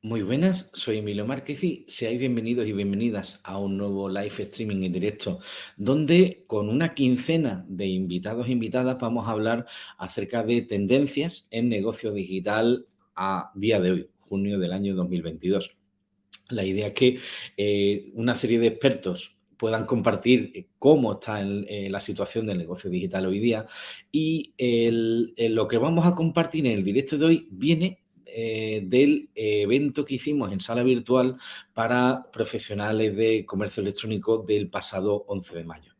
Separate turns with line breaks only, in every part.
Muy buenas, soy Emilio Márquez y seáis bienvenidos y bienvenidas a un nuevo live streaming en directo, donde con una quincena de invitados e invitadas vamos a hablar acerca de tendencias en negocio digital a día de hoy, junio del año 2022. La idea es que eh, una serie de expertos puedan compartir cómo está en, la situación del negocio digital hoy día y lo que vamos a compartir en el directo de hoy viene eh, del evento que hicimos en sala virtual para profesionales de comercio electrónico del pasado 11 de mayo.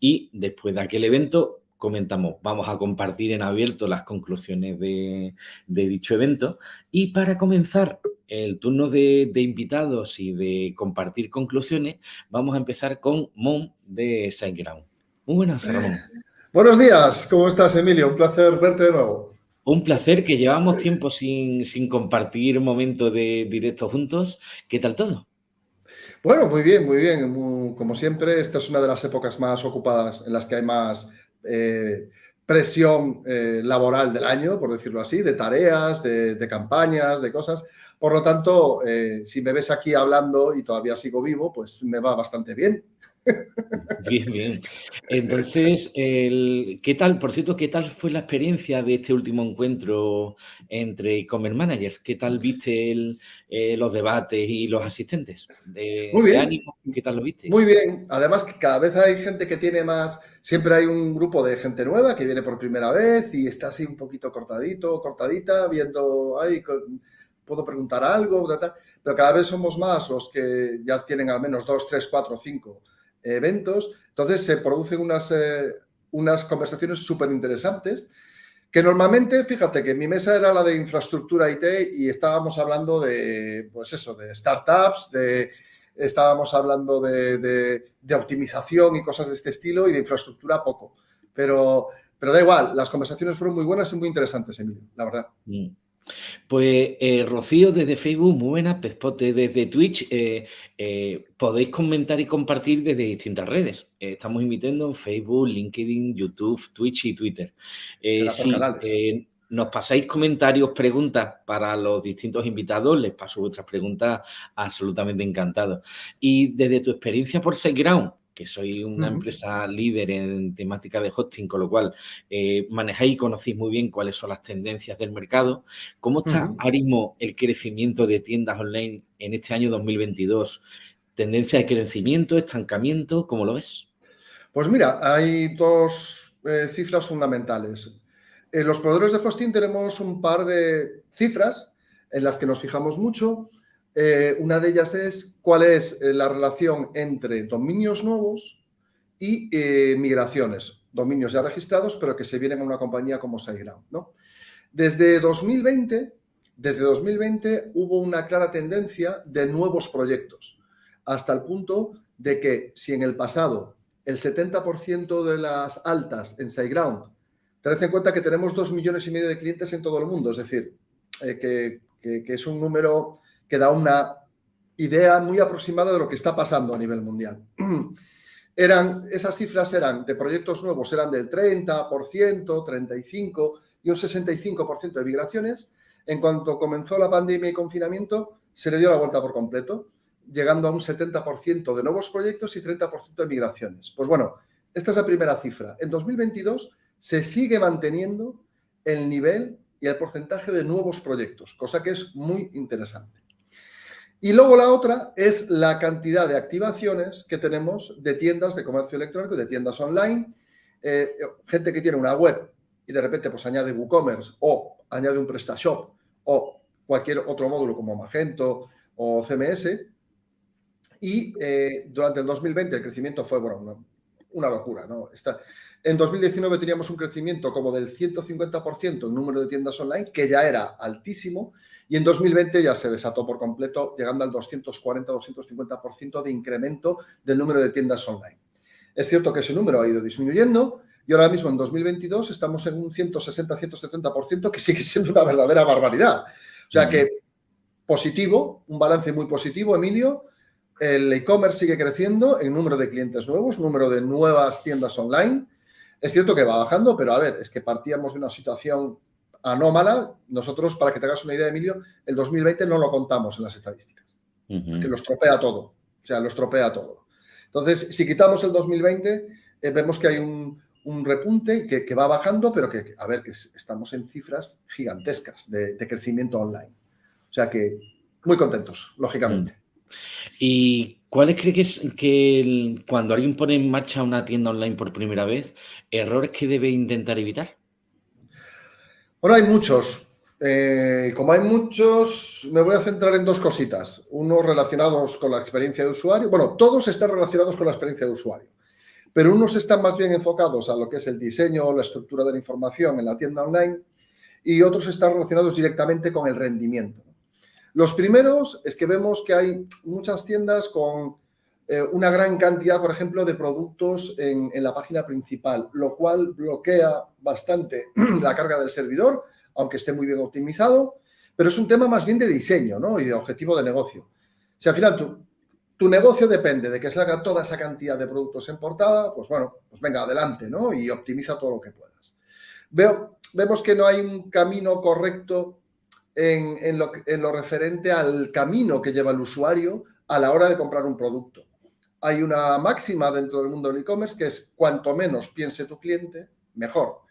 Y después de aquel evento comentamos, vamos a compartir en abierto las conclusiones de, dicho evento. Y para comenzar el turno de, invitados y de compartir conclusiones, vamos a empezar con Mon de SiteGround. Muy buenas, Ramón.
Buenos días, ¿cómo estás, Emilio? Un placer verte de nuevo.
Un placer que llevamos tiempo sin, sin compartir momentos de directo juntos. ¿Qué tal todo?
Bueno, muy bien, muy bien. como siempre, esta es una de las épocas más ocupadas en las que hay más eh, presión eh, laboral del año, por decirlo así, de tareas, de, campañas, de cosas. Por lo tanto, eh, si me ves aquí hablando y todavía sigo vivo, pues me va bastante bien.
Bien, bien. Entonces, ¿qué tal, por cierto, qué tal fue la experiencia de este último encuentro entre e-commerce managers? ¿Qué tal viste eh, los debates y los asistentes? De,
Muy bien.
ánimo, ¿Qué tal lo viste?
Muy bien. Además, que cada vez hay gente que tiene más, siempre hay un grupo de gente nueva que viene por primera vez y está así un poquito cortadito, cortadita, viendo, ay, puedo preguntar algo, pero cada vez somos más los que ya tienen al menos dos, tres, cuatro, cinco eventos. Entonces se producen unas, eh, unas conversaciones súper interesantes que normalmente, fíjate que mi mesa era la de infraestructura IT y estábamos hablando de, pues eso, de startups, de, estábamos hablando de, de, optimización y cosas de este estilo y de infraestructura poco. Pero, pero da igual, las conversaciones fueron muy buenas y muy interesantes, Emilio, la verdad.
Mm. Pues eh, Rocío desde Facebook, muy buena, Pezpote desde Twitch, eh, eh, podéis comentar y compartir desde distintas redes. estamos invitando en Facebook, LinkedIn, YouTube, Twitch y Twitter. si nos pasáis comentarios, preguntas para los distintos invitados, les paso vuestras preguntas absolutamente encantado. Y desde tu experiencia por SiteGround, que soy una empresa líder en temática de hosting, con lo cual eh, manejáis y conocéis muy bien cuáles son las tendencias del mercado. ¿Cómo está ahora mismo el crecimiento de tiendas online en este año 2022? ¿Tendencia de crecimiento, estancamiento? ¿Cómo lo ves?
Pues mira, hay dos eh, cifras fundamentales. En los proveedores de hosting tenemos un par de cifras en las que nos fijamos mucho. Eh, una de ellas es cuál es eh, la relación entre dominios nuevos y eh, migraciones, dominios ya registrados, pero que se vienen a una compañía como SiteGround. ¿no? Desde 2020, desde 2020 hubo una clara tendencia de nuevos proyectos, hasta el punto de que si en el pasado el 70% de las altas en SiteGround, tened en cuenta que tenemos dos millones y medio de clientes en todo el mundo, es decir, que es un número que da una idea muy aproximada de lo que está pasando a nivel mundial. Eran, esas cifras eran de proyectos nuevos, eran del 30%, 35% y un 65% de migraciones. En cuanto comenzó la pandemia y confinamiento, se le dio la vuelta por completo, llegando a un 70% de nuevos proyectos y 30% de migraciones. Pues bueno, esta es la primera cifra. En 2022 se sigue manteniendo el nivel y el porcentaje de nuevos proyectos, cosa que es muy interesante. Y luego la otra es la cantidad de activaciones que tenemos de tiendas de comercio electrónico, de tiendas online, eh, gente que tiene una web y de repente pues añade WooCommerce o añade un PrestaShop o cualquier otro módulo como Magento o CMS. Y eh, durante el 2020 el crecimiento fue, bueno, una, locura, ¿no? en 2019 teníamos un crecimiento como del 150% en número de tiendas online, que ya era altísimo, y en 2020 ya se desató por completo, llegando al 240-250% de incremento del número de tiendas online. Es cierto que ese número ha ido disminuyendo y ahora mismo en 2022 estamos en un 160-170% que sigue siendo una verdadera barbaridad. O sea que positivo, un balance muy positivo, Emilio. El e-commerce sigue creciendo en número de clientes nuevos, número de nuevas tiendas online. Es cierto que va bajando, pero a ver, es que partíamos de una situación anómala. Nosotros, para que te hagas una idea, Emilio, el 2020 no lo contamos en las estadísticas, que lo estropea todo, o sea, lo estropea todo. Entonces, si quitamos el 2020, eh, vemos que hay un, repunte que, va bajando, pero que, a ver, que estamos en cifras gigantescas de, crecimiento online. O sea que muy contentos, lógicamente. Mm.
¿Y cuáles crees que, que cuando alguien pone en marcha una tienda online por primera vez, errores que debe intentar evitar?
Bueno, hay muchos. Eh, como hay muchos, me voy a centrar en dos cositas. Unos relacionados con la experiencia de usuario. Bueno, todos están relacionados con la experiencia de usuario. Pero unos están más bien enfocados a lo que es el diseño o la estructura de la información en la tienda online y otros están relacionados directamente con el rendimiento. Los primeros es que vemos que hay muchas tiendas con eh, una gran cantidad, por ejemplo, de productos en, la página principal, lo cual bloquea bastante la carga del servidor, aunque esté muy bien optimizado, pero es un tema más bien de diseño ¿no? y de objetivo de negocio. Si al final tu, tu negocio depende de que se haga toda esa cantidad de productos en portada, pues bueno, pues venga, adelante, ¿no? Y optimiza todo lo que puedas. Veo, vemos que no hay un camino correcto en, en, lo, en lo referente al camino que lleva el usuario a la hora de comprar un producto hay una máxima dentro del mundo del e-commerce que es cuanto menos piense tu cliente, mejor.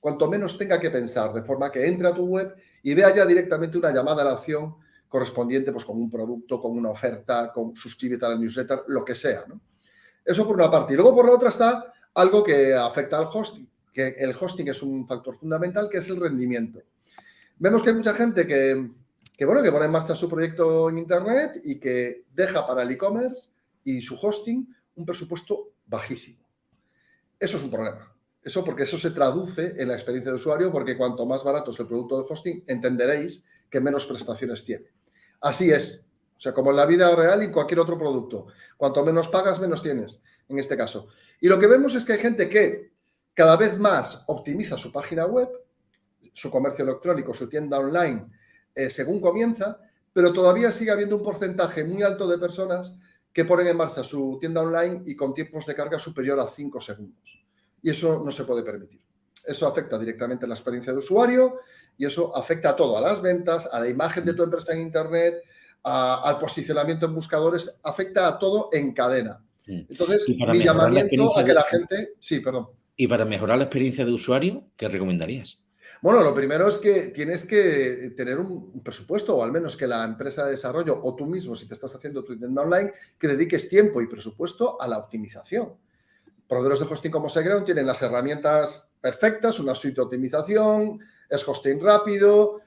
Cuanto menos tenga que pensar, de forma que entre a tu web y vea ya directamente una llamada a la acción correspondiente pues, con un producto, con una oferta, con suscríbete a la newsletter, lo que sea. Eso por una parte. Y luego por la otra está algo que afecta al hosting, que el hosting es un factor fundamental, que es el rendimiento. Vemos que hay mucha gente que, bueno, que pone en marcha su proyecto en Internet y que deja para el e-commerce y su hosting un presupuesto bajísimo. Eso es un problema. Eso porque eso se traduce en la experiencia de usuario porque cuanto más barato es el producto de hosting, entenderéis que menos prestaciones tiene. Así es. O sea, como en la vida real y cualquier otro producto. Cuanto menos pagas, menos tienes, en este caso. Y lo que vemos es que hay gente que cada vez más optimiza su página web, su comercio electrónico, su tienda online, eh, según comienza, pero todavía sigue habiendo un porcentaje muy alto de personas que ponen en marcha su tienda online y con tiempos de carga superior a 5 segundos. Y eso no se puede permitir. Eso afecta directamente a la experiencia de usuario y eso afecta a todo, a las ventas, a la imagen de tu empresa en Internet, al posicionamiento en buscadores, afecta a todo en cadena. Entonces, mi llamamiento a que la gente... Sí, perdón.
Y para mejorar la experiencia de usuario, ¿qué recomendarías?
Bueno, lo primero es que tienes que tener un presupuesto, o al menos que la empresa de desarrollo o tú mismo, si te estás haciendo tu tienda online, que dediques tiempo y presupuesto a la optimización. Proveedores de hosting como SiteGround tienen las herramientas perfectas, una suite de optimización, es hosting rápido,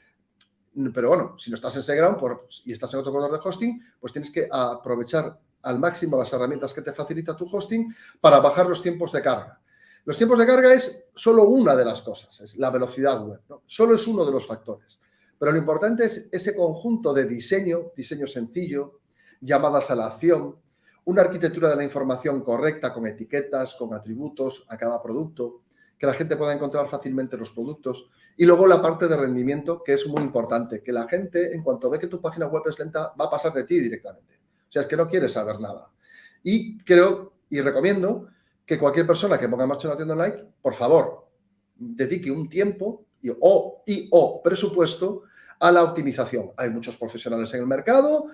pero bueno, si no estás en SiteGround y estás en otro proveedor de hosting, pues tienes que aprovechar al máximo las herramientas que te facilita tu hosting para bajar los tiempos de carga. Los tiempos de carga es solo una de las cosas, es la velocidad web, solo es uno de los factores. Pero lo importante es ese conjunto de diseño, diseño sencillo, llamadas a la acción, una arquitectura de la información correcta con etiquetas, con atributos a cada producto, que la gente pueda encontrar fácilmente los productos. Y luego la parte de rendimiento, que es muy importante, que la gente, en cuanto ve que tu página web es lenta, va a pasar de ti directamente. O sea, es que no quiere saber nada. Y creo y recomiendo que cualquier persona que ponga en marcha una tienda online, por favor, dedique un tiempo y o, y, o presupuesto a la optimización. Hay muchos profesionales en el mercado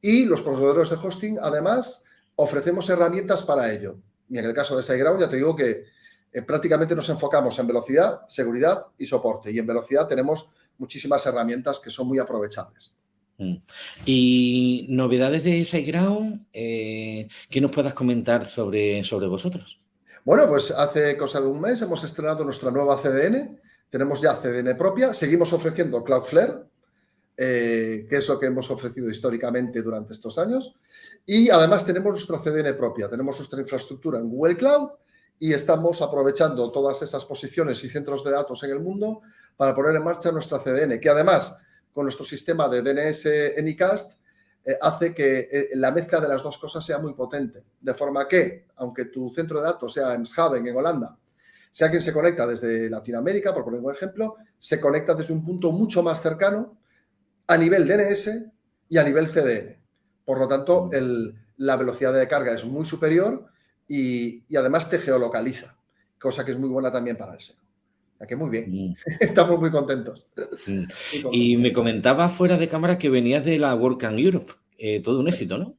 y los proveedores de hosting, además, ofrecemos herramientas para ello. Y en el caso de SiteGround, ya te digo que eh, prácticamente nos enfocamos en velocidad, seguridad y soporte. Y en velocidad tenemos muchísimas herramientas que son muy aprovechables.
Mm. Y novedades de SiteGround, eh, ¿qué nos puedas comentar sobre, sobre vosotros?
Bueno, pues hace cosa de un mes hemos estrenado nuestra nueva CDN, tenemos ya CDN propia, seguimos ofreciendo Cloudflare, eh, que es lo que hemos ofrecido históricamente durante estos años, y además tenemos nuestra CDN propia, tenemos nuestra infraestructura en Google Cloud y estamos aprovechando todas esas posiciones y centros de datos en el mundo para poner en marcha nuestra CDN, que además con nuestro sistema de DNS Anycast eh, hace que eh, la mezcla de las dos cosas sea muy potente. De forma que, aunque tu centro de datos sea en Schaven, en Holanda, si alguien se conecta desde Latinoamérica, por poner un ejemplo, se conecta desde un punto mucho más cercano a nivel DNS y a nivel CDN. Por lo tanto, mm. la velocidad de carga es muy superior y, además te geolocaliza, cosa que es muy buena también para el SEO. Que muy bien, mm. estamos muy contentos.
Mm. Y me comentaba fuera de cámara que venías de la WordCamp Europe, eh, todo un éxito, ¿no?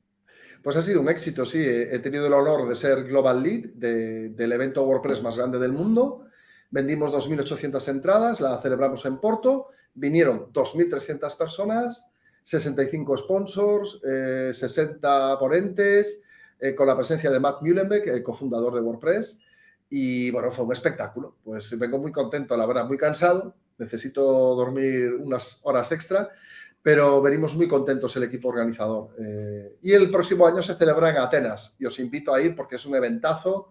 Pues ha sido un éxito, sí. He tenido el honor de ser Global Lead del evento WordPress más grande del mundo. Vendimos 2.800 entradas, la celebramos en Porto. Vinieron 2.300 personas, 65 sponsors, 60 eh, ponentes, eh, con la presencia de Matt Mullenbeck, el cofundador de WordPress. Y bueno, fue un espectáculo. Pues vengo muy contento, la verdad, muy cansado. Necesito dormir unas horas extra pero venimos muy contentos el equipo organizador. Eh, y el próximo año se celebra en Atenas y os invito a ir porque es un eventazo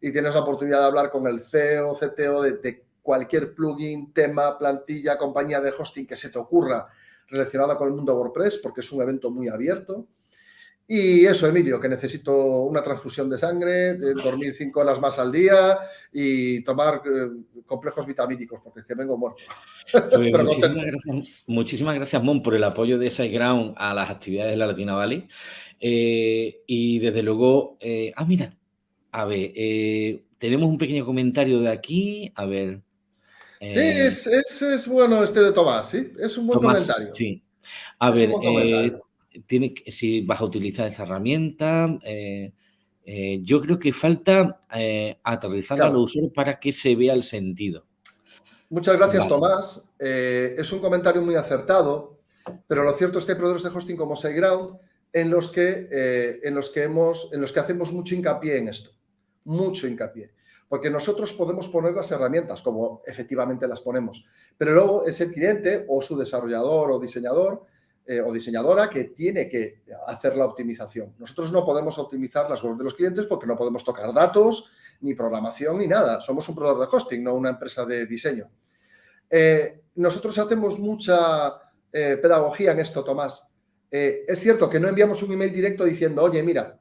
y tienes la oportunidad de hablar con el CEO, CTO de, cualquier plugin, tema, plantilla, compañía de hosting que se te ocurra relacionada con el mundo WordPress porque es un evento muy abierto. Y eso, Emilio, que necesito una transfusión de sangre, dormir cinco horas más al día y tomar eh, complejos vitamínicos, porque es que vengo muerto.
Pues muchísimas, gracias, Mon, por el apoyo de SiteGround a las actividades de la Latina Valley. Eh, y desde luego, eh, ah, mira, a ver, tenemos un pequeño comentario de aquí, a ver.
sí, es, bueno este de Tomás, sí, es un buen comentario.
Sí, a ver, tiene, si vas a utilizar esa herramienta, eh, eh, yo creo que falta eh, aterrizar a los usuarios para que se vea el sentido.
Muchas gracias, Tomás. es un comentario muy acertado, pero lo cierto es que hay proveedores de hosting como SiteGround en los que, en los que, hemos, en los que hacemos mucho hincapié en esto. Mucho hincapié. Porque nosotros podemos poner las herramientas, como efectivamente las ponemos, pero luego es el cliente o su desarrollador o diseñador eh, o diseñadora que tiene que hacer la optimización. Nosotros no podemos optimizar las webs de los clientes porque no podemos tocar datos, ni programación, ni nada. Somos un proveedor de hosting, no una empresa de diseño. Eh, nosotros hacemos mucha eh, pedagogía en esto, Tomás. es cierto que no enviamos un email directo diciendo, oye, mira,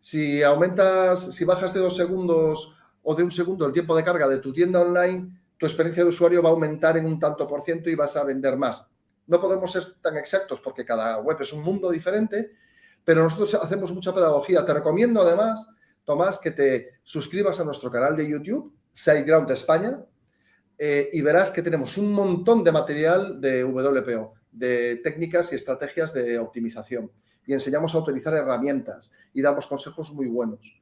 si aumentas, si bajas de dos segundos o de un segundo el tiempo de carga de tu tienda online, tu experiencia de usuario va a aumentar en un tanto por ciento y vas a vender más. No podemos ser tan exactos porque cada web es un mundo diferente, pero nosotros hacemos mucha pedagogía. Te recomiendo además, Tomás, que te suscribas a nuestro canal de YouTube, SiteGround España, eh, y verás que tenemos un montón de material de WPO, de técnicas y estrategias de optimización. Y enseñamos a utilizar herramientas y damos consejos muy buenos.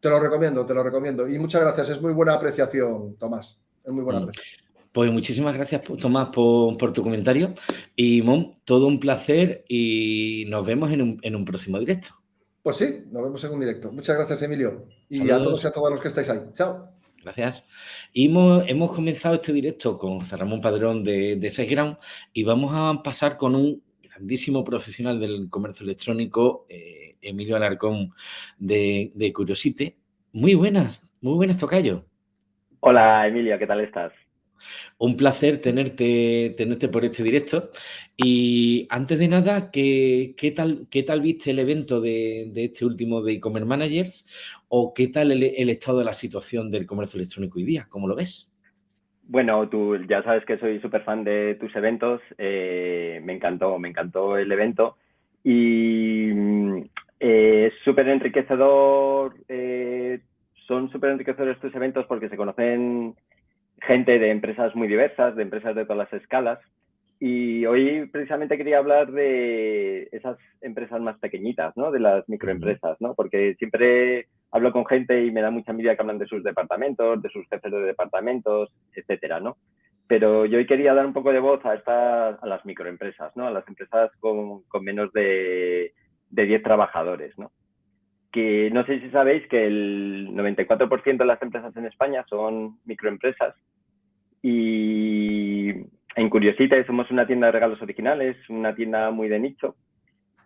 Te lo recomiendo, te lo recomiendo. Y muchas gracias, es muy buena apreciación, Tomás. Es muy buena mm. apreciación.
Pues muchísimas gracias, Tomás, por, tu comentario. Y, Mon, todo un placer y nos vemos en un, próximo directo.
Pues sí, nos vemos en un directo. Muchas gracias, Emilio. Y a todos y a todas los que estáis ahí. Chao.
Gracias. Y hemos, comenzado este directo con José Ramón Padrón de, de y vamos a pasar con un grandísimo profesional del comercio electrónico, eh, Emilio Alarcón de, de Curiosite. Muy buenas, muy buenas, Tocayo.
Hola, Emilio, ¿qué tal estás?
Un placer tenerte, tenerte por este directo. Y antes de nada, ¿qué, qué tal, qué tal viste el evento de, este último de e-commerce managers? ¿O qué tal el, estado de la situación del comercio electrónico hoy día? ¿Cómo lo ves?
Bueno, tú ya sabes que soy súper fan de tus eventos. Eh, me encantó, me encantó el evento. Y mm, eh, es súper enriquecedor. Eh, son súper enriquecedores estos eventos porque se conocen gente de empresas muy diversas, de empresas de todas las escalas. Y hoy precisamente quería hablar de esas empresas más pequeñitas, ¿no? De las microempresas, ¿no? Porque siempre hablo con gente y me da mucha envidia que hablan de sus departamentos, de sus jefes de departamentos, etcétera, ¿no? Pero yo hoy quería dar un poco de voz a estas, a las microempresas, ¿no? A las empresas con, menos de, de 10 trabajadores, ¿no? Que no sé si sabéis que el 94% de las empresas en España son microempresas y en Curiosita somos una tienda de regalos originales, una tienda muy de nicho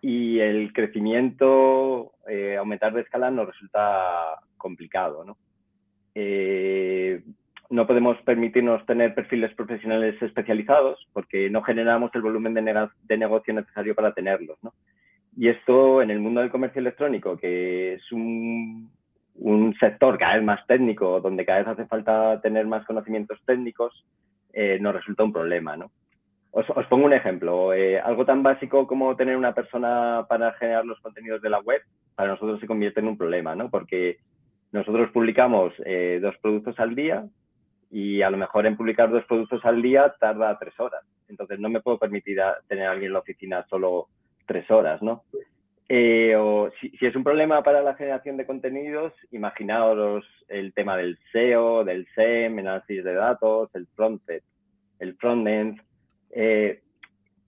y el crecimiento, eh, aumentar de escala nos resulta complicado. ¿no? Eh, no podemos permitirnos tener perfiles profesionales especializados porque no generamos el volumen de, de negocio necesario para tenerlos. ¿no? Y esto en el mundo del comercio electrónico, que es un, sector cada vez más técnico, donde cada vez hace falta tener más conocimientos técnicos, eh, nos resulta un problema, ¿no? Os, pongo un ejemplo. Eh, algo tan básico como tener una persona para generar los contenidos de la web, para nosotros se convierte en un problema, ¿no? Porque nosotros publicamos eh, dos productos al día y a lo mejor en publicar dos productos al día tarda tres horas. Entonces no me puedo permitir tener a alguien en la oficina solo tres horas, ¿no? Eh, o si, es un problema para la generación de contenidos, imaginaos el tema del SEO, del SEM, análisis de datos, el frontend, el frontend. Eh,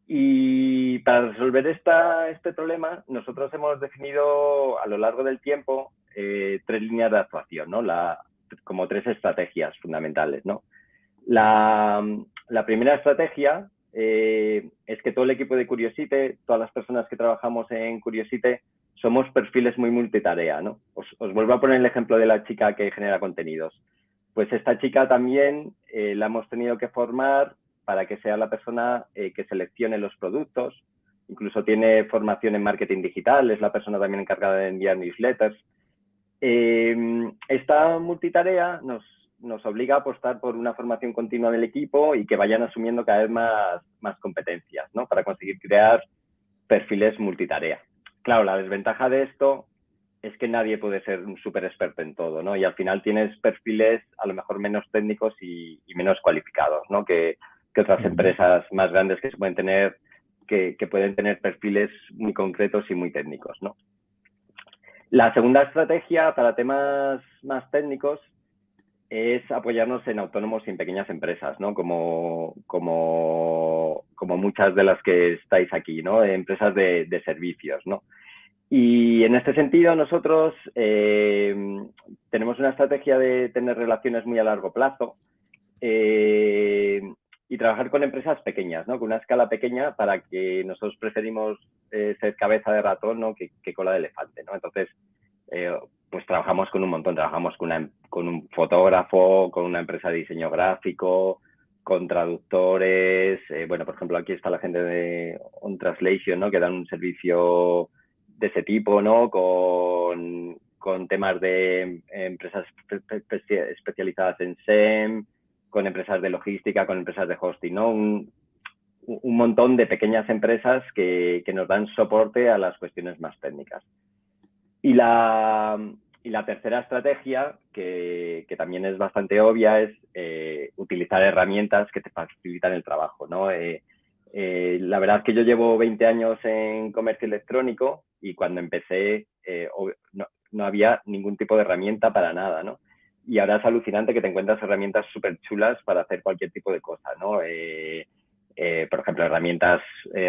y para resolver esta, este problema, nosotros hemos definido a lo largo del tiempo eh, tres líneas de actuación, ¿no? La, como tres estrategias fundamentales, ¿no? La, la primera estrategia eh, es que todo el equipo de Curiosite, todas las personas que trabajamos en Curiosite, somos perfiles muy multitarea, ¿no? Os, vuelvo a poner el ejemplo de la chica que genera contenidos. Pues esta chica también eh, la hemos tenido que formar para que sea la persona eh, que seleccione los productos. Incluso tiene formación en marketing digital, es la persona también encargada de enviar newsletters. esta multitarea nos, nos obliga a apostar por una formación continua del equipo y que vayan asumiendo cada vez más, más competencias, ¿no? Para conseguir crear perfiles multitarea. Claro, la desventaja de esto es que nadie puede ser un súper experto en todo, ¿no? Y al final tienes perfiles a lo mejor menos técnicos y, menos cualificados, ¿no? Que, que, otras empresas más grandes que se pueden tener, que, que, pueden tener perfiles muy concretos y muy técnicos, ¿no? La segunda estrategia para temas más técnicos es apoyarnos en autónomos y en pequeñas empresas, ¿no? Como, como, como muchas de las que estáis aquí, ¿no? Empresas de, de servicios, ¿no? Y en este sentido nosotros eh, tenemos una estrategia de tener relaciones muy a largo plazo eh, y trabajar con empresas pequeñas, ¿no? Con una escala pequeña para que nosotros preferimos eh, ser cabeza de ratón, ¿no? Que, que cola de elefante, ¿no? Entonces, pues trabajamos con un montón, trabajamos con, una, con un fotógrafo, con una empresa de diseño gráfico, con traductores, eh, bueno, por ejemplo, aquí está la gente de On Translation, ¿no? Que dan un servicio de ese tipo, ¿no? Con, con temas de empresas especializadas en SEM, con empresas de logística, con empresas de hosting, ¿no? Un, un montón de pequeñas empresas que, que nos dan soporte a las cuestiones más técnicas. Y la, y la tercera estrategia, que, que, también es bastante obvia, es eh, utilizar herramientas que te facilitan el trabajo. ¿no? Eh, eh, la verdad es que yo llevo 20 años en comercio electrónico y cuando empecé no, no, había ningún tipo de herramienta para nada. ¿no? Y ahora es alucinante que te encuentras herramientas súper chulas para hacer cualquier tipo de cosa. ¿no? por ejemplo, herramientas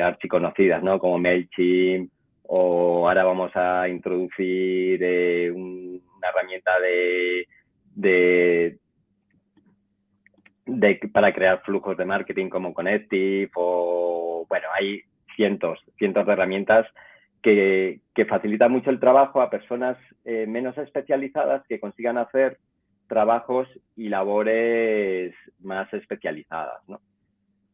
archiconocidas ¿no? como MailChimp, o ahora vamos a introducir eh, una herramienta de, de, para crear flujos de marketing como Connective o bueno, hay cientos, cientos de herramientas que, facilitan mucho el trabajo a personas eh, menos especializadas que consigan hacer trabajos y labores más especializadas, ¿no?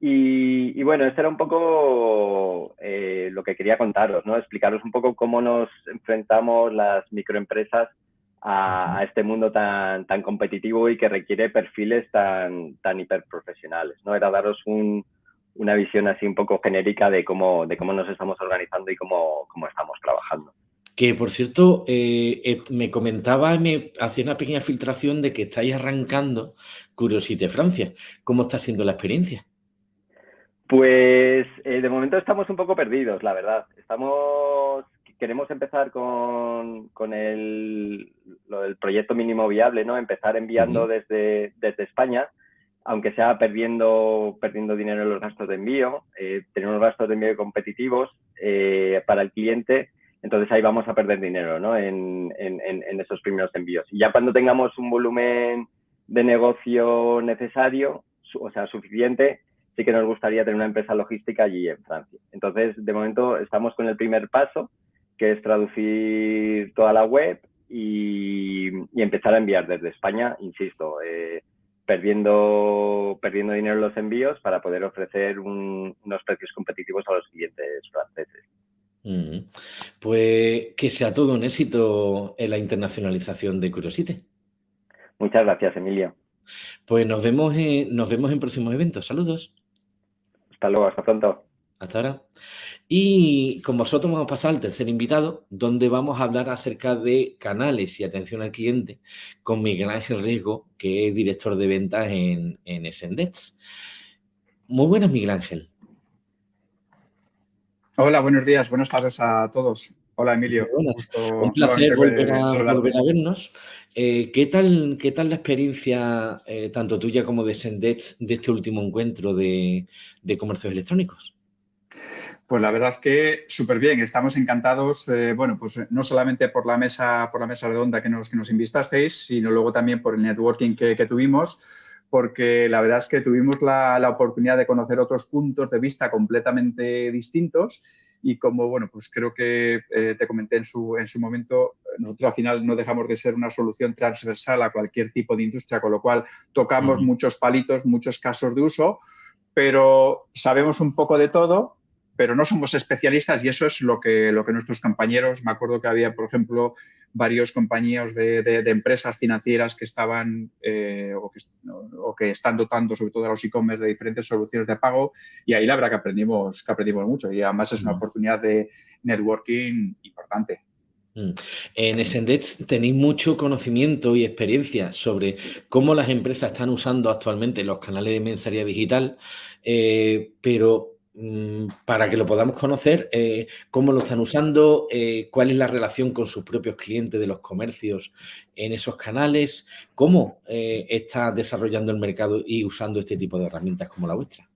Y, bueno, esto era un poco eh, lo que quería contaros, ¿no? Explicaros un poco cómo nos enfrentamos las microempresas a, este mundo tan, tan competitivo y que requiere perfiles tan, tan hiperprofesionales, ¿no? Era daros una visión así un poco genérica de cómo, de cómo nos estamos organizando y cómo, cómo estamos trabajando.
Que, por cierto, eh, me comentaba, me hacía una pequeña filtración de que estáis arrancando Curiosity Francia. ¿Cómo está siendo la experiencia?
Pues eh, de momento estamos un poco perdidos, la verdad. Estamos, queremos empezar con, con el, lo del proyecto mínimo viable, ¿no? Empezar enviando desde, desde España, aunque sea perdiendo, perdiendo dinero en los gastos de envío, eh, tener unos gastos de envío competitivos eh, para el cliente, entonces ahí vamos a perder dinero, ¿no? En, en, en esos primeros envíos. Y ya cuando tengamos un volumen de negocio necesario, o sea, suficiente, sí que nos gustaría tener una empresa logística allí en Francia. Entonces, de momento estamos con el primer paso, que es traducir toda la web y, empezar a enviar desde España, insisto, eh, perdiendo, perdiendo dinero en los envíos para poder ofrecer unos precios competitivos a los clientes franceses.
Pues que sea todo un éxito en la internacionalización de Curiosity.
Muchas gracias, Emilio.
Pues nos vemos nos vemos en próximos eventos. Saludos.
Hasta luego, hasta pronto.
Hasta ahora. Y con vosotros vamos a pasar al tercer invitado, donde vamos a hablar acerca de canales y atención al cliente con Miguel Ángel Riesgo, que es director de ventas en, en Sendex. Muy buenas, Miguel Ángel.
Hola, buenos días, buenas tardes a todos. Hola, Emilio.
Un placer volver a, vernos. Eh, ¿qué, tal, ¿Qué tal la experiencia, eh, tanto tuya como de Sendex, de este último encuentro de, de comercios electrónicos?
Pues la verdad que súper bien, estamos encantados, eh, bueno, pues no solamente por la mesa, por la mesa redonda que nos, que nos invitasteis, sino luego también por el networking que, tuvimos, porque la verdad es que tuvimos la, la, oportunidad de conocer otros puntos de vista completamente distintos y como, bueno, pues creo que eh, te comenté en su, en su momento, nosotros al final no dejamos de ser una solución transversal a cualquier tipo de industria, con lo cual tocamos muchos palitos, muchos casos de uso, pero sabemos un poco de todo pero no somos especialistas y eso es lo que, lo que nuestros compañeros, me acuerdo que había, por ejemplo, varios compañeros de, de, empresas financieras que estaban eh, o, que, o, que, están dotando sobre todo a los e-commerce de diferentes soluciones de pago y ahí la verdad que aprendimos, que aprendimos mucho y además es una oportunidad de networking importante.
Mm. En Sendex tenéis mucho conocimiento y experiencia sobre cómo las empresas están usando actualmente los canales de mensajería digital, eh, pero para que lo podamos conocer, eh, cómo lo están usando, eh, cuál es la relación con sus propios clientes de los comercios en esos canales, cómo eh, está desarrollando el mercado y usando este tipo de herramientas como la vuestra.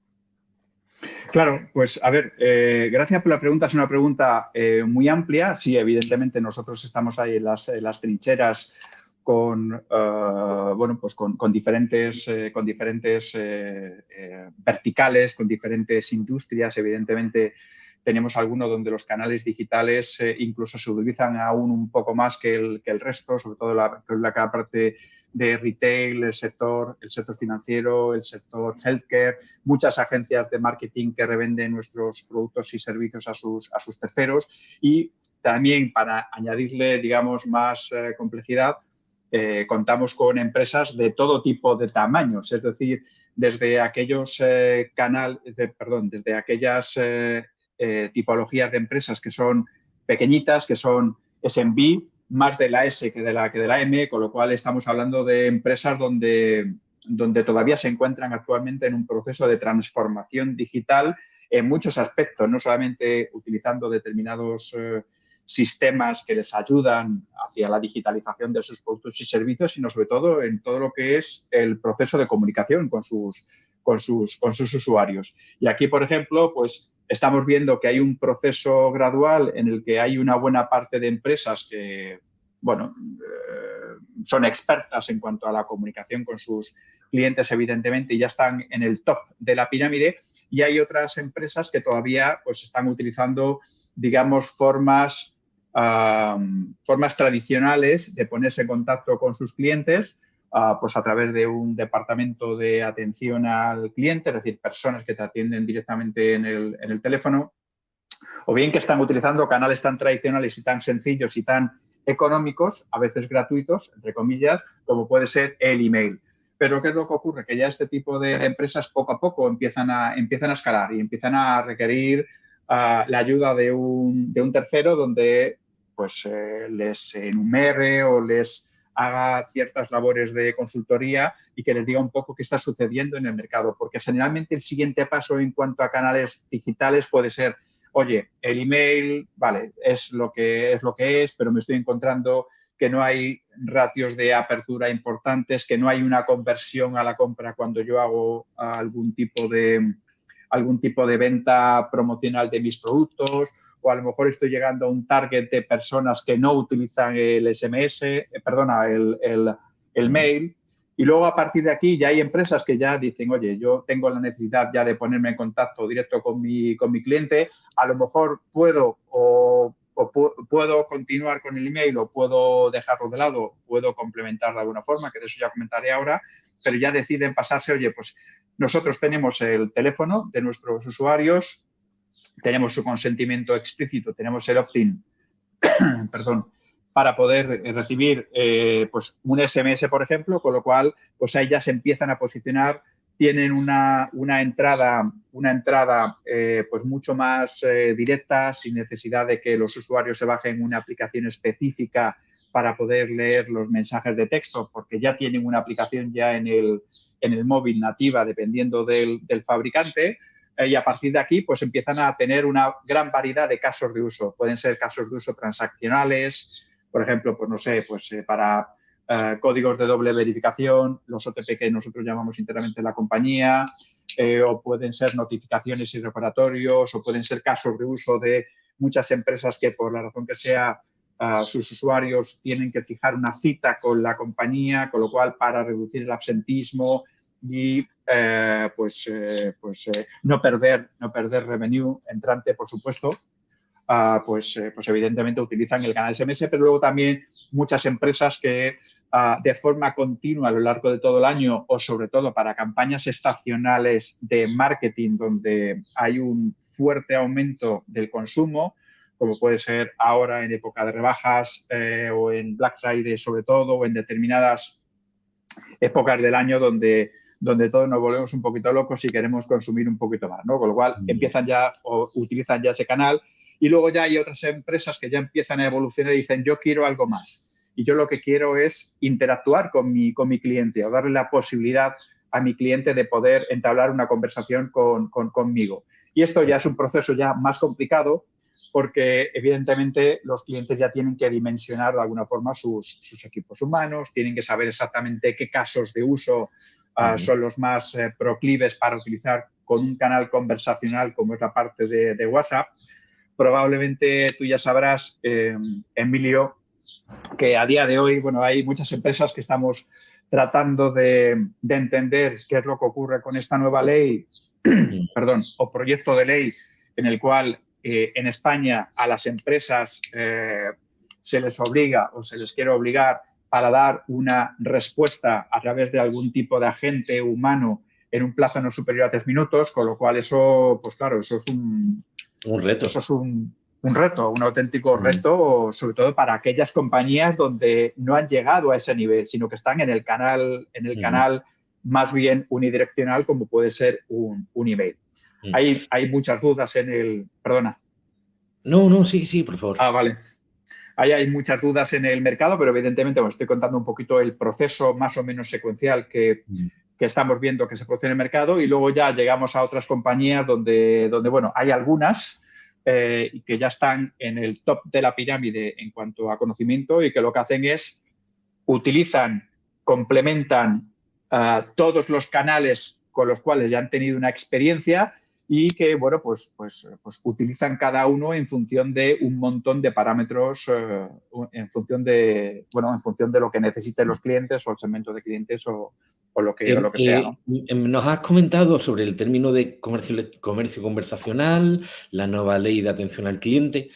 Claro, pues a ver, gracias por la pregunta. Es una pregunta muy amplia. Sí, evidentemente nosotros estamos ahí en las, en las trincheras con, eh, bueno, pues con, diferentes, eh, con diferentes eh, verticales, con diferentes industrias. Evidentemente, tenemos algunos donde los canales digitales incluso se utilizan aún un poco más que el, que el resto, sobre todo la, la parte de retail, el sector, el sector financiero, el sector healthcare, muchas agencias de marketing que revenden nuestros productos y servicios a sus, a sus terceros y también para añadirle, digamos, más complejidad, eh, contamos con empresas de todo tipo de tamaños, es decir, desde aquellos eh, canales, perdón, desde aquellas eh, tipologías de empresas que son pequeñitas, que son SMB, más de la S que de la, que de la M, con lo cual estamos hablando de empresas donde, donde todavía se encuentran actualmente en un proceso de transformación digital en muchos aspectos, no solamente utilizando determinados sistemas que les ayudan hacia la digitalización de sus productos y servicios, sino sobre todo en todo lo que es el proceso de comunicación con sus, con sus, con sus usuarios. Y aquí, por ejemplo, pues estamos viendo que hay un proceso gradual en el que hay una buena parte de empresas que, bueno, eh, son expertas en cuanto a la comunicación con sus clientes, evidentemente, y ya están en el top de la pirámide. Y hay otras empresas que todavía pues, están utilizando, digamos, formas formas tradicionales de ponerse en contacto con sus clientes, ah, pues a través de un departamento de atención al cliente, es decir, personas que te atienden directamente en el, teléfono, o bien que están utilizando canales tan tradicionales y tan sencillos y tan económicos, a veces gratuitos, entre comillas, como puede ser el email. Pero ¿qué es lo que ocurre? Que ya este tipo de empresas poco a poco empiezan a, escalar y empiezan a requerir ah, la ayuda de un tercero donde pues eh, les enumere o les haga ciertas labores de consultoría y que les diga un poco qué está sucediendo en el mercado, porque generalmente el siguiente paso en cuanto a canales digitales puede ser, oye, el email, vale, es lo que es, lo que es pero me estoy encontrando que no hay ratios de apertura importantes, que no hay una conversión a la compra cuando yo hago algún tipo de, algún tipo de venta promocional de mis productos o a lo mejor estoy llegando a un target de personas que no utilizan el SMS, eh, perdona, el, el, mail. Y luego a partir de aquí ya hay empresas que ya dicen, oye, yo tengo la necesidad ya de ponerme en contacto directo con mi, con mi cliente, a lo mejor puedo o, puedo continuar con el email o puedo dejarlo de lado, puedo complementar de alguna forma, que de eso ya comentaré ahora, pero ya deciden pasarse, oye, pues nosotros tenemos el teléfono de nuestros usuarios, tenemos su consentimiento explícito, tenemos el opt-in, perdón, para poder recibir eh, pues un SMS, por ejemplo, con lo cual pues ahí ya se empiezan a posicionar tienen una, entrada, una entrada eh, pues mucho más eh, directa, sin necesidad de que los usuarios se bajen una aplicación específica para poder leer los mensajes de texto, porque ya tienen una aplicación ya en el, en el móvil nativa, dependiendo del, fabricante. Eh, y a partir de aquí, pues empiezan a tener una gran variedad de casos de uso. Pueden ser casos de uso transaccionales, por ejemplo, pues no sé, pues para eh, códigos de doble verificación, los OTP que nosotros llamamos internamente la compañía, eh, o pueden ser notificaciones y reparatorios, o pueden ser casos de uso de muchas empresas que por la razón que sea eh, sus usuarios tienen que fijar una cita con la compañía, con lo cual para reducir el absentismo y pues, pues no, perder, no perder revenue entrante, por supuesto, Ah, pues, eh, pues evidentemente utilizan el canal SMS, pero luego también muchas empresas que ah, de forma continua a lo largo de todo el año o sobre todo para campañas estacionales de marketing donde hay un fuerte aumento del consumo, como puede ser ahora en época de rebajas eh, o en Black Friday sobre todo o en determinadas épocas del año donde donde todos nos volvemos un poquito locos y queremos consumir un poquito más, ¿no? Con lo cual mm. empiezan ya o utilizan ya ese canal y luego ya hay otras empresas que ya empiezan a evolucionar y dicen, yo quiero algo más. Y yo lo que quiero es interactuar con mi, con mi cliente o darle la posibilidad a mi cliente de poder entablar una conversación con, conmigo. Y esto ya es un proceso ya más complicado porque evidentemente los clientes ya tienen que dimensionar de alguna forma sus, equipos humanos, tienen que saber exactamente qué casos de uso ah, son los más eh, proclives para utilizar con un canal conversacional como es la parte de, de WhatsApp. Probablemente tú ya sabrás, eh, Emilio, que a día de hoy, bueno, hay muchas empresas que estamos tratando de, entender qué es lo que ocurre con esta nueva ley, perdón, o proyecto de ley en el cual eh, en España a las empresas eh, se les obliga o se les quiere obligar para dar una respuesta a través de algún tipo de agente humano en un plazo no superior a tres minutos, con lo cual eso, pues claro, eso es un,
un reto.
Eso es un, reto, un auténtico mm. reto, sobre todo para aquellas compañías donde no han llegado a ese nivel, sino que están en el canal, en el canal más bien unidireccional, como puede ser un, email. Mm. Hay, hay muchas dudas en el... Perdona.
No, no, sí, sí, por favor.
Ah, vale. Ahí hay muchas dudas en el mercado, pero evidentemente os estoy contando un poquito el proceso más o menos secuencial que, estamos viendo que se produce en el mercado y luego ya llegamos a otras compañías donde, donde bueno, hay algunas eh, que ya están en el top de la pirámide en cuanto a conocimiento y que lo que hacen es utilizan, complementan eh, todos los canales con los cuales ya han tenido una experiencia y que, bueno, pues, pues, pues utilizan cada uno en función de un montón de parámetros, eh, en, función de, bueno, en función de lo que necesiten los clientes o el segmento de clientes o, lo que, lo que sea.
Em, nos has comentado sobre el término de comercio, comercio conversacional, la nueva ley de atención al cliente,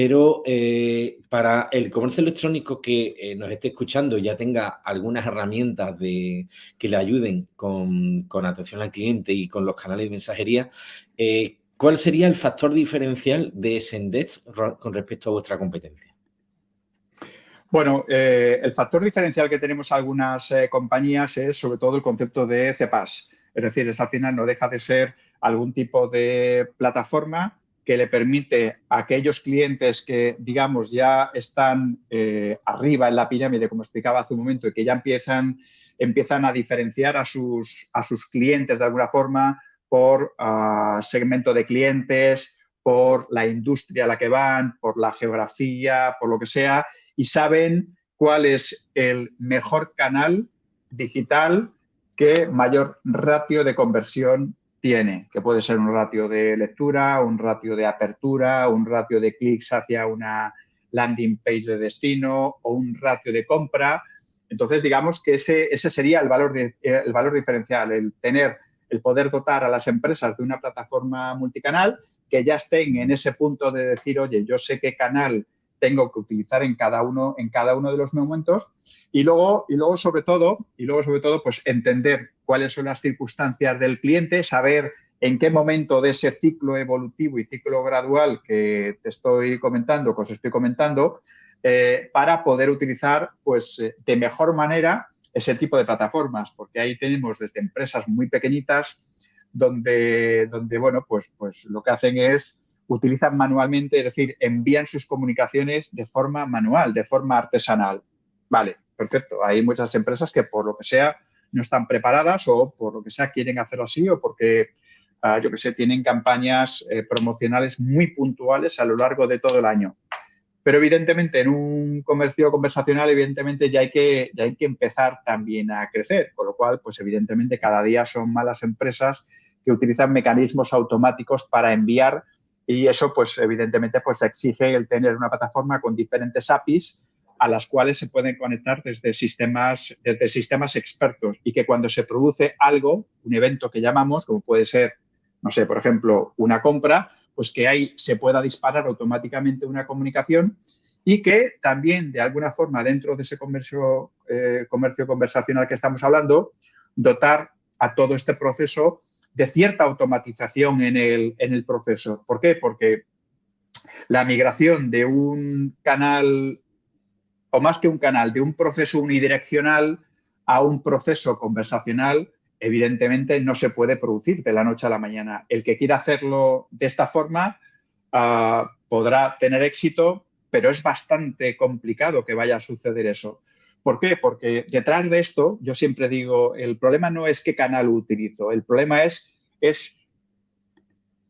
pero eh, para el comercio electrónico que eh, nos esté escuchando ya tenga algunas herramientas que le ayuden con, atención al cliente y con los canales de mensajería, eh, ¿cuál sería el factor diferencial de Sendez con respecto a vuestra competencia?
Bueno, el factor diferencial que tenemos algunas compañías es sobre todo el concepto de CEPAS. Es decir, es al final no deja de ser algún tipo de plataforma que le permite a aquellos clientes que, digamos, ya están eh, arriba en la pirámide, como explicaba hace un momento, y que ya empiezan, empiezan a diferenciar a sus, a sus clientes de alguna forma por ah, segmento de clientes, por la industria a la que van, por la geografía, por lo que sea, y saben cuál es el mejor canal digital que mayor ratio de conversión tiene, que puede ser un ratio de lectura, un ratio de apertura, un ratio de clics hacia una landing page de destino o un ratio de compra. Entonces, digamos que ese, ese sería el valor, el valor diferencial, el tener, el poder dotar a las empresas de una plataforma multicanal que ya estén en ese punto de decir, oye, yo sé qué canal tengo que utilizar en cada uno, en cada uno de los momentos. Y luego, y luego sobre todo, y luego sobre todo, pues entender cuáles son las circunstancias del cliente, saber en qué momento de ese ciclo evolutivo y ciclo gradual que te estoy comentando, que os estoy comentando, eh, para poder utilizar pues, eh, de mejor manera ese tipo de plataformas, porque ahí tenemos desde empresas muy pequeñitas donde, donde bueno, pues, pues lo que hacen es utilizan manualmente, es decir, envían sus comunicaciones de forma manual, de forma artesanal. Vale, perfecto. Hay muchas empresas que por lo que sea no están preparadas o por lo que sea quieren hacerlo así o porque, ah, yo que sé, tienen campañas eh, promocionales muy puntuales a lo largo de todo el año. Pero evidentemente en un comercio conversacional, evidentemente ya hay que, ya hay que empezar también a crecer, con lo cual, pues evidentemente cada día son malas empresas que utilizan mecanismos automáticos para enviar y eso, pues evidentemente, pues exige el tener una plataforma con diferentes APIs a las cuales se pueden conectar desde sistemas, desde sistemas expertos y que cuando se produce algo, un evento que llamamos, como puede ser, no sé, por ejemplo, una compra, pues que ahí se pueda disparar automáticamente una comunicación y que también, de alguna forma, dentro de ese comercio, eh, comercio conversacional que estamos hablando, dotar a todo este proceso de cierta automatización en el, en el proceso. ¿Por qué? Porque la migración de un canal, o más que un canal, de un proceso unidireccional a un proceso conversacional, evidentemente no se puede producir de la noche a la mañana. El que quiera hacerlo de esta forma ah, podrá tener éxito, pero es bastante complicado que vaya a suceder eso. ¿Por qué? Porque detrás de esto, yo siempre digo, el problema no es qué canal utilizo, el problema es, es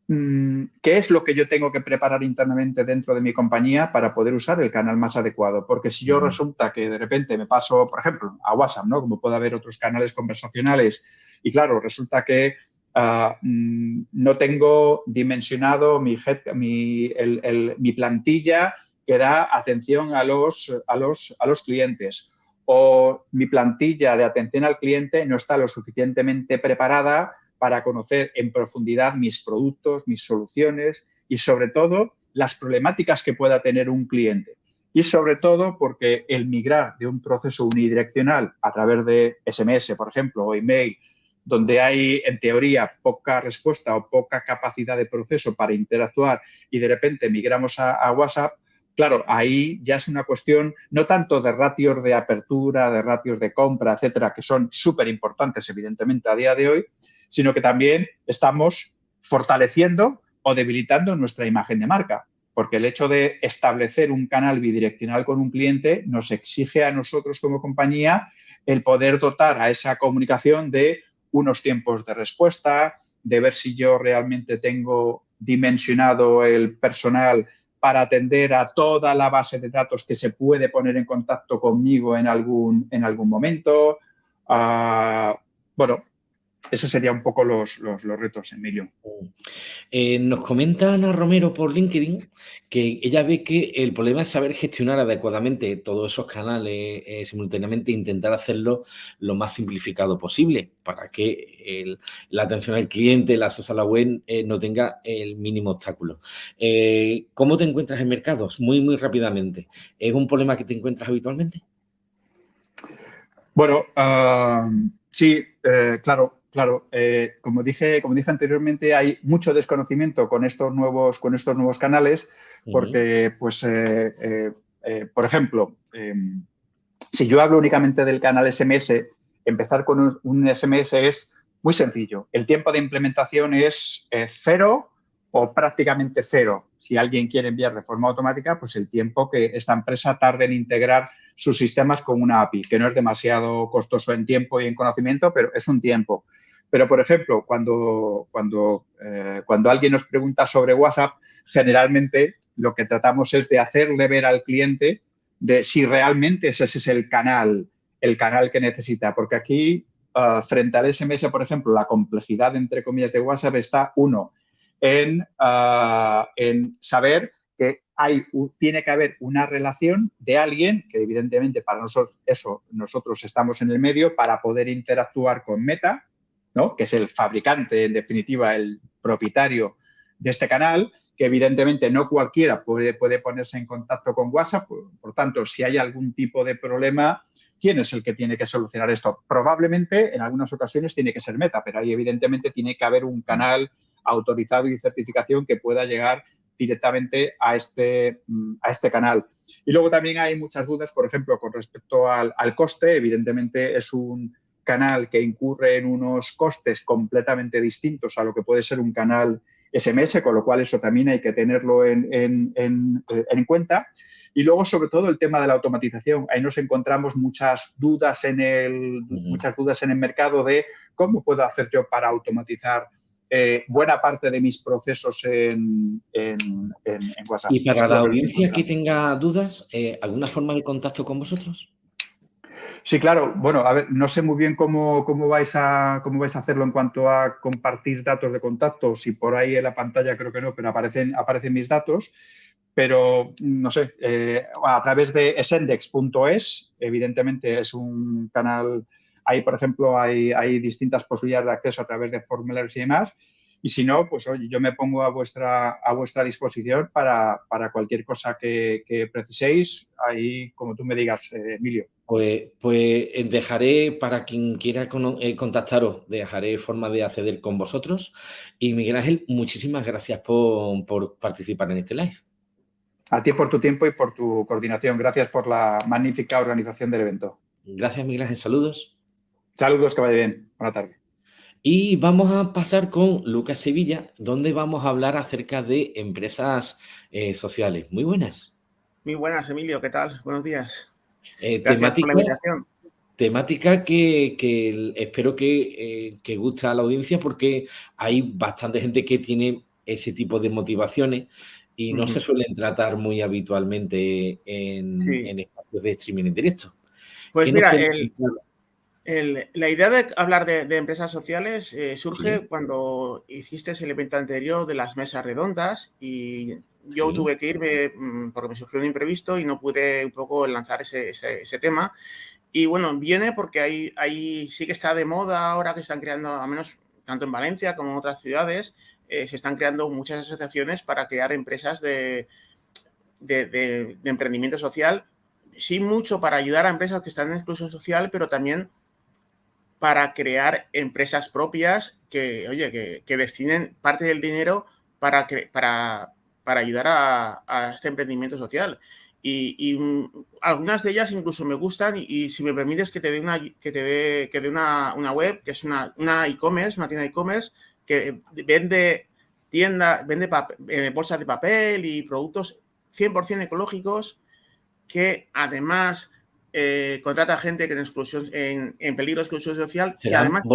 mm, qué es lo que yo tengo que preparar internamente dentro de mi compañía para poder usar el canal más adecuado. Porque si yo resulta que de repente me paso, por ejemplo, a WhatsApp, ¿no? Como puede haber otros canales conversacionales, y claro, resulta que ah, mm, no tengo dimensionado mi, mi plantilla que da atención a los, a los, a los clientes o mi plantilla de atención al cliente no está lo suficientemente preparada para conocer en profundidad mis productos, mis soluciones y sobre todo las problemáticas que pueda tener un cliente. Y sobre todo porque el migrar de un proceso unidireccional a través de SMS, por ejemplo, o email, donde hay en teoría poca respuesta o poca capacidad de proceso para interactuar y de repente migramos a, a WhatsApp, Claro, ahí ya es una cuestión no tanto de ratios de apertura, de ratios de compra, etcétera, que son súper importantes, evidentemente, a día de hoy, sino que también estamos fortaleciendo o debilitando nuestra imagen de marca. Porque el hecho de establecer un canal bidireccional con un cliente nos exige a nosotros como compañía el poder dotar a esa comunicación de unos tiempos de respuesta, de ver si yo realmente tengo dimensionado el personal para atender a toda la base de datos que se puede poner en contacto conmigo en algún, en algún momento. Ah, bueno, esos serían un poco los, retos, Emilio.
Eh, nos comenta Ana Romero por LinkedIn que ella ve que el problema es saber gestionar adecuadamente todos esos canales eh, simultáneamente e intentar hacerlo lo más simplificado posible para que la atención al cliente, el acceso a la web eh, no tenga el mínimo obstáculo. ¿Cómo te encuentras en mercados? Muy, muy rápidamente. ¿Es un problema que te encuentras habitualmente?
Bueno, ah, sí, claro. Claro, eh, como, dije, como dije anteriormente, hay mucho desconocimiento con estos nuevos, con estos nuevos canales, porque, pues, eh, eh, por ejemplo, em, si yo hablo únicamente del canal SMS, empezar con un, SMS es muy sencillo. El tiempo de implementación es cero o prácticamente cero. Si alguien quiere enviar de forma automática, pues el tiempo que esta empresa tarde en integrar sus sistemas con una API, que no es demasiado costoso en tiempo y en conocimiento, pero es un tiempo. Pero, por ejemplo, cuando, cuando, eh, cuando alguien nos pregunta sobre WhatsApp, generalmente lo que tratamos es de hacerle ver al cliente de si realmente ese es el canal, el canal que necesita. Porque aquí, ah, frente al SMS, por ejemplo, la complejidad, entre comillas, de WhatsApp está, uno, en, ah, en saber que hay, tiene que haber una relación de alguien, que evidentemente para nosotros eso, nosotros estamos en el medio para poder interactuar con Meta, que es el fabricante, en definitiva, el propietario de este canal, que evidentemente no cualquiera puede, puede ponerse en contacto con WhatsApp. Por, tanto, si hay algún tipo de problema, ¿quién es el que tiene que solucionar esto? Probablemente en algunas ocasiones tiene que ser Meta, pero ahí evidentemente tiene que haber un canal autorizado y certificación que pueda llegar directamente a este, mm, a este canal. Y luego también hay muchas dudas, por ejemplo, con respecto al coste. Evidentemente es un canal que incurre en unos costes completamente distintos a lo que puede ser un canal SMS, con lo cual eso también hay que tenerlo en, en, en, cuenta. Y luego, sobre todo, el tema de la automatización. Ahí nos encontramos muchas dudas en el, muchas dudas en el mercado de cómo puedo hacer yo para automatizar eh, buena parte de mis procesos en, WhatsApp.
Y para la audiencia que tenga dudas, eh, ¿alguna forma de contacto con vosotros?
Sí, claro. Bueno, a ver, no sé muy bien cómo, cómo, vais a, cómo vais a hacerlo en cuanto a compartir datos de contacto. Si por ahí en la pantalla creo que no, pero aparecen, aparecen mis datos. Pero, no sé, eh, a través de esendex.es, evidentemente es un canal, ahí, por ejemplo, hay, distintas posibilidades de acceso a través de formularios y demás. Y si no, pues oye, yo me pongo a vuestra, a vuestra disposición para, cualquier cosa que, preciséis, ahí como tú me digas, eh, Emilio.
Pues, pues dejaré, para quien quiera eh, contactaros, dejaré forma de acceder con vosotros. Y Miguel Ángel, muchísimas gracias por, por participar en este live.
A ti por tu tiempo y por tu coordinación. Gracias por la magnífica organización del evento.
Gracias, Miguel Ángel. Saludos.
Saludos, que vaya bien. Buena tarde.
Y vamos a pasar con Lucas Sevilla, donde vamos a hablar acerca de empresas eh, sociales. Muy buenas.
Muy buenas, Emilio. ¿Qué tal? Buenos días.
Eh, temática, temática que, espero que, eh, guste a la audiencia porque hay bastante gente que tiene ese tipo de motivaciones y no se suelen tratar muy habitualmente en, espacios de streaming en directo.
Pues mira, el, la idea de hablar de, empresas sociales eh, surge cuando hiciste el evento anterior de las mesas redondas y yo tuve que irme mm, porque me surgió un imprevisto y no pude un poco lanzar ese, tema. Y bueno, viene porque ahí, ahí sí que está de moda ahora que están creando, al menos tanto en Valencia como en otras ciudades, eh, se están creando muchas asociaciones para crear empresas de, de, emprendimiento social. Sí, mucho para ayudar a empresas que están en exclusión social, pero también para crear empresas propias que, oye, que, destinen parte del dinero para, para, para ayudar a, este emprendimiento social. Y, mm, algunas de ellas incluso me gustan y, si me permites que te dé una, que te dé, que dé una, web, que es una e-commerce, una tienda e-commerce que vende tienda, vende eh, bolsas de papel y productos 100% ecológicos que además eh, contrata gente que en, exclusión, en, peligro de exclusión social.
y además,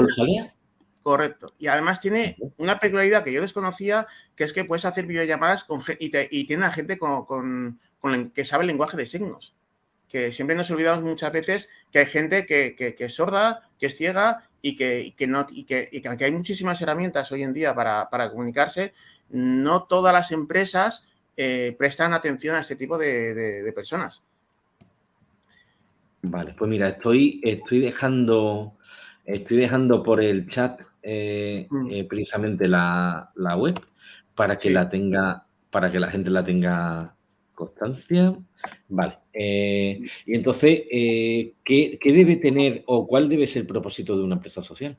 Correcto. Y además tiene una peculiaridad que yo desconocía, que es que puedes hacer videollamadas con, y, y tiene a gente con, con, que sabe el lenguaje de signos. Que siempre nos olvidamos muchas veces que hay gente que, que, es sorda, que es ciega y que, no, y que, y que hay muchísimas herramientas hoy en día para, para comunicarse, no todas las empresas eh, prestan atención a este tipo de, de personas.
Vale, pues mira, estoy, estoy dejando estoy dejando por el chat eh, mm. eh, precisamente la, web para que la tenga, para que la gente la tenga constancia. Vale. Eh, y entonces, ¿qué, debe tener o cuál debe ser el propósito de una empresa social?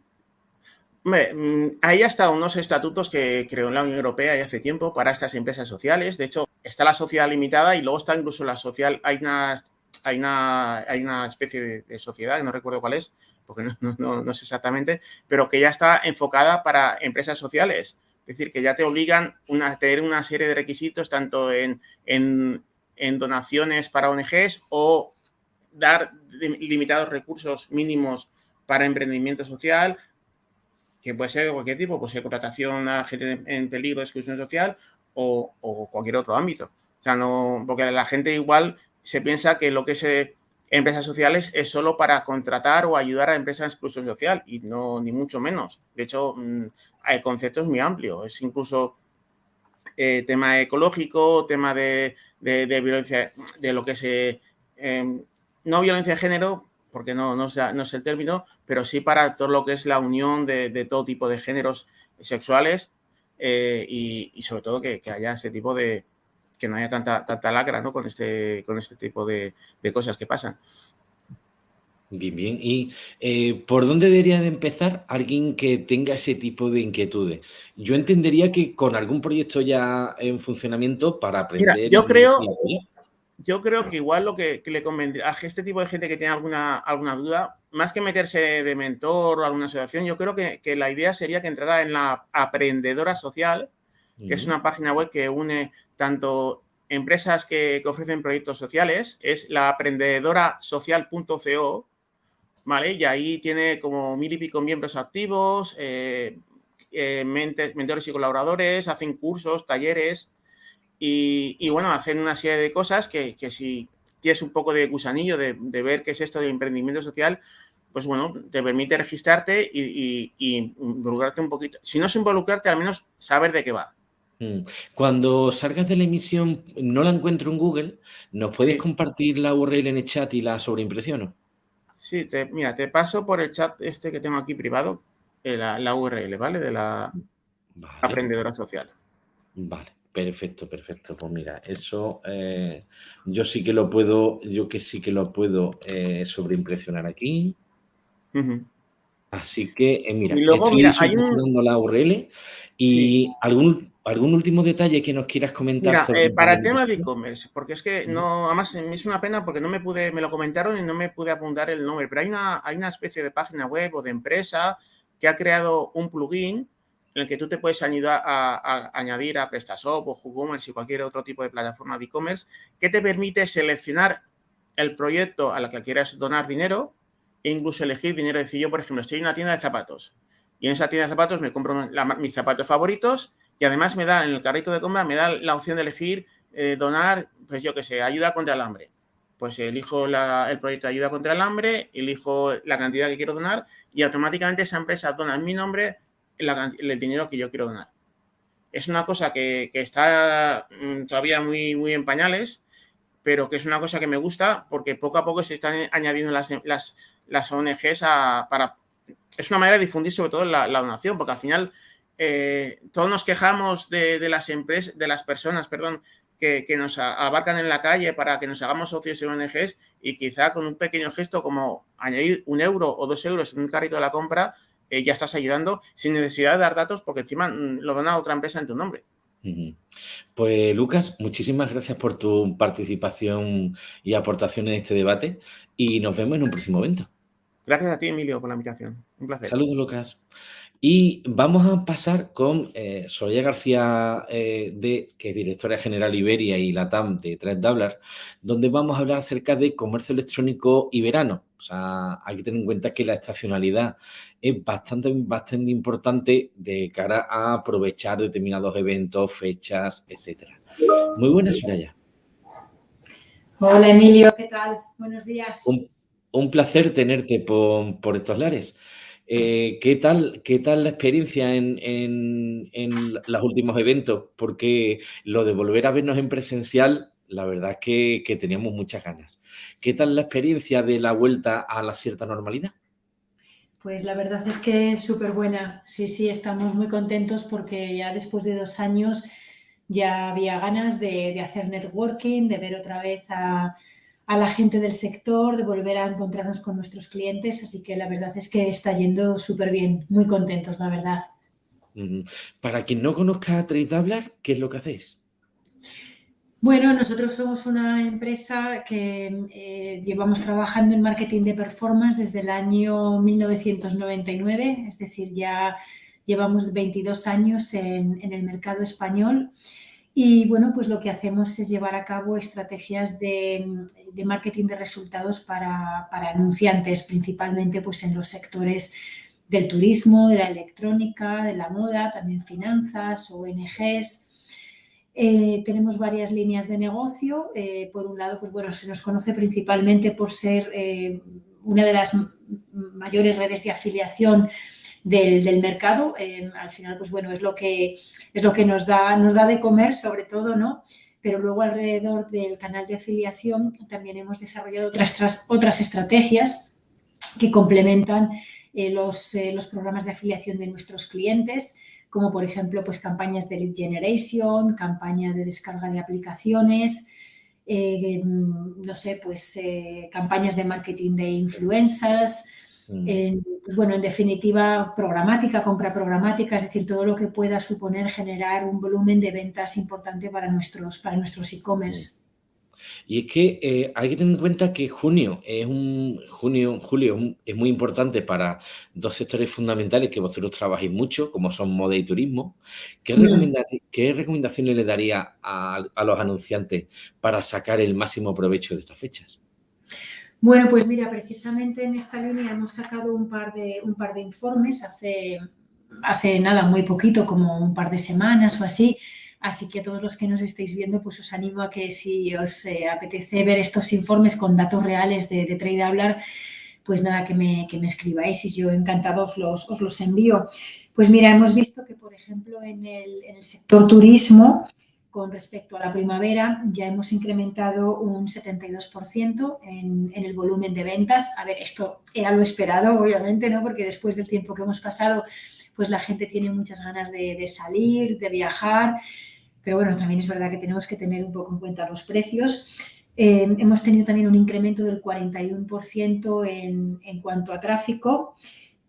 Mm, hay hasta unos estatutos que creó la Unión Europea hace tiempo para estas empresas sociales. De hecho, está la sociedad limitada y luego está incluso la social. Hay unas hay una, hay una especie de, sociedad, que no recuerdo cuál es, porque no, sé exactamente, pero que ya está enfocada para empresas sociales. Es decir, que ya te obligan a tener una serie de requisitos, tanto en, donaciones para ONGs o dar limitados recursos mínimos para emprendimiento social, que puede ser de cualquier tipo, puede ser contratación a gente en peligro de exclusión social o, o, cualquier otro ámbito. O sea, no, porque la gente igual se piensa que lo que es eh, empresas sociales es solo para contratar o ayudar a empresas en exclusión social y no, ni mucho menos. De hecho, mm, el concepto es muy amplio, es incluso eh, tema ecológico, tema de, violencia, de lo que es, eh, em, no violencia de género, porque no, no, es el término, pero sí para todo lo que es la unión de, todo tipo de géneros sexuales y, sobre todo que haya ese tipo de, que no haya tanta, tanta lacra ¿no? con, este, con este tipo de, cosas que pasan.
Bien, bien. ¿Y eh, por dónde debería de empezar alguien que tenga ese tipo de inquietudes? Yo entendería que con algún proyecto ya en funcionamiento para aprender...
Mira, yo creo, yo creo que igual lo que, le convendría a este tipo de gente que tiene alguna, alguna duda, más que meterse de mentor o alguna asociación, yo creo que, la idea sería que entrara en la Aprendedora Social, que es una página web que une tanto empresas que, ofrecen proyectos sociales, es la aprendedorasocial.co, ¿vale? Y ahí tiene como mil y pico miembros activos, eh, eh, mentores y colaboradores, hacen cursos, talleres, y, bueno, hacen una serie de cosas que, si tienes un poco de gusanillo de, ver qué es esto del emprendimiento social, pues bueno, te permite registrarte y, involucrarte un poquito. Si no es involucrarte, al menos saber de qué va.
Mm. Cuando salgas de la emisión, no la encuentro en Google, ¿nos puedes compartir la URL en el chat y la sobreimpresiono?
Sí, mira, te paso por el chat este que tengo aquí privado, eh, la, URL, ¿vale? De la aprendedora social.
Vale. Perfecto, perfecto. Pues mira, eso eh, yo sí que lo puedo, yo que sí que lo puedo eh, sobreimpresionar aquí. Así que, mira, estoy mira, la URL y algún, algún último detalle que nos quieras comentar.
Mira, para el tema de e-commerce, porque es que no, además me es una pena porque no me pude, me lo comentaron y no me pude apuntar el nombre, pero hay una, hay una especie de página web o de empresa que ha creado un plugin en el que tú te puedes ayudar a, añadir a PrestaShop o WooCommerce y cualquier otro tipo de plataforma de e-commerce que te permite seleccionar el proyecto a la que quieras donar dinero e incluso elegir dinero. Es decir, yo, por ejemplo, estoy en una tienda de zapatos y en esa tienda de zapatos me compro mis zapatos favoritos y además me da, en el carrito de compra, me da la opción de elegir eh, donar, pues yo qué sé, ayuda contra el hambre. Pues elijo el proyecto de ayuda contra el hambre, elijo la cantidad que quiero donar y automáticamente esa empresa dona en mi nombre el dinero que yo quiero donar. Es una cosa que, está mm, todavía muy, muy en pañales, pero que es una cosa que me gusta porque poco a poco se están añadiendo las, las, las ONGs para... Es una manera de difundir sobre todo la, donación, porque al final eh, todos nos quejamos de, las empresas, de las personas, perdón, que, que, nos abarcan en la calle para que nos hagamos socios en ONGs y quizá con un pequeño gesto como añadir un euro o dos euros en un carrito de la compra eh, ya estás ayudando sin necesidad de dar datos porque encima mm, lo dona otra empresa en tu nombre.
Pues Lucas, muchísimas gracias por tu participación y aportación en este debate y nos vemos en un próximo evento.
Gracias a ti, Emilio, por la invitación. Un placer.
Saludos, Lucas. Y vamos a pasar con eh, Soraya García, eh, de, que es directora general Iberia y Latam de ThreadDoubler, donde vamos a hablar acerca de comercio electrónico y verano. O sea, hay que tener en cuenta que la estacionalidad es bastante, bastante importante de cara a aprovechar determinados eventos, fechas, etcétera. Muy buenas, Soraya.
Hola, Emilio, ¿qué tal? Buenos días.
Un, placer tenerte por, por estos lares. Eh, ¿qué, tal, ¿Qué tal la experiencia en, en, los últimos eventos? Porque lo de volver a vernos en presencial, la verdad es que, que teníamos muchas ganas. ¿Qué tal la experiencia de la vuelta a la cierta normalidad?
Pues la verdad es que es súper buena. Sí, sí, estamos muy contentos porque ya después de dos años ya había ganas de, de hacer networking, de ver otra vez a, a la gente del sector, de volver a encontrarnos con nuestros clientes, así que la verdad es que está yendo súper bien, muy contentos, la verdad.
Para quien no conozca a Trade ¿qué es lo que hacéis?
Bueno, nosotros somos una empresa que eh, llevamos trabajando en marketing de performance desde el año 1999, es decir, ya llevamos 22 años en, en el mercado español y bueno, pues lo que hacemos es llevar a cabo estrategias de, marketing de resultados para, anunciantes, principalmente pues en los sectores del turismo, de la electrónica, de la moda, también finanzas, ONGs. Eh, tenemos varias líneas de negocio. Eh, por un lado, pues bueno, se nos conoce principalmente por ser eh, una de las mayores redes de afiliación del, mercado. al final, pues bueno, es lo que, es lo que nos, da, nos da de comer sobre todo, ¿no? Pero luego alrededor del canal de afiliación también hemos desarrollado otras, otras estrategias que complementan eh, los, eh, los programas de afiliación de nuestros clientes, como por ejemplo pues campañas de lead generation, campaña de descarga de aplicaciones, no sé, pues campañas de marketing de influencers, mm. pues bueno, en definitiva, programática, compra programática, es decir, todo lo que pueda suponer generar un volumen de ventas importante para nuestros para nuestros e-commerce.
Y es que eh, hay que tener en cuenta que junio es un junio, julio es, muy importante para dos sectores fundamentales que vosotros trabajáis mucho, como son moda y turismo. ¿Qué, recomendaciones le daría a, los anunciantes para sacar el máximo provecho de estas fechas?
Bueno, pues mira, precisamente en esta línea hemos sacado un par de, un par de informes hace, hace nada, muy poquito, como un par de semanas o así, Así que todos los que nos estáis viendo, pues os animo a que si os eh, apetece ver estos informes con datos reales de, de Trade Hablar, pues nada, que me, que me escribáis y yo encantado os los, os los envío. Pues mira, hemos visto que, por ejemplo, en el sector turismo, con respecto a la primavera, ya hemos incrementado un 72% en, el volumen de ventas. A ver, esto era lo esperado, obviamente, ¿no? Porque después del tiempo que hemos pasado, pues la gente tiene muchas ganas de, salir, de viajar pero bueno, también es verdad que tenemos que tener un poco en cuenta los precios. Eh, hemos tenido también un incremento del 41% en, en, cuanto a tráfico.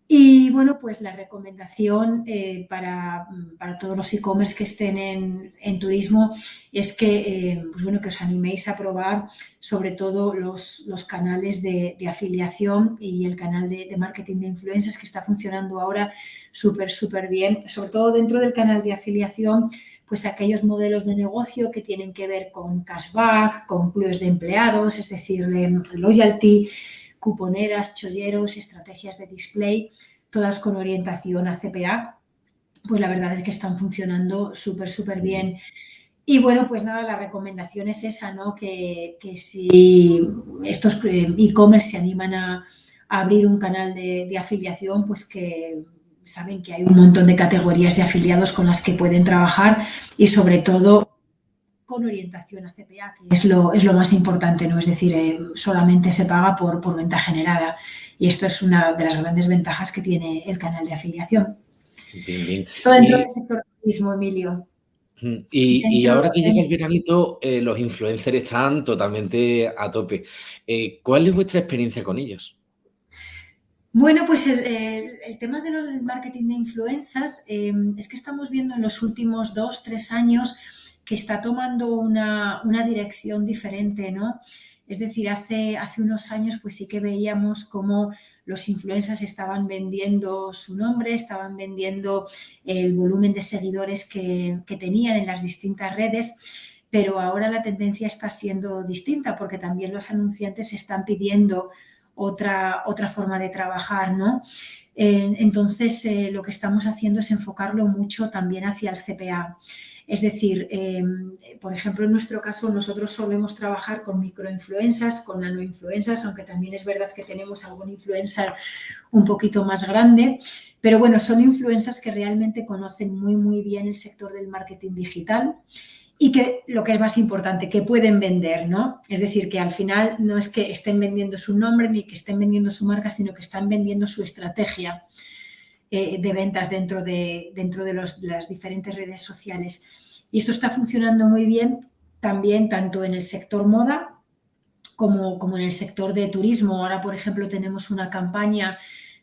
Y bueno, pues la recomendación eh, para, para, todos los e-commerce que estén en, en, turismo es que, eh, pues bueno, que os animéis a probar sobre todo los, los canales de, de, afiliación y el canal de, de, marketing de influencers que está funcionando ahora súper, súper bien. Sobre todo dentro del canal de afiliación pues aquellos modelos de negocio que tienen que ver con cashback, con clubes de empleados, es decir, loyalty, cuponeras, cholleros, estrategias de display, todas con orientación a CPA, pues la verdad es que están funcionando súper, súper bien. Y bueno, pues nada, la recomendación es esa, ¿no? Que, que si estos eh, e-commerce se animan a, abrir un canal de, de afiliación, pues que saben que hay un montón de categorías de afiliados con las que pueden trabajar y sobre todo con orientación a CPA, que es lo, es lo más importante, ¿no? Es decir, eh, solamente se paga por, por venta generada y esto es una de las grandes ventajas que tiene el canal de afiliación. Esto dentro del sector turismo, Emilio.
Y, y, ahora que llega el veranito, eh, los influencers están totalmente a tope. Eh, ¿Cuál es vuestra experiencia con ellos?
Bueno, pues el, tema de los marketing de influencias em, es que estamos viendo en los últimos dos, tres años que está tomando una, dirección diferente, ¿no? Es decir, hace, hace unos años pues sí que veíamos cómo los influencers estaban vendiendo su nombre, estaban vendiendo el volumen de seguidores que, que tenían en las distintas redes, pero ahora la tendencia está siendo distinta porque también los anunciantes están pidiendo otra, otra forma de trabajar, ¿no? entonces, eh, lo que estamos haciendo es enfocarlo mucho también hacia el CPA. Es decir, em, por ejemplo, en nuestro caso nosotros solemos trabajar con microinfluencias, con nanoinfluencias, aunque también es verdad que tenemos algún influencer un poquito más grande, pero bueno, son influencias que realmente conocen muy, muy bien el sector del marketing digital y que lo que es más importante, que pueden vender, ¿no? Es decir, que al final no es que estén vendiendo su nombre ni que estén vendiendo su marca, sino que están vendiendo su estrategia eh, de ventas dentro, de, dentro de, los, de, las diferentes redes sociales. Y esto está funcionando muy bien también tanto en el sector moda como, como en el sector de turismo. Ahora, por ejemplo, tenemos una campaña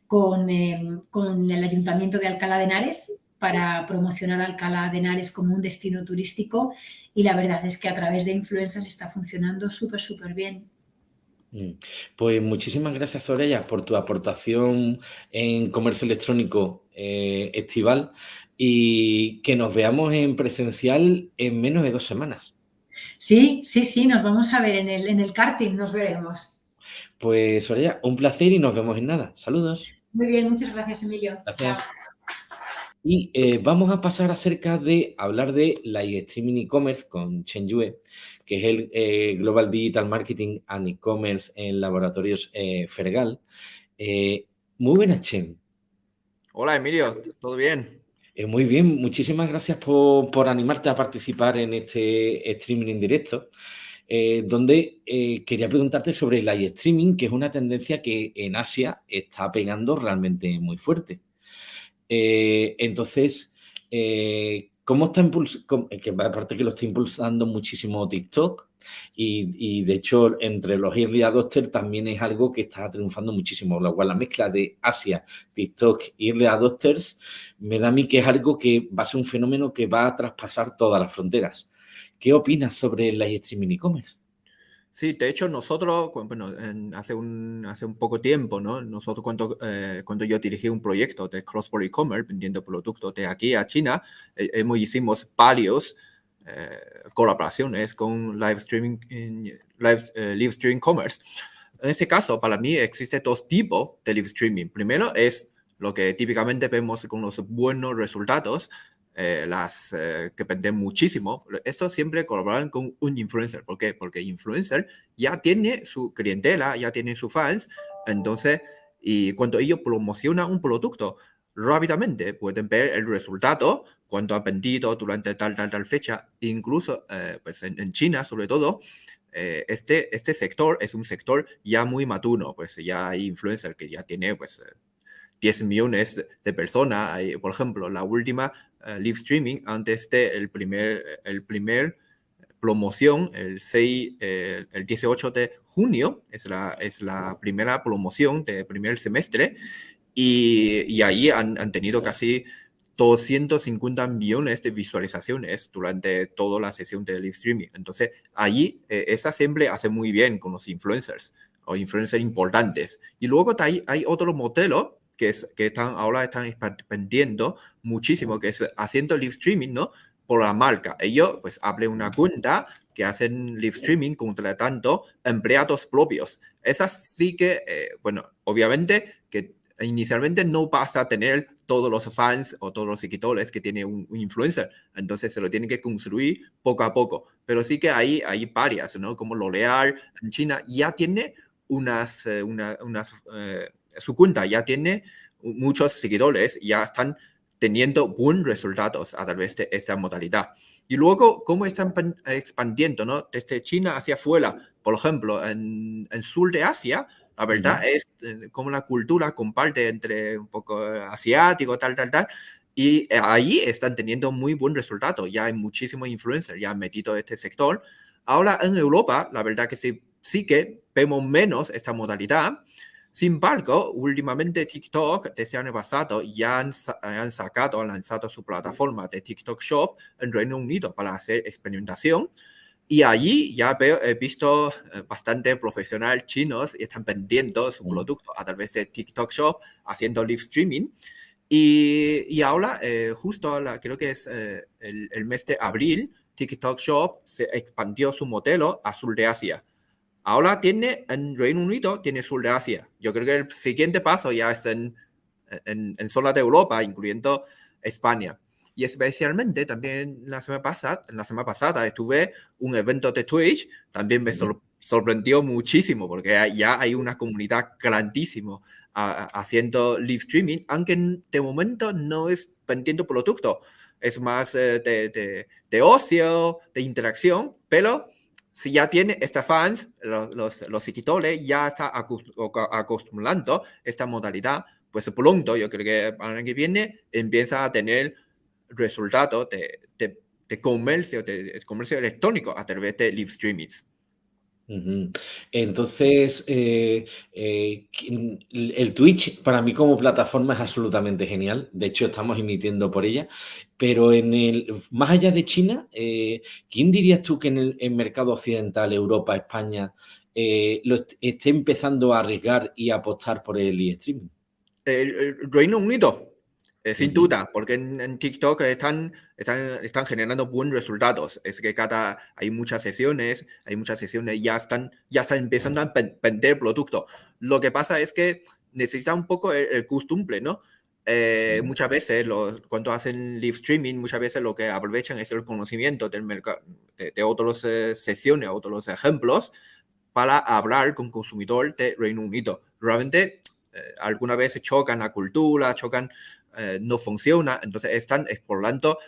con, eh, con el Ayuntamiento de Alcalá de Henares, para promocionar Alcalá de Henares como un destino turístico y la verdad es que a través de influencers está funcionando súper, súper bien.
Mm. Pues muchísimas gracias, Soraya, por tu aportación en comercio electrónico eh, estival y que nos veamos en presencial en menos de dos semanas.
Sí, sí, sí, nos vamos a ver en el, en el karting, nos veremos.
Pues, Soraya, un placer y nos vemos en nada. Saludos.
Muy bien, muchas gracias, Emilio.
Gracias. Y eh, vamos a pasar acerca de hablar de live streaming e-commerce con Chen Yue, que es el eh, Global Digital Marketing and E-Commerce en Laboratorios eh, Fergal. muy buenas, Chen.
Hola, Emilio, ¿todo bien?
muy bien, muchísimas gracias por, por, animarte a participar en este streaming en directo. donde quería preguntarte sobre el live streaming, que es una tendencia que en Asia está pegando realmente muy fuerte. Eh, entonces, eh, ¿Cómo está impulsando? Que aparte que lo está impulsando muchísimo TikTok y, de hecho entre los early adopters también es algo que está triunfando muchísimo. Lo cual la mezcla de Asia, TikTok y early adopters me da a mí que es algo que va a ser un fenómeno que va a traspasar todas las fronteras. ¿Qué opinas sobre el live streaming e-commerce?
Sí, de hecho nosotros, bueno, hace, un, hace un poco tiempo, ¿no? Nosotros cuando, eh, cuando yo dirigí un proyecto de cross-border e-commerce vendiendo productos de aquí a China, eh, hemos hicimos varios eh, colaboraciones con live streaming, live, live streaming commerce. En ese caso, para mí existe dos tipos de live streaming. Primero es lo que típicamente vemos con los buenos resultados, eh, las eh, que venden muchísimo, esto siempre colaboran con un influencer. ¿Por qué? Porque influencer ya tiene su clientela, ya tiene sus fans, entonces, y cuando ellos promocionan un producto, rápidamente pueden ver el resultado, cuánto ha vendido durante tal, tal, tal fecha, incluso eh, pues en, China sobre todo, este, este sector es un sector ya muy maturo, pues ya hay influencer que ya tiene pues 10 millones de personas. por ejemplo, la última uh, live streaming. Antes de el primer, el primer promoción, el 6, eh, el 18 de junio, es la, es la primera promoción del primer semestre, y, y ahí han, han, tenido casi 250 millones de visualizaciones durante toda la sesión de live streaming. Entonces, allí eh, esa siempre hace muy bien con los influencers o influencers importantes. Y luego hay, hay otro modelo que, es, que están, ahora están expandiendo muchísimo, que es haciendo live streaming, ¿no? Por la marca. Ellos, pues, abren una cuenta que hacen live streaming contratando empleados propios. Esas sí que, eh, bueno, obviamente que inicialmente no vas a tener todos los fans o todos los seguidores que tiene un, influencer. Entonces se lo tienen que construir poco a poco. Pero sí que hay, hay varias, ¿no? Como L'Oreal en China ya tiene unas, eh, unas eh, su cuenta ya tiene muchos seguidores, ya están teniendo buenos resultados a través de esta modalidad. Y luego, ¿cómo están expandiendo ¿no? desde China hacia afuera? Por ejemplo, en el sur de Asia, la verdad es eh, como la cultura comparte entre un poco asiático, tal, tal, tal. Y ahí están teniendo muy buen resultado. Ya hay muchísimos influencers ya han metido este sector. Ahora en Europa, la verdad que sí, sí que vemos menos esta modalidad. Sin embargo, últimamente TikTok desde el año pasado ya han, han sacado, han lanzado su plataforma de TikTok Shop en Reino Unido para hacer experimentación. Y allí ya veo, he visto eh, bastante profesionales chinos y están vendiendo su producto a través de TikTok Shop, haciendo live streaming. Y, y ahora, eh, justo la, creo que es eh, el, el, mes de abril, TikTok Shop se expandió su modelo a sur de Asia. Ahora tiene en Reino Unido, tiene sur de Asia. Yo creo que el siguiente paso ya es en, en, en zona de Europa, incluyendo España. Y especialmente también la semana pasada, la semana pasada estuve un evento de Twitch, también me sorprendió muchísimo porque ya hay una comunidad grandísima haciendo live streaming, aunque de momento no es vendiendo producto, es más eh, de, de, de, ocio, de interacción, pero si ya tiene estos fans, los, los, los ya está acostumbrando esta modalidad, pues pronto, yo creo que para el año que viene, empieza a tener resultados de, de, de, comercio, de, comercio electrónico a través de live streamings.
Entonces, eh, eh, el Twitch para mí como plataforma es absolutamente genial. De hecho, estamos emitiendo por ella. Pero en el, más allá de China, eh, ¿quién dirías tú que en el, mercado occidental, Europa, España, lo esté empezando a arriesgar y apostar por el e-streaming?
Reino Unido, sin duda, porque en, TikTok están, están, están generando buenos resultados. Es que cada, hay muchas sesiones, hay muchas sesiones, ya están, ya están empezando a vender producto. Lo que pasa es que necesita un poco el, costumbre, ¿no? Eh, sí. Muchas veces, los, cuando hacen live streaming, muchas veces lo que aprovechan es el conocimiento del mercado, de, de otras eh, sesiones, otros ejemplos, para hablar con consumidor de Reino Unido. Realmente, eh, alguna vez chocan la cultura, chocan eh, no funciona, entonces están explorando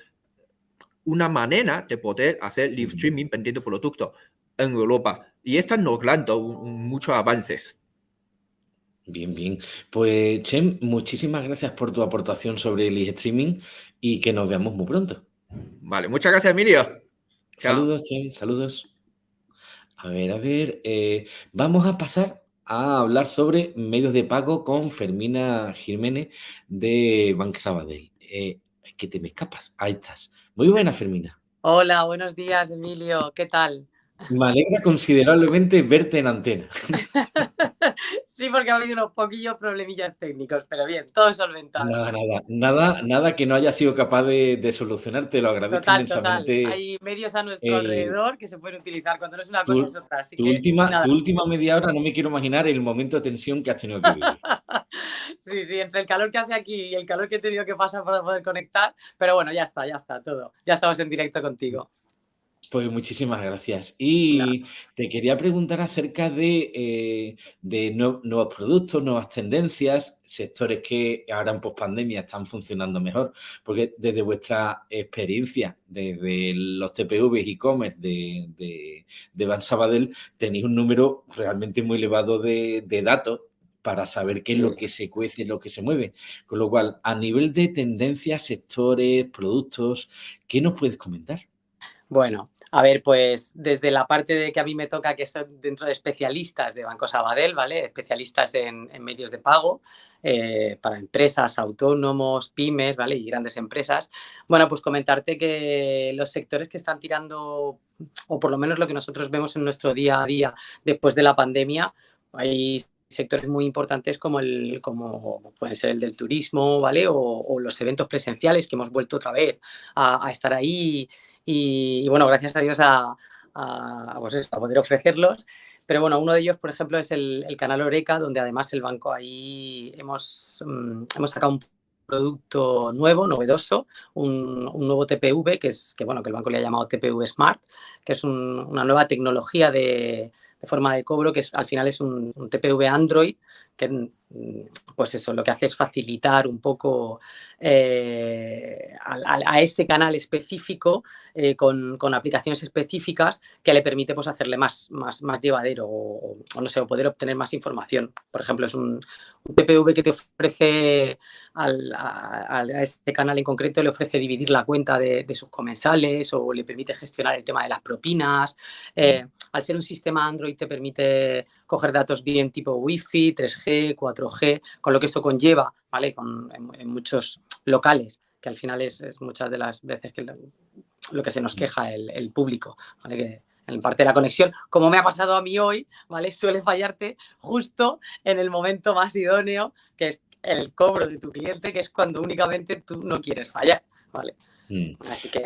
una manera de poder hacer live streaming vendiendo productos en Europa y están logrando muchos avances.
Bien, bien. Pues, Chem, muchísimas gracias por tu aportación sobre el live streaming y que nos veamos muy pronto.
Vale, muchas gracias, Emilio.
Saludos, Chen, saludos. A ver, a ver, eh, vamos a pasar a hablar sobre medios de pago con Fermina Jiménez de Bank Sabadell. Eh, que te me escapas, ahí estás. Muy buena, Fermina.
Hola, buenos días, Emilio. ¿Qué tal?
Me alegra considerablemente verte en antena.
sí, porque ha habido unos poquillos problemillas técnicos, pero bien, todo solventado.
Nada, nada, nada, nada que no haya sido capaz de, solucionar, te lo agradezco
total,
inmensamente.
Total. Hay medios a nuestro alrededor que se pueden utilizar cuando no es una cosa, es otra. Así
tu,
que,
última, tu última media hora no me quiero imaginar el momento de tensión que has tenido que vivir.
sí, sí, entre el calor que hace aquí y el calor que he tenido que pasar para poder conectar, pero bueno, ya está, ya está, todo. Ya estamos en directo contigo.
Pues muchísimas gracias. Y te quería preguntar acerca de, eh, de nuevos productos, nuevas tendencias, sectores que ahora en pospandemia están funcionando mejor, porque desde vuestra experiencia, desde los TPVs e-commerce de, de, de Van Sabadell, tenéis un número realmente muy elevado de, de datos para saber qué es lo que se cuece, lo que se mueve. Con lo cual, a nivel de tendencias, sectores, productos, ¿qué nos puedes comentar?
Bueno, a ver, pues desde la parte de que a mí me toca, que son dentro de especialistas de Banco Sabadell, ¿vale? Especialistas en, medios de pago eh, para empresas, autónomos, pymes, ¿vale? Y grandes empresas. Bueno, pues comentarte que los sectores que están tirando, o por lo menos lo que nosotros vemos en nuestro día a día después de la pandemia, hay sectores muy importantes como el como puede ser el del turismo, ¿vale? O, los eventos presenciales que hemos vuelto otra vez a estar ahí y, bueno, gracias a Dios a, pues a, poder ofrecerlos. Pero bueno, uno de ellos, por ejemplo, es el, canal Oreca, donde además el banco ahí hemos, mm, hemos sacado un producto nuevo, novedoso, un, nuevo TPV, que es que bueno, que el banco le ha llamado TPV Smart, que es una nueva tecnología de, forma de cobro, que es, al final es un, un TPV Android, que Mm, pues eso, lo que hace es facilitar un poco eh, a, ese canal específico eh, con, aplicaciones específicas que le permite pues, hacerle más, más, más llevadero o, no sé, poder obtener más información. Por ejemplo, es un, un TPV que te ofrece a, este canal en concreto, le ofrece dividir la cuenta de, sus comensales o le permite gestionar el tema de las propinas. Eh, al ser un sistema Android te permite coger datos bien tipo Wi-Fi, 3G, 4G g con lo que esto conlleva, ¿vale? Con, en, muchos locales, que al final es, muchas de las veces que lo, que se nos queja el, público, ¿vale? Que, en parte de la conexión, como me ha pasado a mí hoy, ¿vale? Suele fallarte justo en el momento más idóneo, que es el cobro de tu cliente, que es cuando únicamente tú no quieres fallar, ¿vale?
Mm.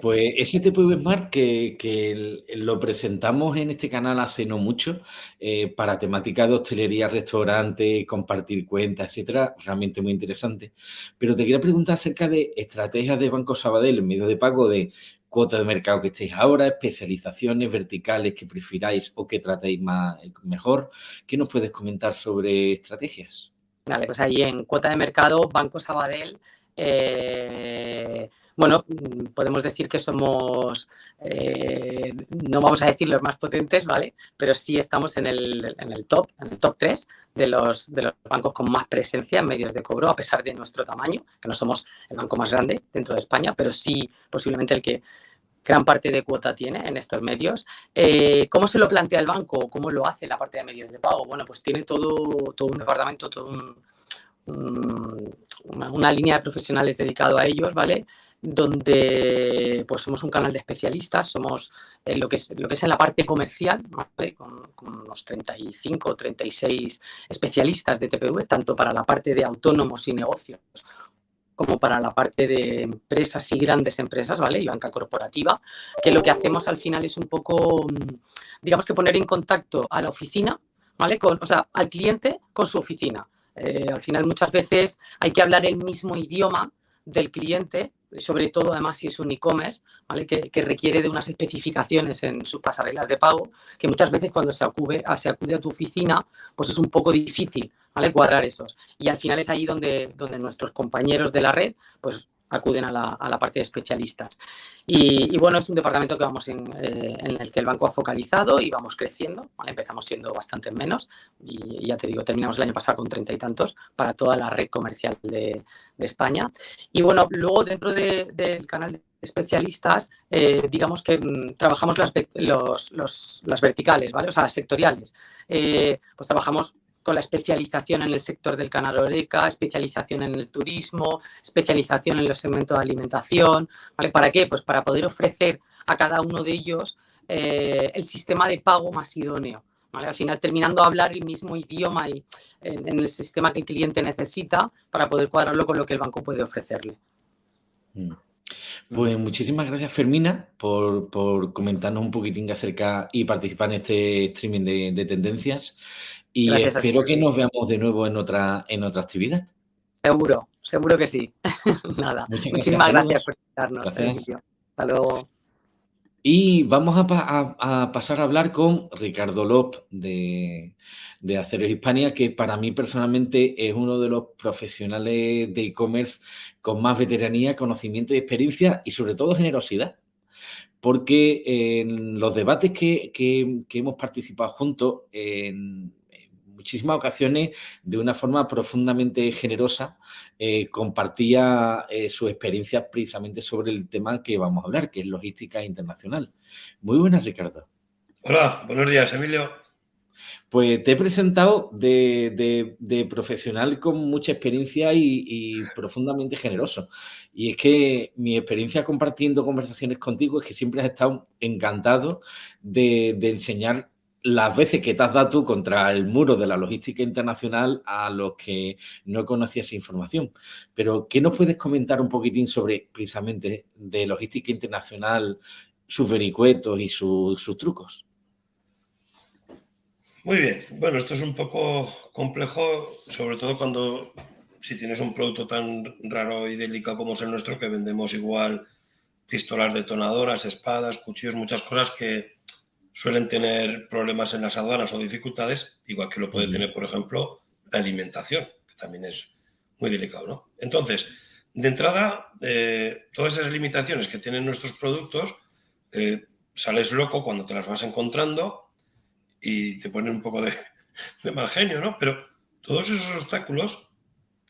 Pues ese tipo de Smart que, lo presentamos en este canal hace no mucho eh, para temática de hostelería, restaurante, compartir cuentas, etcétera, realmente muy interesante. Pero te quería preguntar acerca de estrategias de Banco Sabadell en medio de pago de cuota de mercado que estéis ahora, especializaciones verticales que prefiráis o que tratéis más, mejor. ¿Qué nos puedes comentar sobre estrategias?
Vale, pues ahí en cuota de mercado, Banco Sabadell eh, bueno, mm, podemos decir que somos, eh, no vamos a decir los más potentes, ¿vale? Pero sí estamos en el, en el top, en el top 3 de los, de los bancos con más presencia en medios de cobro, a pesar de nuestro tamaño, que no somos el banco más grande dentro de España, pero sí posiblemente el que gran parte de cuota tiene en estos medios. Eh, ¿Cómo se lo plantea el banco? ¿Cómo lo hace la parte de medios de pago? Bueno, pues tiene todo, todo un departamento, todo un, una, línea de profesionales dedicado a ellos, ¿vale? Donde pues somos un canal de especialistas, somos eh, lo, que es, lo que es en la parte comercial, con, unos 35 o 36 especialistas de TPV, tanto para la parte de autónomos y negocios como para la parte de empresas y grandes empresas, ¿vale? Y banca corporativa, que lo que hacemos al final es un poco, digamos que poner en contacto a la oficina, ¿vale? Con, o sea, al cliente con su oficina. Eh, al final muchas veces hay que hablar el mismo idioma del cliente sobre todo además si es un e-commerce, ¿vale? Que, requiere de unas especificaciones en sus pasarelas de pago, que muchas veces cuando se acude, se acude a tu oficina, pues es un poco difícil, ¿vale? Cuadrar esos. Y al final es ahí donde, donde nuestros compañeros de la red, pues acuden a la, parte de especialistas. Y, bueno, es un departamento que vamos en, eh, en, el que el banco ha focalizado y vamos creciendo. Empezamos siendo bastante menos y ya te digo, terminamos el año pasado con treinta y tantos para toda la red comercial de, España. Y bueno, luego dentro del canal especialistas, eh, digamos que mm, trabajamos las, las verticales, ¿vale? O sea, las sectoriales. Eh, pues trabajamos la especialización en el sector del canal oreca, especialización en el turismo, especialización en los segmentos de alimentación, ¿vale? ¿Para qué? Pues para poder ofrecer a cada uno de ellos eh, el sistema de pago más idóneo. Al final terminando a hablar el mismo idioma y, en, el sistema que el cliente necesita para poder cuadrarlo con lo que el banco puede ofrecerle.
Mm. Pues muchísimas gracias Fermina por, comentarnos un poquitín acerca y participar en este streaming de, tendencias y espero que nos veamos de nuevo en otra, en otra actividad.
Seguro, seguro que sí. Nada, muchísimas gracias, por invitarnos. Hasta luego.
Y vamos a, pasar a hablar con Ricardo Lop de, de Aceros Hispania, que para mí personalmente es uno de los profesionales de e-commerce con más veteranía, conocimiento y experiencia y sobre todo generosidad. Porque en los debates que, que hemos participado juntos, en, muchísimas ocasiones, de una forma profundamente generosa, eh, compartía eh, su experiencia precisamente sobre el tema que vamos a hablar, que es logística internacional. Muy buenas, Ricardo.
Hola, buenos días, Emilio.
Pues te he presentado de, profesional con mucha experiencia y, profundamente generoso. Y es que mi experiencia compartiendo conversaciones contigo es que siempre has estado encantado de, de enseñar las veces que te has dado tú contra el muro de la logística internacional a los que no conocías información. Pero, ¿qué nos puedes comentar un poquitín sobre precisamente de logística internacional, sus vericuetos y sus trucos?
Muy bien. Bueno, esto es un poco complejo, sobre todo cuando si tienes un producto tan raro y delicado como es el nuestro, que vendemos igual pistolas detonadoras, espadas, cuchillos, muchas cosas que suelen tener problemas en las aduanas o dificultades, igual que lo puede tener, por ejemplo, la alimentación, que también es muy delicado, ¿no? Entonces, de entrada, eh, todas esas limitaciones que tienen nuestros productos, eh, sales loco cuando te las vas encontrando y te ponen un poco de, de mal genio, ¿no? Pero todos esos obstáculos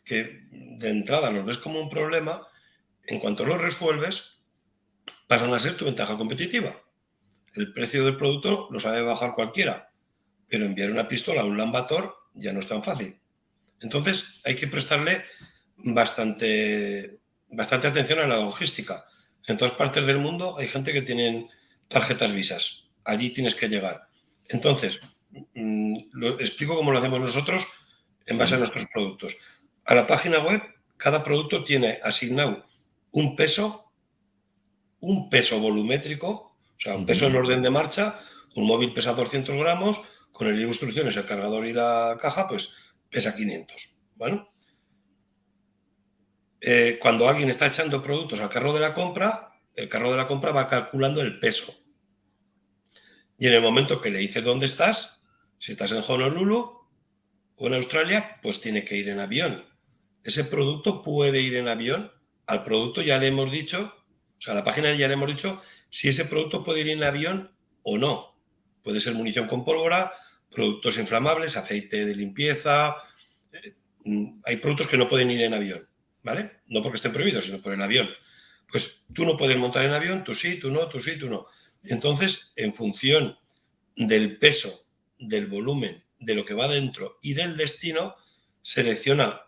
que de entrada los ves como un problema, en cuanto los resuelves, pasan a ser tu ventaja competitiva el precio del producto lo sabe bajar cualquiera, pero enviar una pistola a un lambator ya no es tan fácil. Entonces hay que prestarle bastante, bastante atención a la logística. En todas partes del mundo hay gente que tienen tarjetas visas. Allí tienes que llegar. Entonces, mm, lo, explico cómo lo hacemos nosotros en base a nuestros productos. A la página web, cada producto tiene asignado un peso, un peso volumétrico o sea, un peso en orden de marcha, un móvil pesa 200 gramos, con el libro de instrucciones, el cargador y la caja, pues pesa 500. Bueno, eh, cuando alguien está echando productos al carro de la compra, el carro de la compra va calculando el peso. Y en el momento que le dices dónde estás, si estás en Honolulu o en Australia, pues tiene que ir en avión. Ese producto puede ir en avión. Al producto ya le hemos dicho, o sea, a la página ya le hemos dicho si ese producto puede ir en avión o no. Puede ser munición con pólvora, productos inflamables, aceite de limpieza. Eh, mm, hay productos que no pueden ir en avión, ¿vale? No porque estén prohibidos, sino por el avión. Pues tú no puedes montar en avión, tú sí, tú no, tú sí, tú no. Entonces, en función del peso, del volumen, de lo que va dentro y del destino, selecciona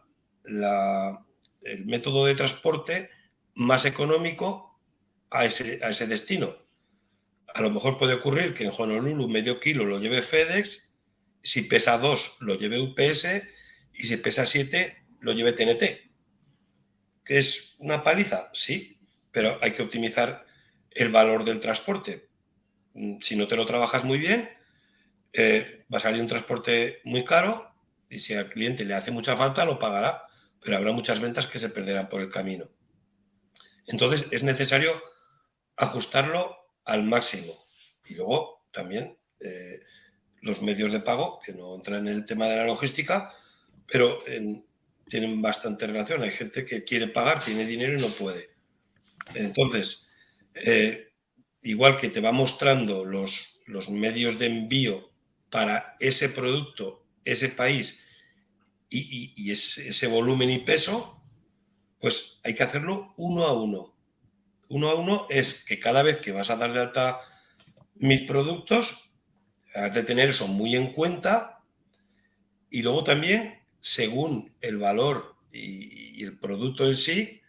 el método de transporte más económico a ese, destino. A lo mejor puede ocurrir que en Honolulu medio kilo lo lleve FedEx, si pesa 2 lo lleve UPS y si pesa 7 lo lleve TNT. ¿Que es una paliza? Sí, pero hay que optimizar el valor del transporte. Mm, si no te lo trabajas muy bien, eh, va a salir un transporte muy caro y si al cliente le hace mucha falta lo pagará, pero habrá muchas ventas que se perderán por el camino. Entonces es necesario ajustarlo al máximo. Y luego también eh, los medios de pago, que no entran en el tema de la logística, pero tienen bastante relación. Hay gente que quiere pagar, tiene dinero y no puede. Entonces, eh, igual que te va mostrando los, los medios de envío para ese producto, ese país y, ese, ese volumen y peso, pues hay que hacerlo uno a uno uno a uno es que cada vez que vas a dar de alta mis productos, has de tener eso muy en cuenta y luego también, según el valor y, el producto en sí,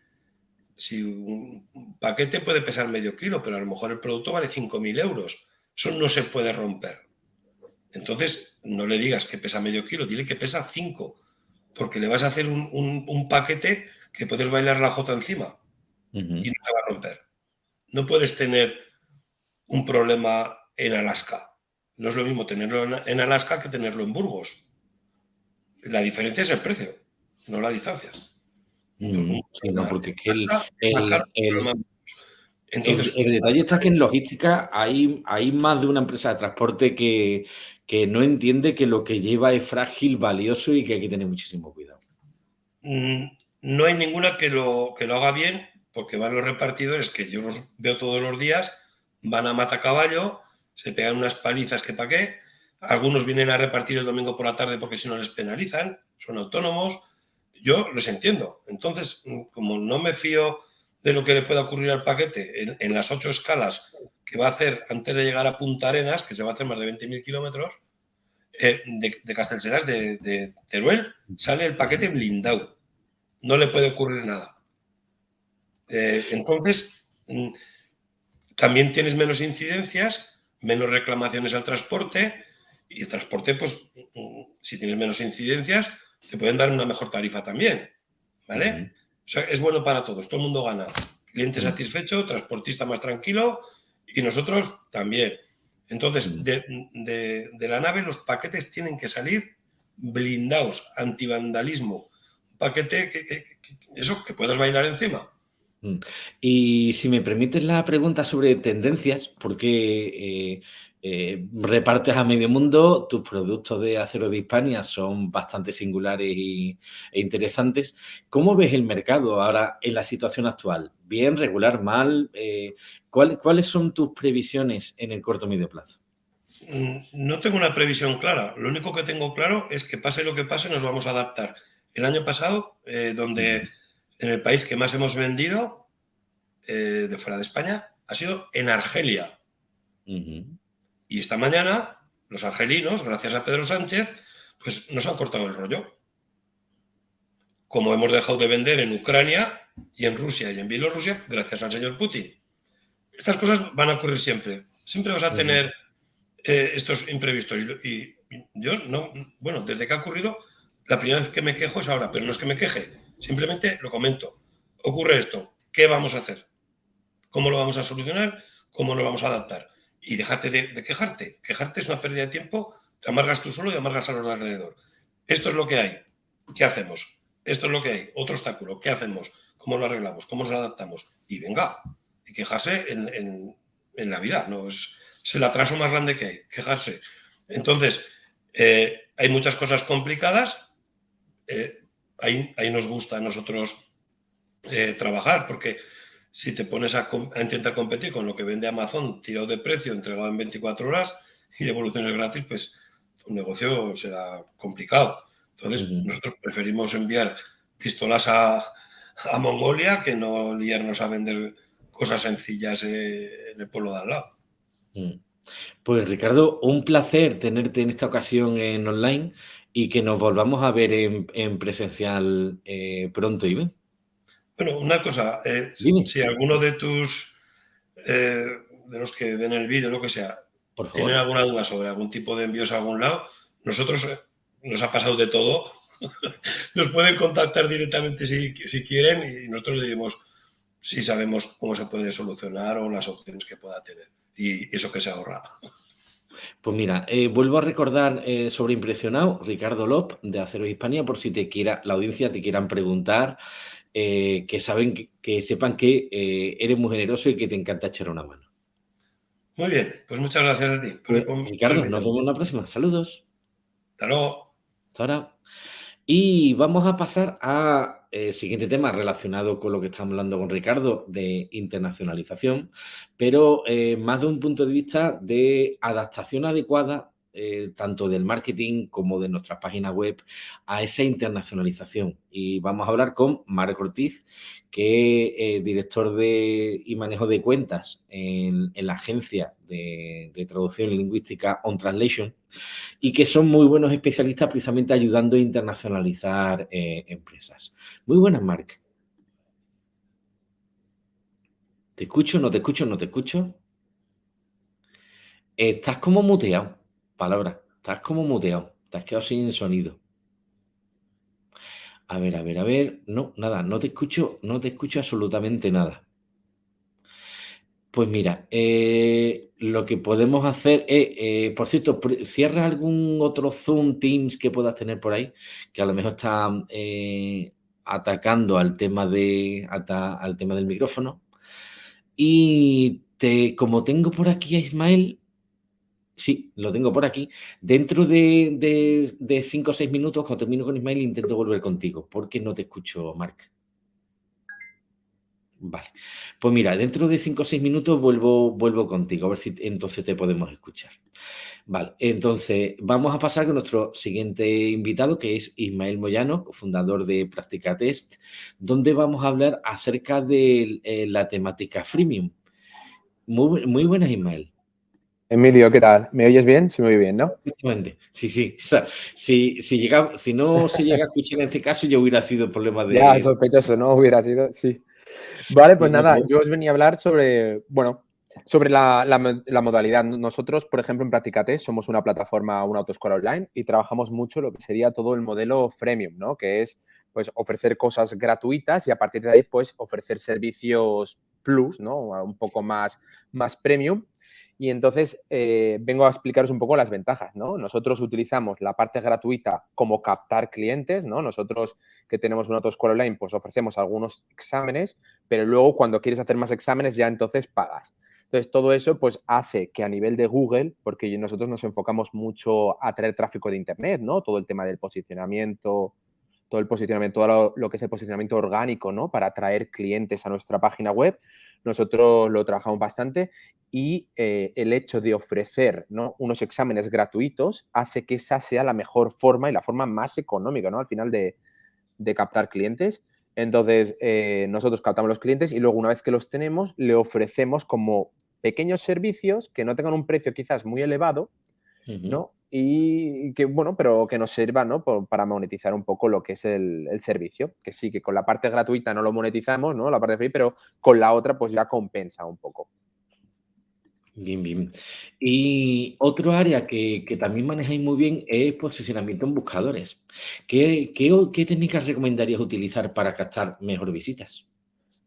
si un paquete puede pesar medio kilo, pero a lo mejor el producto vale 5.000 euros. Eso no se puede romper. Entonces, no le digas que pesa medio kilo, dile que pesa 5, porque le vas a hacer un, paquete que puedes bailar la jota encima y no te va a romper. No puedes tener un problema en Alaska. No es lo mismo tenerlo en Alaska que tenerlo en Burgos. La diferencia es el precio, no la distancia.
Mm, porque el, entonces, el, detalle está que en logística hay, hay más de una empresa de transporte que, que no entiende que lo que lleva es frágil, valioso y que hay que tener muchísimo cuidado.
Mm, no hay ninguna que lo, que lo haga bien, porque van los repartidores, que yo los veo todos los días, van a mata caballo, se pegan unas palizas que pa' qué, algunos vienen a repartir el domingo por la tarde porque si no les penalizan, son autónomos, yo los entiendo. Entonces, como no me fío de lo que le pueda ocurrir al paquete en, las ocho escalas que va a hacer antes de llegar a Punta Arenas, que se va a hacer más de 20.000 kilómetros, eh, de, de de, Teruel, sale el paquete blindado. No le puede ocurrir nada. Eh, entonces, mm, también tienes menos incidencias, menos reclamaciones al transporte, y el transporte, pues, mm, si tienes menos incidencias, te pueden dar una mejor tarifa también. ¿Vale? O sea, es bueno para todos, todo el mundo gana. Cliente satisfecho, transportista más tranquilo y nosotros también. Entonces, de, la nave los paquetes tienen que salir blindados, antivandalismo. Un paquete que, eso, que puedas bailar encima.
Mm. Y si me permites la pregunta sobre tendencias, porque eh, eh, repartes a medio mundo, tus productos de acero de Hispania son bastante singulares y, e interesantes. ¿Cómo ves el mercado ahora en la situación actual? ¿Bien, regular, mal? Eh, ¿Cuáles son tus previsiones en el corto medio plazo?
Mm, no tengo una previsión clara. Lo único que tengo claro es que pase lo que pase, nos vamos a adaptar. El año pasado, eh, donde en el país que más hemos vendido de fuera de España ha sido en Argelia. Y esta mañana, los argelinos, gracias a Pedro Sánchez, pues nos han cortado el rollo. Como hemos dejado de vender en Ucrania y en Rusia y en Bielorrusia, gracias al señor Putin. Estas cosas van a ocurrir siempre. Siempre vas a tener eh, estos imprevistos. Y, yo no, bueno, desde que ha ocurrido, la primera vez que me quejo es ahora, pero no es que me queje, simplemente lo comento. Ocurre esto, ¿qué vamos a hacer? ¿Cómo lo vamos a solucionar? ¿Cómo nos vamos a adaptar? y déjate de, quejarte. Quejarte es una pérdida de tiempo, te amargas tú solo y amargas a los de alrededor. Esto es lo que hay. ¿Qué hacemos? Esto es lo que hay. Otro obstáculo. ¿Qué hacemos? ¿Cómo lo arreglamos? ¿Cómo nos adaptamos? Y venga, y quejarse en, la vida. ¿no? Es, el atraso más grande que hay, quejarse. Entonces, eh, hay muchas cosas complicadas. Eh, ahí, ahí, nos gusta a nosotros eh, trabajar porque si te pones a, intentar competir con lo que vende Amazon tirado de precio, entregado en 24 horas y devoluciones gratis, pues un negocio será complicado. Entonces, nosotros preferimos enviar pistolas a, Mongolia que no liarnos a vender cosas sencillas eh, en el pueblo de al lado.
Mm. Pues Ricardo, un placer tenerte en esta ocasión en online y que nos volvamos a ver en, presencial eh, pronto, Iván.
Bueno, una cosa, eh, si, alguno de tus, eh, de los que ven el vídeo, lo que sea, tienen alguna duda sobre algún tipo de envíos a algún lado, nosotros nos ha pasado de todo. nos pueden contactar directamente si, quieren y nosotros les diremos si sabemos cómo se puede solucionar o las opciones que pueda tener y eso que se ahorra.
Pues mira, vuelvo a recordar sobre Impresionado, Ricardo Lop de Acero Hispania, por si te quiera, la audiencia te quieran preguntar eh, que, saben, que, sepan que eh, eres muy generoso y que te encanta echar una mano.
Muy bien, pues muchas gracias a ti.
Pues, Ricardo, nos vemos en la próxima. Saludos.
Hasta luego.
Hasta ahora. Y vamos a pasar al eh, siguiente tema relacionado con lo que estamos hablando con Ricardo de internacionalización, pero más de un punto de vista de adaptación adecuada eh, tanto del marketing como de nuestras páginas web a esa internacionalización. Y vamos a hablar con Marc Ortiz, que es eh, director de, y manejo de cuentas en, la agencia de, traducción lingüística On Translation y que son muy buenos especialistas precisamente ayudando a internacionalizar eh, empresas. Muy buenas, Marc. ¿Te escucho? ¿No te escucho? ¿No te escucho? Estás como muteado palabra. Estás como muteado. Te has quedado sin sonido. A ver, a ver, a ver. No, nada, no te escucho, no te escucho absolutamente nada. Pues mira, eh, lo que podemos hacer es, eh, por cierto, cierra algún otro Zoom Teams que puedas tener por ahí, que a lo mejor está eh, atacando al tema, de, al tema del micrófono. Y te, como tengo por aquí a Ismael, Sí, lo tengo por aquí. Dentro de, cinco o seis minutos, cuando termino con Ismael, intento volver contigo, porque no te escucho, Marc. Vale. Pues mira, dentro de cinco o seis minutos vuelvo, vuelvo contigo, a ver si entonces te podemos escuchar. Vale, entonces vamos a pasar con nuestro siguiente invitado, que es Ismael Moyano, fundador de Práctica Test, donde vamos a hablar acerca de eh, la temática freemium. Muy buenas, Ismael.
Emilio, ¿qué tal? ¿Me oyes bien? Sí me oye bien, ¿no?
Efectivamente, sí, sí. O sea, si, si, llega, si no se llega a escuchar en este caso, ya hubiera sido problema de...
Ya, sospechoso, ¿no? Hubiera sido, sí. Vale, pues nada, yo os venía a hablar sobre, bueno, sobre la, la, modalidad. Nosotros, por ejemplo, en Practicate somos una plataforma, una autoescuela online y trabajamos mucho lo que sería todo el modelo freemium, ¿no? Que es, pues, ofrecer cosas gratuitas y a partir de ahí, pues, ofrecer servicios plus, ¿no? Un poco más, más premium y entonces eh, vengo a explicaros un poco las ventajas, ¿no? Nosotros utilizamos la parte gratuita como captar clientes, ¿no? Nosotros que tenemos una autoescuela online, pues ofrecemos algunos exámenes, pero luego cuando quieres hacer más exámenes ya entonces pagas. Entonces, todo eso pues hace que a nivel de Google, porque nosotros nos enfocamos mucho a traer tráfico de Internet, ¿no? Todo el tema del posicionamiento, todo el posicionamiento, todo lo, lo que es el posicionamiento orgánico, ¿no? Para atraer clientes a nuestra página web nosotros lo trabajamos bastante y eh, el hecho de ofrecer unos exámenes gratuitos hace que esa sea la mejor forma y la forma más económica, ¿no? Al final de, captar clientes. Entonces, eh, nosotros captamos los clientes y luego una vez que los tenemos, le ofrecemos como pequeños servicios que no tengan un precio quizás muy elevado, ¿no? Y que, bueno, pero que nos sirva ¿no? para monetizar un poco lo que es el, servicio. Que sí, que con la parte gratuita no lo monetizamos, ¿no? La parte free, pero con la otra pues ya compensa un poco.
Bien, bien. Y otro área que, también manejáis muy bien es posicionamiento en buscadores. ¿Qué, qué, técnicas recomendarías utilizar para captar mejor visitas?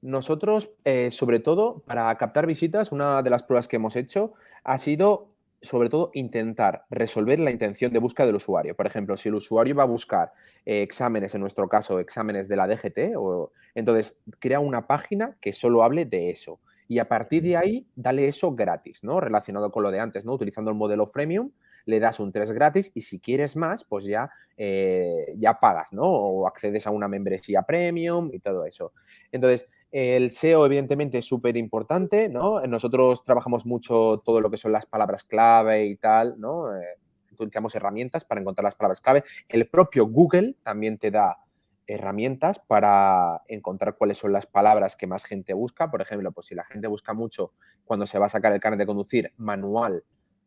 Nosotros, eh, sobre todo, para captar visitas, una de las pruebas que hemos hecho ha sido sobre todo intentar resolver la intención de búsqueda del usuario. Por ejemplo, si el usuario va a buscar eh, exámenes, en nuestro caso, exámenes de la DGT, o, entonces crea una página que solo hable de eso. Y a partir de ahí, dale eso gratis, ¿no? Relacionado con lo de antes, ¿no? Utilizando el modelo freemium, le das un 3 gratis y si quieres más, pues ya, eh, ya pagas, ¿no? O accedes a una membresía premium y todo eso. Entonces, el SEO, evidentemente, es súper importante, ¿no? Nosotros trabajamos mucho todo lo que son las palabras clave y tal, ¿no? Eh, utilizamos herramientas para encontrar las palabras clave. El propio Google también te da herramientas para encontrar cuáles son las palabras que más gente busca. Por ejemplo, pues si la gente busca mucho cuando se va a sacar el carnet de conducir manual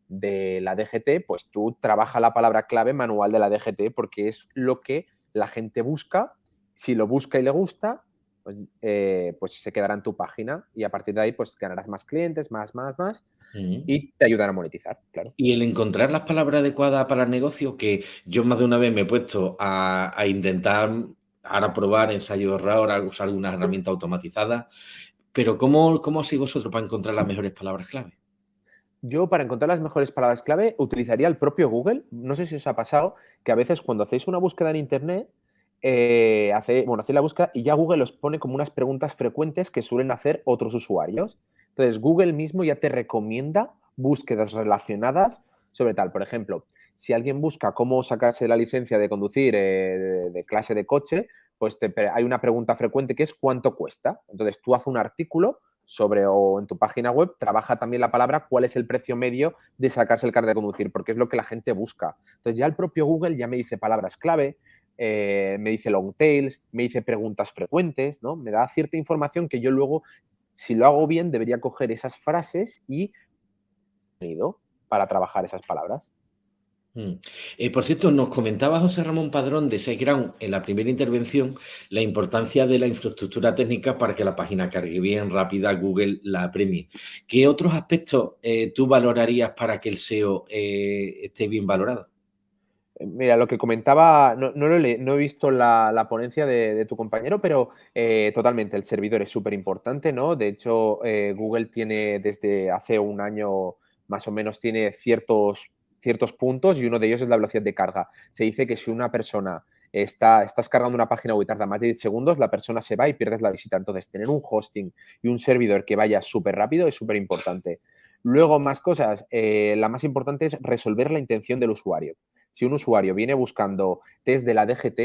de la DGT, pues tú trabaja la palabra clave manual de la DGT porque es lo que la gente busca. Si lo busca y le gusta, eh, pues, se quedará en tu página y a partir de ahí pues ganarás más clientes, más, más, más y te ayudará a monetizar, claro.
Y el encontrar las palabras adecuadas para el negocio, que yo más de una vez me he puesto a, intentar ahora probar ensayo error, usar alguna herramienta automatizada, pero ¿cómo, cómo hacéis vosotros para encontrar las mejores palabras clave?
Yo para encontrar las mejores palabras clave utilizaría el propio Google. No sé si os ha pasado que a veces cuando hacéis una búsqueda en Internet eh, hace, bueno, hace la búsqueda y ya Google os pone como unas preguntas frecuentes que suelen hacer otros usuarios. Entonces, Google mismo ya te recomienda búsquedas relacionadas sobre tal. Por ejemplo, si alguien busca cómo sacarse la licencia de conducir eh, de, clase de coche, pues hay una pregunta frecuente que es ¿cuánto cuesta? Entonces, tú haces un artículo sobre o en tu página web, trabaja también la palabra cuál es el precio medio de sacarse el carnet de conducir, porque es lo que la gente busca. Entonces ya el propio Google ya me dice palabras clave, eh, me dice long tails, me dice preguntas frecuentes, ¿no? Me da cierta información que yo luego, si lo hago bien, debería coger esas frases y para trabajar esas palabras.
Mm. Eh, por cierto, nos comentaba José Ramón Padrón de SiteGround en la primera intervención la importancia de la infraestructura técnica para que la página cargue bien, rápida, Google la premie. ¿Qué otros aspectos eh, tú valorarías para que el SEO esté bien valorado?
Mira, lo que comentaba, no, he, visto la, ponencia de, tu compañero, pero totalmente, el servidor es súper importante, ¿no? De hecho, Google tiene desde hace un año más o menos tiene ciertos ciertos puntos y uno de ellos es la velocidad de carga. Se dice que si una persona está, estás cargando una página web tarda más de 10 segundos, la persona se va y pierdes la visita. Entonces, tener un hosting y un servidor que vaya súper rápido es súper importante. Luego, más cosas. Eh, la más importante es resolver la intención del usuario. Si un usuario viene buscando test de la DGT,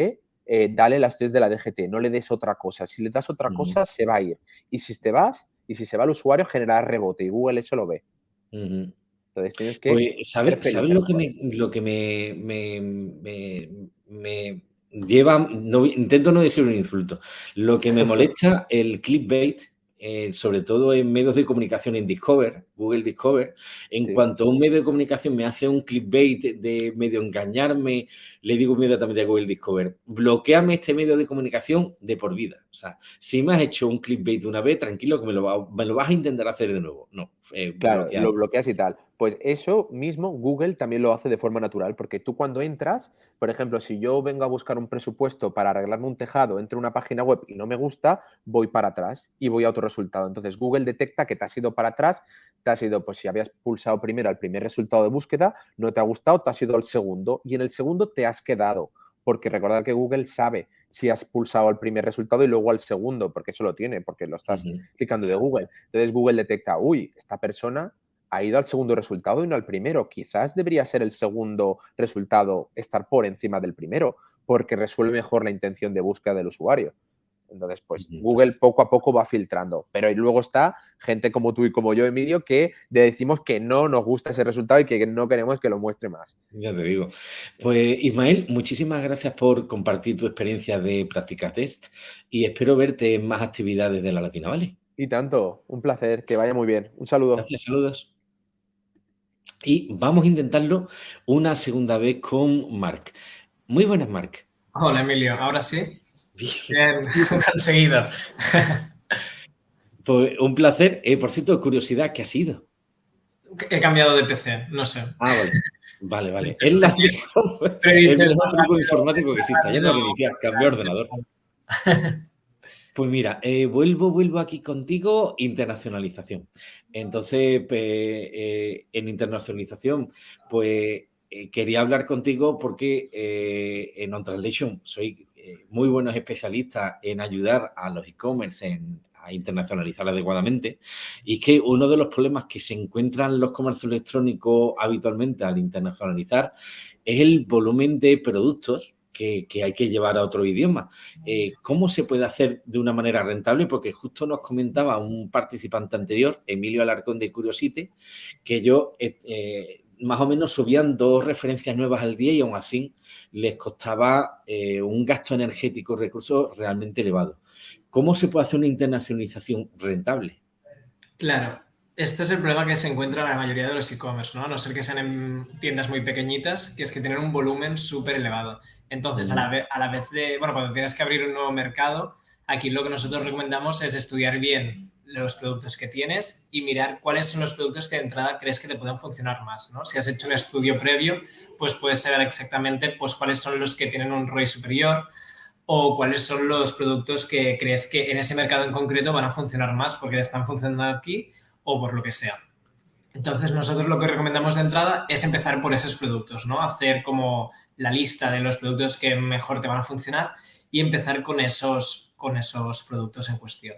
eh, dale las test de la DGT, no le des otra cosa. Si le das otra cosa, se va a ir. Y si te vas, y si se va el usuario, generar rebote. Y Google eso lo ve.
Entonces tienes que... ¿sabes, lo que, me, lo que me, me, lleva? No, intento no decir un insulto. Lo que me molesta el clickbait eh, sobre todo en medios de comunicación en Discover, Google Discover, en cuanto a un medio de comunicación me hace un clickbait de medio engañarme, le digo inmediatamente a Google Discover, bloqueame este medio de comunicación de por vida. O sea, si me has hecho un clickbait una vez, tranquilo que me lo, me lo vas a intentar hacer de nuevo. No,
eh, claro, lo bloqueas y tal. Pues eso mismo Google también lo hace de forma natural, porque tú cuando entras, por ejemplo, si yo vengo a buscar un presupuesto para arreglarme un tejado, entro a una página web y no me gusta, voy para atrás y voy a otro resultado. Entonces Google detecta que te has ido para atrás, te has ido, pues si habías pulsado primero al primer resultado de búsqueda, no te ha gustado, te has ido al segundo y en el segundo te has quedado, porque recordad que Google sabe si has pulsado al primer resultado y luego al segundo, porque eso lo tiene, porque lo estás clicando de Google. Entonces Google detecta, uy, esta persona ha ido al segundo resultado y no al primero. Quizás debería ser el segundo resultado estar por encima del primero, porque resuelve mejor la intención de búsqueda del usuario. Entonces, pues Google poco a poco va filtrando. Pero luego está gente como tú y como yo, Emilio, que decimos que no nos gusta ese resultado y que no queremos que lo muestre más.
Ya te digo. Pues Ismael, muchísimas gracias por compartir tu experiencia de práctica test y espero verte en más actividades de la Latina Valley.
Y tanto, un placer, que vaya muy bien. Un saludo.
Gracias, saludos. Y vamos a intentarlo una segunda vez con Marc. Muy buenas, Marc.
Hola, Emilio. Ahora sí. Bien, conseguido.
Pues un placer. Eh, por cierto, curiosidad, ¿qué ha sido?
He cambiado de PC, no sé.
Ah, vale. Vale, vale. Es la es el truco informático que existe. Ya no reiniciar, cambio ordenador. Pues mira, eh, vuelvo, vuelvo aquí contigo, internacionalización. Entonces, eh, en internacionalización, pues quería hablar contigo porque en On Translation soy eh, muy buenos especialistas en ayudar a los e-commerce a internacionalizar adecuadamente. Y que uno de los problemas que se encuentran los comercios electrónicos habitualmente al internacionalizar es el volumen de productos que, hay que llevar a otro idioma. Eh, ¿Cómo se puede hacer de una manera rentable? Porque justo nos comentaba un participante anterior, Emilio Alarcón de Curiosity, que yo eh, más o menos subían dos referencias nuevas al día y aún así les costaba eh, un gasto energético, recursos realmente elevado. ¿Cómo se puede hacer una internacionalización rentable?
Claro, este es el problema que se encuentra en la mayoría de los e-commerce, ¿no? A no ser que sean en tiendas muy pequeñitas, que es que tienen un volumen súper elevado. Entonces, a la, vez, a la vez de, bueno, cuando tienes que abrir un nuevo mercado, aquí lo que nosotros recomendamos es estudiar bien los productos que tienes y mirar cuáles son los productos que de entrada crees que te pueden funcionar más. ¿no? Si has hecho un estudio previo, pues puedes saber exactamente pues, cuáles son los que tienen un ROI superior o cuáles son los productos que crees que en ese mercado en concreto van a funcionar más porque están funcionando aquí o por lo que sea. Entonces, nosotros lo que recomendamos de entrada es empezar por esos productos, ¿no? Hacer como la lista de los productos que mejor te van a funcionar y empezar con esos, con esos productos en cuestión.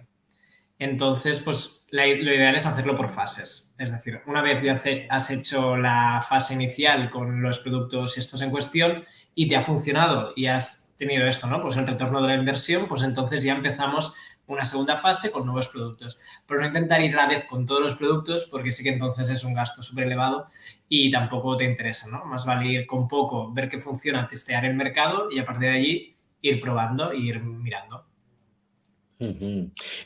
Entonces, pues lo ideal es hacerlo por fases. Es decir, una vez ya has hecho la fase inicial con los productos estos en cuestión y te ha funcionado y has tenido esto, ¿no? Pues el retorno de la inversión, pues entonces ya empezamos una segunda fase con nuevos productos. Pero no intentar ir a la vez con todos los productos porque sí que entonces es un gasto súper elevado y tampoco te interesa, ¿no? Más vale ir con poco, ver qué funciona, testear el mercado y a partir de allí ir probando e ir mirando.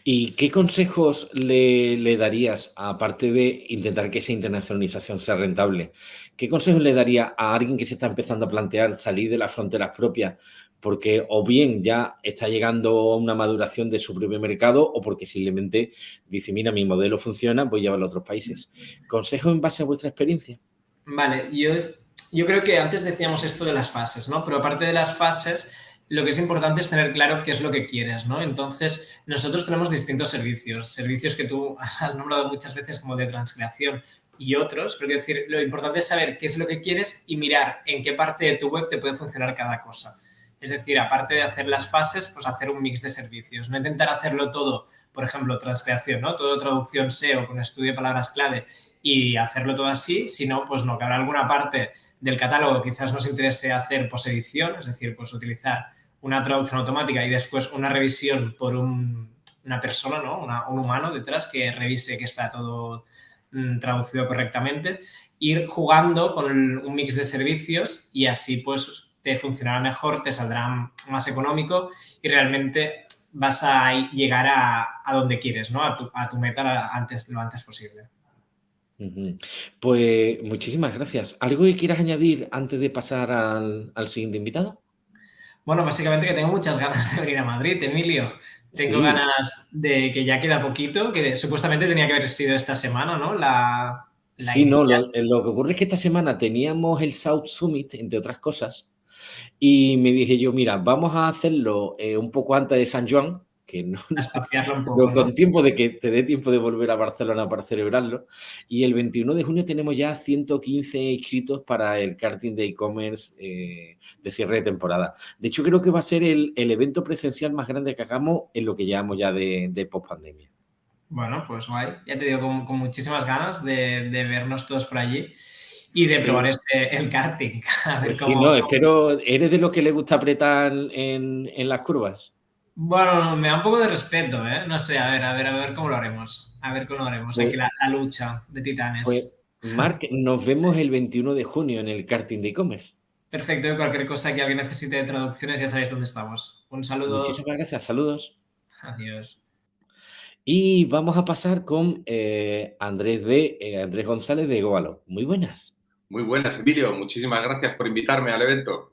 ¿Y qué consejos le, darías, aparte de intentar que esa internacionalización sea rentable, qué consejos le daría a alguien que se está empezando a plantear salir de las fronteras propias porque o bien ya está llegando a una maduración de su propio mercado o porque simplemente dice, mira, mi modelo funciona, voy a llevarlo a otros países? ¿Consejos en base a vuestra experiencia?
Vale, yo, yo creo que antes decíamos esto de las fases, ¿no? Pero aparte de las fases lo que es importante es tener claro qué es lo que quieres, ¿no? Entonces, nosotros tenemos distintos servicios, servicios que tú has nombrado muchas veces como de transcreación y otros, pero quiero decir, lo importante es saber qué es lo que quieres y mirar en qué parte de tu web te puede funcionar cada cosa. Es decir, aparte de hacer las fases, pues hacer un mix de servicios. No intentar hacerlo todo, por ejemplo, transcreación, ¿no? Todo traducción SEO con estudio de palabras clave y hacerlo todo así, sino pues no, que habrá alguna parte del catálogo que quizás nos interese hacer posedición, es decir, pues utilizar una traducción automática y después una revisión por una persona, ¿no? un humano detrás que revise que está todo mm, traducido correctamente, ir jugando con un mix de servicios y así pues te funcionará mejor, te saldrá más económico y realmente vas a llegar a, donde quieres, ¿no? A tu, a tu meta antes, lo antes posible.
Pues muchísimas gracias. ¿Algo que quieras añadir antes de pasar al, al siguiente invitado?
Bueno, básicamente que tengo muchas ganas de venir a Madrid, Emilio. Tengo ganas de que ya queda poquito, que supuestamente tenía que haber sido esta semana, ¿no? La,
sí, no, lo, que ocurre es que esta semana teníamos el South Summit, entre otras cosas, y me dije yo, mira, vamos a hacerlo eh, un poco antes de San Juan, que no, con tiempo de que te dé tiempo de volver a Barcelona para celebrarlo. Y el 21 de junio tenemos ya 115 inscritos para el karting de e-commerce eh, de cierre de temporada. De hecho, creo que va a ser el, evento presencial más grande que hagamos en lo que llevamos ya de, de post-pandemia.
Bueno, pues guay. Ya te digo, con, muchísimas ganas de, vernos todos por allí y de probar este, el karting.
Pues sí, no, espero, ¿eres de los que le gusta apretar en, en las curvas?
Bueno, me da un poco de respeto, ¿eh? No sé, a ver, a ver, a ver cómo lo haremos. A ver cómo lo haremos. Aquí pues la, lucha de titanes.
Pues, Marc, nos vemos el 21 de junio en el karting de e-commerce.
Perfecto, cualquier cosa que alguien necesite de traducciones ya sabéis dónde estamos. Un saludo.
Muchísimas gracias, saludos.
Adiós.
Y vamos a pasar con eh, Andrés, de, eh, Andrés González de Goalo. Muy buenas.
Muy buenas, Emilio. Muchísimas gracias por invitarme al evento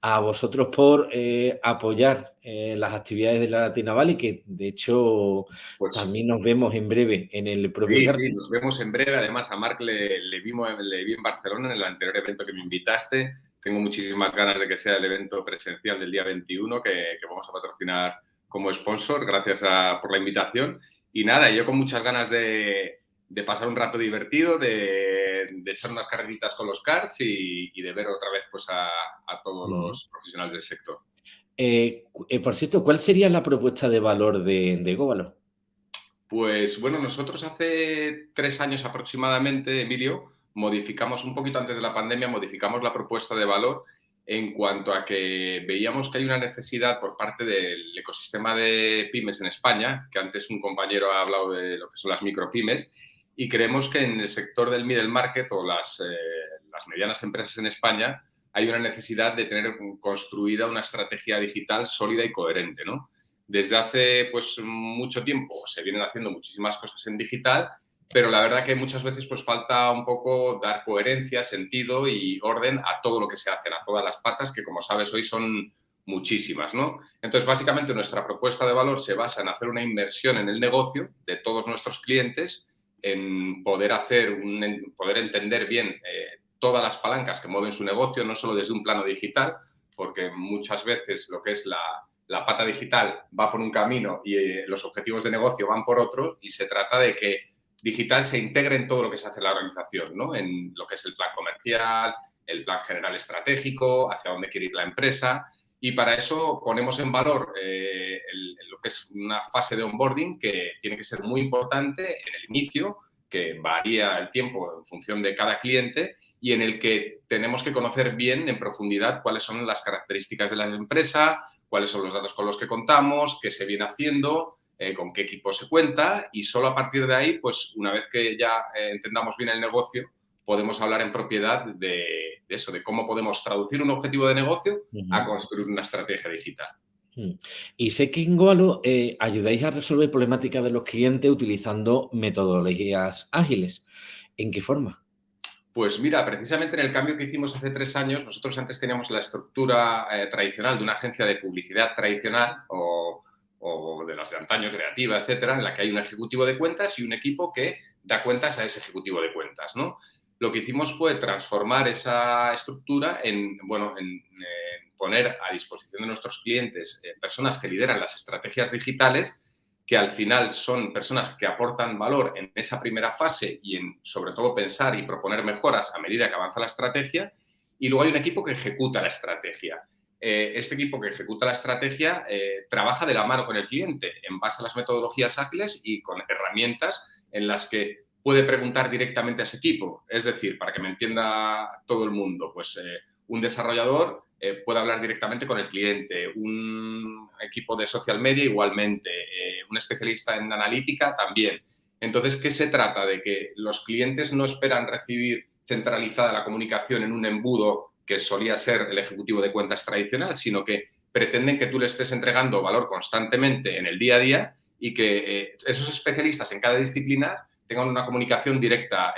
a vosotros por eh, apoyar eh, las actividades de la Latina Valley, que de hecho pues también nos vemos en breve en el propio
sí, sí, nos vemos en breve. Además, a Marc le, vimos, le vi en Barcelona en el anterior evento que me invitaste. Tengo muchísimas ganas de que sea el evento presencial del día 21 que, vamos a patrocinar como sponsor. Gracias por la invitación. Y nada, yo con muchas ganas de, de pasar un rato divertido, de, echar unas carreritas con los cards y, de ver otra vez pues, a, todos los profesionales del sector.
Eh, eh, por cierto, ¿cuál sería la propuesta de valor de, de Góbalo?
Pues bueno, nosotros hace tres años aproximadamente, Emilio, modificamos un poquito antes de la pandemia, modificamos la propuesta de valor en cuanto a que veíamos que hay una necesidad por parte del ecosistema de pymes en España, que antes un compañero ha hablado de lo que son las micropymes, y creemos que en el sector del middle market o las, eh, las medianas empresas en España hay una necesidad de tener construida una estrategia digital sólida y coherente. ¿no? Desde hace pues, mucho tiempo se vienen haciendo muchísimas cosas en digital, pero la verdad que muchas veces pues, falta un poco dar coherencia, sentido y orden a todo lo que se hace, a todas las patas, que como sabes hoy son muchísimas. ¿no? Entonces, básicamente nuestra propuesta de valor se basa en hacer una inversión en el negocio de todos nuestros clientes en poder hacer, un, poder entender bien eh, todas las palancas que mueven su negocio, no solo desde un plano digital, porque muchas veces lo que es la, la pata digital va por un camino y eh, los objetivos de negocio van por otro y se trata de que digital se integre en todo lo que se hace en la organización, ¿no? en lo que es el plan comercial, el plan general estratégico, hacia dónde quiere ir la empresa y para eso ponemos en valor eh, lo que es una fase de onboarding que tiene que ser muy importante en el inicio, que varía el tiempo en función de cada cliente y en el que tenemos que conocer bien en profundidad cuáles son las características de la empresa, cuáles son los datos con los que contamos, qué se viene haciendo, eh, con qué equipo se cuenta y solo a partir de ahí, pues una vez que ya eh, entendamos bien el negocio, podemos hablar en propiedad de, eso, de cómo podemos traducir un objetivo de negocio a construir una estrategia digital.
Mm. Y sé que en Goalo eh, ayudáis a resolver problemáticas de los clientes utilizando metodologías ágiles. ¿En qué forma?
Pues mira, precisamente en el cambio que hicimos hace tres años, nosotros antes teníamos la estructura eh, tradicional de una agencia de publicidad tradicional o, de las de antaño, creativa, etcétera, en la que hay un ejecutivo de cuentas y un equipo que da cuentas a ese ejecutivo de cuentas, ¿no? Lo que hicimos fue transformar esa estructura en, bueno, en, poner a disposición de nuestros clientes eh, personas que lideran las estrategias digitales que al final son personas que aportan valor en esa primera fase y en, sobre todo, pensar y proponer mejoras a medida que avanza la estrategia. Y luego hay un equipo que ejecuta la estrategia. Eh, este equipo que ejecuta la estrategia eh, trabaja de la mano con el cliente en base a las metodologías ágiles y con herramientas en las que puede preguntar directamente a ese equipo. Es decir, para que me entienda todo el mundo, pues eh, un desarrollador eh, puede hablar directamente con el cliente, un equipo de social media igualmente, eh, un especialista en analítica también. Entonces, ¿qué se trata? De que los clientes no esperan recibir centralizada la comunicación en un embudo que solía ser el ejecutivo de cuentas tradicional, sino que pretenden que tú le estés entregando valor constantemente en el día a día y que esos especialistas en cada disciplina tengan una comunicación directa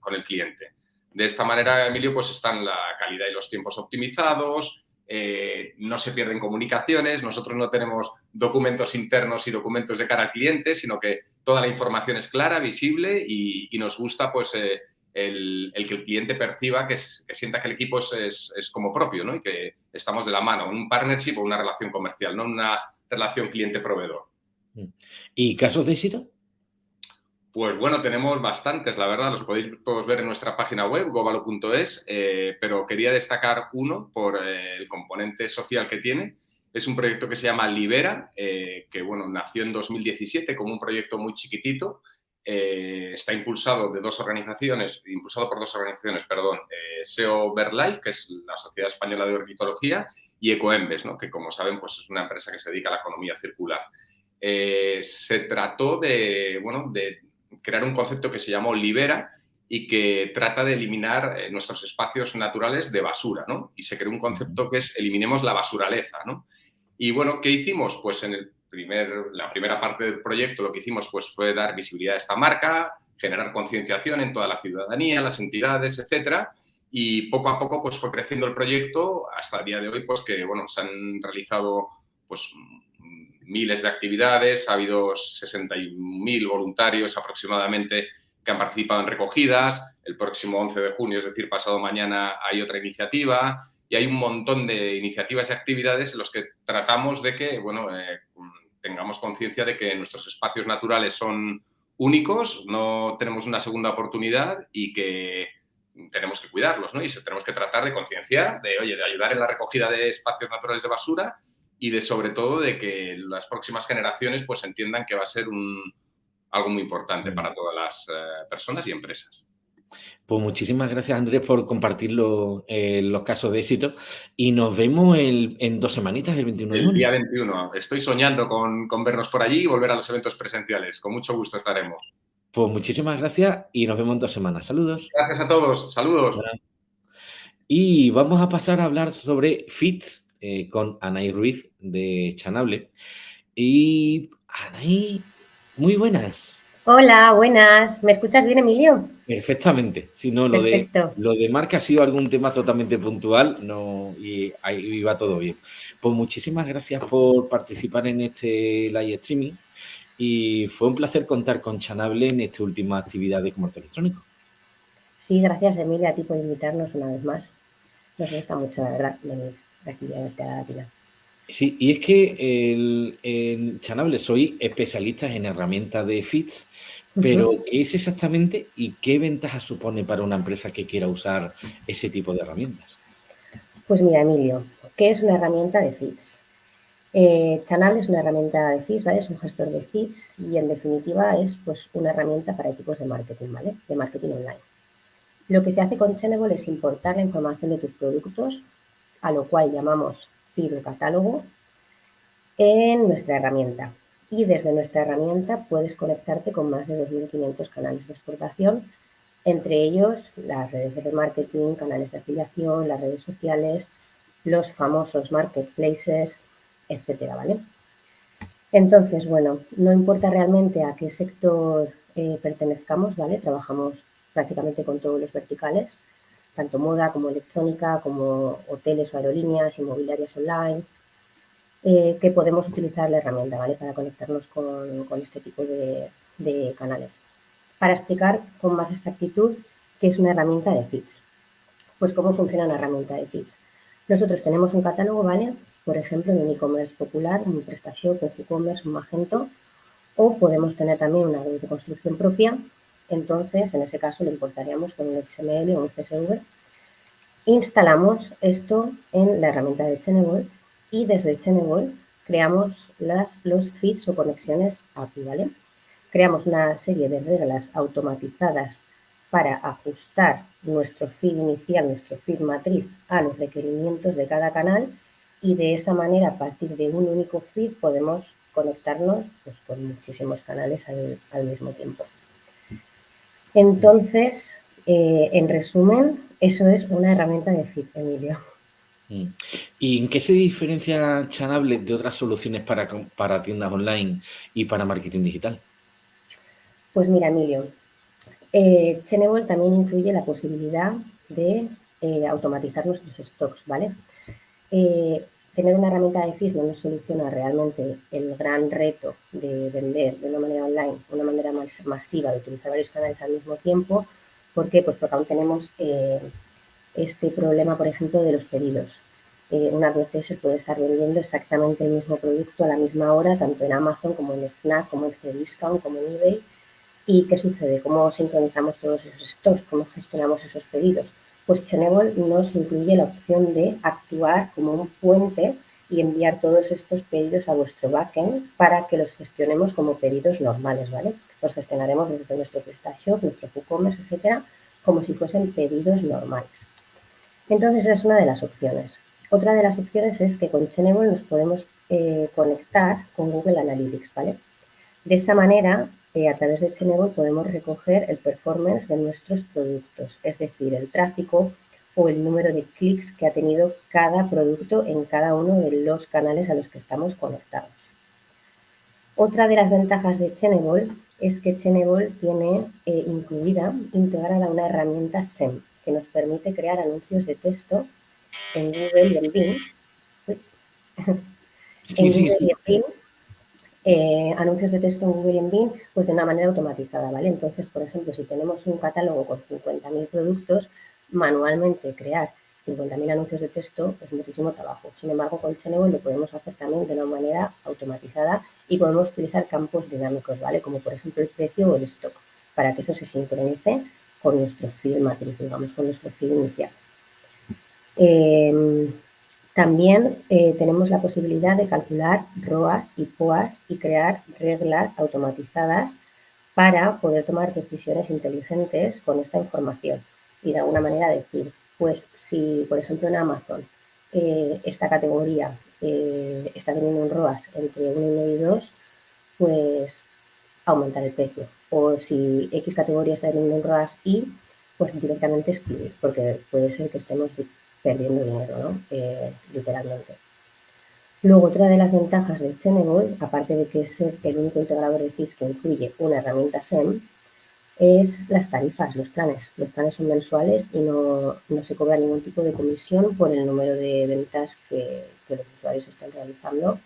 con el cliente. De esta manera, Emilio, pues están la calidad y los tiempos optimizados, eh, no se pierden comunicaciones, nosotros no tenemos documentos internos y documentos de cara al cliente, sino que toda la información es clara, visible y, nos gusta pues eh, el, que el cliente perciba que, sienta que el equipo es, como propio ¿no? y que estamos de la mano, un partnership o una relación comercial, no una relación cliente-proveedor.
¿Y casos de éxito?
Pues bueno, tenemos bastantes, la verdad, los podéis todos ver en nuestra página web, gobalo.es, eh, pero quería destacar uno por eh, el componente social que tiene. Es un proyecto que se llama Libera, eh, que bueno, nació en 2017 como un proyecto muy chiquitito. está impulsado de dos organizaciones, impulsado por dos organizaciones, perdón, SEO Verlife, que es la Sociedad Española de Ornitología, y Ecoembes, ¿no? que como saben pues es una empresa que se dedica a la economía circular. se trató de, bueno, de crear un concepto que se llamó Libera y que trata de eliminar eh, nuestros espacios naturales de basura, ¿no? Y se creó un concepto que es eliminemos la basuraleza, ¿no? Y bueno, ¿qué hicimos? Pues en el primer, la primera parte del proyecto lo que hicimos pues, fue dar visibilidad a esta marca, generar concienciación en toda la ciudadanía, las entidades, etcétera, y poco a poco pues fue creciendo el proyecto hasta el día de hoy pues que bueno se han realizado pues miles de actividades, ha habido 60.000 voluntarios aproximadamente que han participado en recogidas. El próximo 11 de junio, es decir, pasado mañana, hay otra iniciativa y hay un montón de iniciativas y actividades en los que tratamos de que, bueno, eh, tengamos conciencia de que nuestros espacios naturales son únicos, no tenemos una segunda oportunidad y que tenemos que cuidarlos, ¿no? Y tenemos que tratar de concienciar, de, oye, de ayudar en la recogida de espacios naturales de basura y de sobre todo de que las próximas generaciones pues entiendan que va a ser un, algo muy importante para todas las eh, personas y empresas.
Pues muchísimas gracias Andrés por compartir eh, los casos de éxito y nos vemos en dos semanitas, el 21 de
junio. El día 21. Estoy soñando con, con, vernos por allí y volver a los eventos presenciales. Con mucho gusto estaremos.
Pues muchísimas gracias y nos vemos en dos semanas. Saludos.
Gracias a todos. Saludos.
Y vamos a pasar a hablar sobre FITS, eh, con Anaí Ruiz de Chanable. Y Anaí, muy buenas.
Hola, buenas. ¿Me escuchas bien, Emilio?
Perfectamente. Si no, lo de, lo de marca ha sido algún tema totalmente puntual no, y ahí va todo bien. Pues muchísimas gracias por participar en este live streaming y fue un placer contar con Chanable en esta última actividad de comercio electrónico.
Sí, gracias Emilia a ti por invitarnos una vez más. Nos gusta mucho, la verdad,
Sí, y es que en Chanable soy especialista en herramientas de FITS, pero ¿qué es exactamente y qué ventaja supone para una empresa que quiera usar ese tipo de herramientas?
Pues mira, Emilio, ¿qué es una herramienta de FITS? Eh, Chanable es una herramienta de FITS, ¿vale? Es un gestor de FITS y en definitiva es pues una herramienta para equipos de marketing, ¿vale? De marketing online. Lo que se hace con Chanable es importar la información de tus productos a lo cual llamamos filo catálogo, en nuestra herramienta. y desde nuestra herramienta puedes conectarte con más de 2.500 canales de exportación, entre ellos las redes de remarketing, canales de afiliación, las redes sociales, los famosos marketplaces, etcétera, ¿vale? Entonces, bueno, no importa realmente a qué sector eh, pertenezcamos, ¿vale? Trabajamos prácticamente con todos los verticales, tanto moda como electrónica, como hoteles o aerolíneas, inmobiliarias online, eh, que podemos utilizar la herramienta ¿vale? para conectarnos con, este tipo de, canales. Para explicar con más exactitud qué es una herramienta de feeds. Pues cómo funciona una herramienta de feeds. Nosotros tenemos un catálogo, ¿vale? Por ejemplo, en un e-commerce popular, un PrestaShop, un e-commerce, un Magento, o podemos tener también una web de construcción propia. Entonces, en ese caso, lo importaríamos con un XML o un CSV. Instalamos esto en la herramienta de Chainable y desde Chainable creamos los feeds o conexiones API, ¿vale? Creamos una serie de reglas automatizadas para ajustar nuestro feed inicial, nuestro feed matriz a los requerimientos de cada canal y de esa manera, a partir de un único feed, podemos conectarnos pues, con muchísimos canales al, mismo tiempo. Entonces, eh, en resumen, eso es una herramienta de feed, Emilio.
Mm. ¿Y en qué se diferencia Chanable de otras soluciones para, para tiendas online y para marketing digital?
Pues mira, Emilio, eh, también incluye la posibilidad de eh, automatizar nuestros stocks, ¿vale? Eh, tener una herramienta de FIS no soluciona realmente el gran reto de vender de una manera online, una manera más masiva, de utilizar varios canales al mismo tiempo. ¿Por qué? Pues porque aún tenemos eh, este problema, por ejemplo, de los pedidos. Eh, unas se puede estar vendiendo exactamente el mismo producto a la misma hora, tanto en Amazon como en Fnac, como en Cdiscount, como en eBay. ¿Y qué sucede? ¿Cómo sincronizamos todos esos stocks? ¿Cómo gestionamos esos pedidos? Chenable nos incluye la opción de actuar como un puente y enviar todos estos pedidos a vuestro backend para que los gestionemos como pedidos normales, ¿vale? Los gestionaremos desde nuestro PrestaShop, nuestro WooCommerce, etcétera, como si fuesen pedidos normales. Entonces, es una de las opciones. Otra de las opciones es que con Chainable nos podemos eh, conectar con Google Analytics, ¿vale? De esa manera, eh, a través de Chainable podemos recoger el performance de nuestros productos, es decir, el tráfico o el número de clics que ha tenido cada producto en cada uno de los canales a los que estamos conectados. Otra de las ventajas de Chainable es que Chainable tiene eh, incluida, integrada una herramienta SEM, que nos permite crear anuncios de texto en Google y en Bing. en Google y en Bing, eh, anuncios de texto en Google en Bing, pues de una manera automatizada, ¿vale? Entonces, por ejemplo, si tenemos un catálogo con 50.000 productos, manualmente crear 50.000 anuncios de texto es muchísimo trabajo. Sin embargo, con Chainable lo podemos hacer también de una manera automatizada y podemos utilizar campos dinámicos, ¿vale? Como por ejemplo el precio o el stock, para que eso se sincronice con nuestro feed matriz, digamos, con nuestro feed inicial. Em, también eh, tenemos la posibilidad de calcular ROAS y POAS y crear reglas automatizadas para poder tomar decisiones inteligentes con esta información y de alguna manera decir, pues si por ejemplo en Amazon eh, esta categoría eh, está teniendo un ROAS entre 1 y 2, pues aumentar el precio. O si X categoría está teniendo un ROAS Y, pues directamente excluir, porque puede ser que estemos perdiendo dinero, ¿no? Eh, literalmente. Luego, otra de las ventajas de Chainable, aparte de que es el único integrador de feeds que incluye una herramienta SEM, es las tarifas, los planes. Los planes son mensuales y no, se cobra ningún tipo de comisión por el número de ventas que, los usuarios están realizando.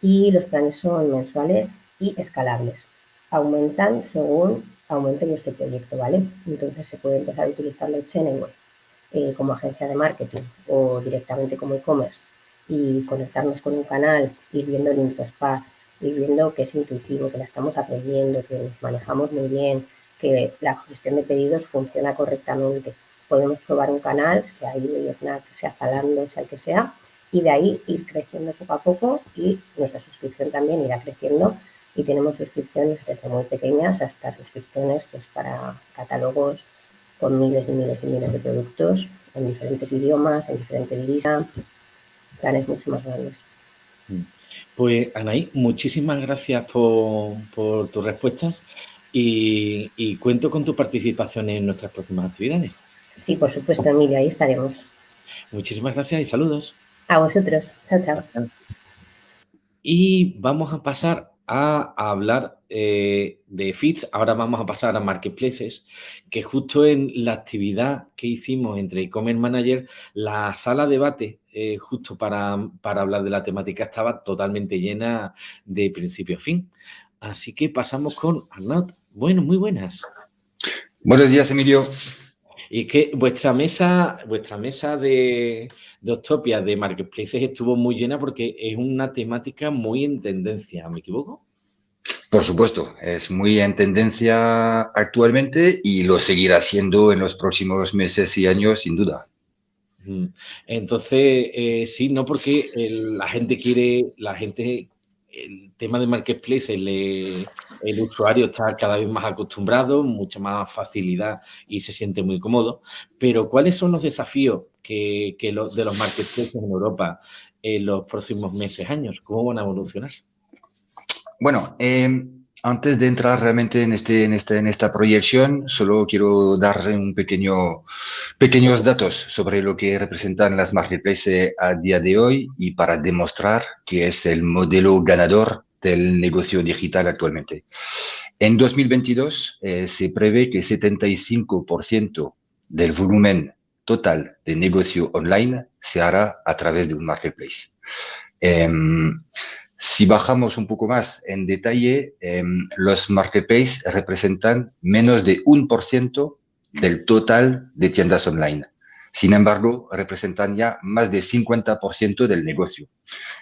Y los planes son mensuales y escalables. Aumentan según aumente vuestro proyecto, ¿vale? Entonces se puede empezar a utilizarlo en eh, como agencia de marketing o directamente como e-commerce y conectarnos con un canal, ir viendo la interfaz, ir viendo que es intuitivo, que la estamos aprendiendo, que nos manejamos muy bien, que la gestión de pedidos funciona correctamente. Podemos probar un canal, sea eBay, sea Zalando, sea el que sea, y de ahí ir creciendo poco a poco y nuestra suscripción también irá creciendo y tenemos suscripciones desde muy pequeñas hasta suscripciones pues, para catálogos con miles y miles y miles de productos en diferentes idiomas, en diferentes divisas, planes mucho más grandes.
Mm. Pues Anaí, muchísimas gracias por, tus respuestas y, y, cuento con tu participación en nuestras próximas actividades.
Sí, por supuesto, Emilio, ahí estaremos.
Muchísimas gracias y saludos.
A vosotros. Chao, chao.
Y vamos a pasar a, hablar eh, de feeds. Ahora vamos a pasar a marketplaces, que justo en la actividad que hicimos entre e-commerce manager, la sala de debate, eh, justo para, para hablar de la temática, estaba totalmente llena de principio a fin. Así que pasamos con Arnaud. Bueno, muy buenas.
Buenos días, Emilio.
Y es que vuestra mesa, vuestra mesa de, de Octopia de Marketplaces estuvo muy llena porque es una temática muy en tendencia, ¿me equivoco?
Por supuesto, es muy en tendencia actualmente y lo seguirá siendo en los próximos meses y años, sin duda.
Entonces, eh, sí, no porque la gente quiere, la gente el tema de marketplace, el, el, usuario está cada vez más acostumbrado, mucha más facilidad y se siente muy cómodo. Pero, ¿cuáles son los desafíos que, de los marketplaces en Europa en los próximos meses, años? ¿Cómo van a evolucionar?
Bueno, eh, antes de entrar realmente en, este, en, este, en esta proyección, solo quiero dar un pequeño, pequeños datos sobre lo que representan las marketplaces a día de hoy y para demostrar que es el modelo ganador del negocio digital actualmente. En 2022 eh, se prevé que 75% del volumen total de negocio online se hará a través de un marketplace. Em, si bajamos un poco más en detalle, em, los marketplaces representan menos de un por ciento del total de tiendas online. Sin embargo, representan ya más de 50% del negocio.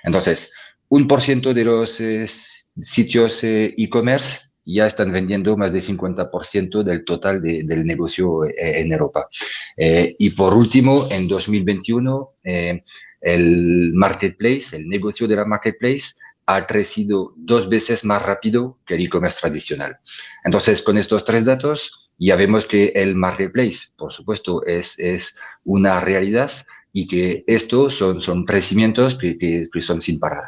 Entonces, un por ciento de los eh, sitios eh, e-commerce ya están vendiendo más de 50% del total del negocio eh, en Europa. y por último, en 2021, el marketplace, el negocio de la marketplace, ha crecido dos veces más rápido que el e-commerce tradicional. Entonces, con estos tres datos, ya vemos que el marketplace, por supuesto, es, es una realidad y que estos son, son crecimientos que, que son sin parar.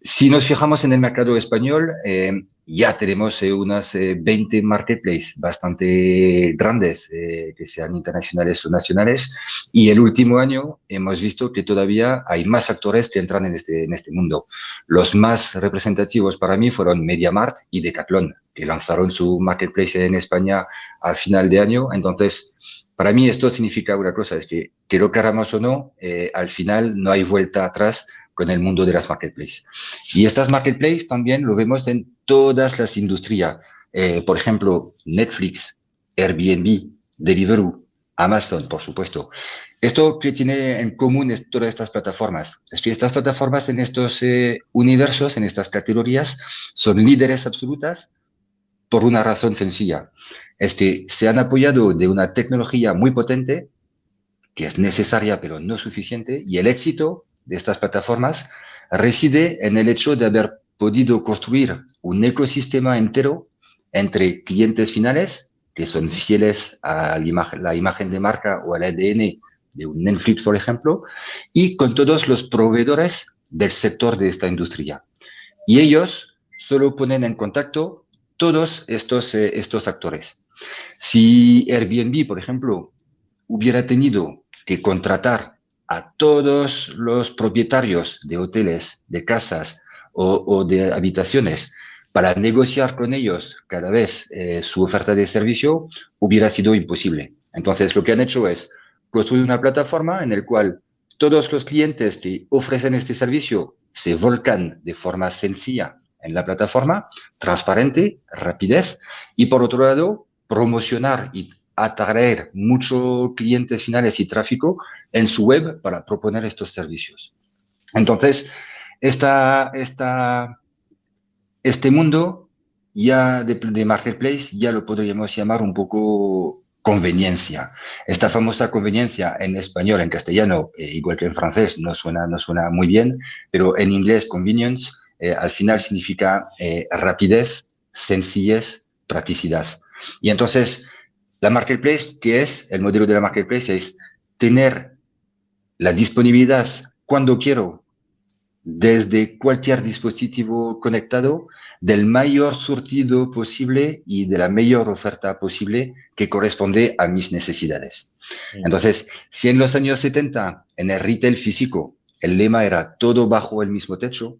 Si nos fijamos en el mercado español, eh, ya tenemos eh, unas 20 eh, marketplaces bastante grandes, que sean internacionales o nacionales, y el último año hemos visto que todavía hay más actores que entran en este, en este mundo. Los más representativos para mí fueron MediaMart y Decathlon, que lanzaron su marketplace en España al final de año. Entonces, para mí esto significa una cosa, es que, que lo queramos o no, al final no hay vuelta atrás con el mundo de las marketplaces. Y estas marketplaces también lo vemos en todas las industrias. Eh, por ejemplo, Netflix, Airbnb, Deliveroo, Amazon, por supuesto. Esto que tiene en común es todas estas plataformas. Es que estas plataformas en estos eh, universos, en estas categorías, son líderes absolutas por una razón sencilla. Es que se han apoyado de una tecnología muy potente, que es necesaria pero no suficiente, y el éxito de estas plataformas reside en el hecho de haber podido construir un ecosistema entero entre clientes finales, que son fieles a la imagen, de marca o al ADN de un Netflix, por ejemplo, y con todos los proveedores del sector de esta industria. Y ellos solo ponen en contacto todos estos, eh, estos actores. Si Airbnb, por ejemplo, hubiera tenido que contratar a todos los propietarios de hoteles, de casas o, de habitaciones para negociar con ellos cada vez eh, su oferta de servicio hubiera sido imposible. Entonces, lo que han hecho es construir una plataforma en la cual todos los clientes que ofrecen este servicio se volcan de forma sencilla en la plataforma, transparente, rapidez, y por otro lado, promocionar y atraer muchos clientes finales y tráfico en su web para proponer estos servicios. Entonces, esta, esta, este mundo ya de, marketplace ya lo podríamos llamar un poco conveniencia. Esta famosa conveniencia en español, en castellano, eh, igual que en francés, no suena, no suena muy bien, pero en inglés convenience eh, al final significa eh, rapidez, sencillez, practicidad. Y entonces, la marketplace, que es el modelo de la marketplace, es tener la disponibilidad cuando quiero desde cualquier dispositivo conectado del mayor surtido posible y de la mayor oferta posible que corresponde a mis necesidades. Entonces, si en los años 70, en el retail físico, el lema era todo bajo el mismo techo,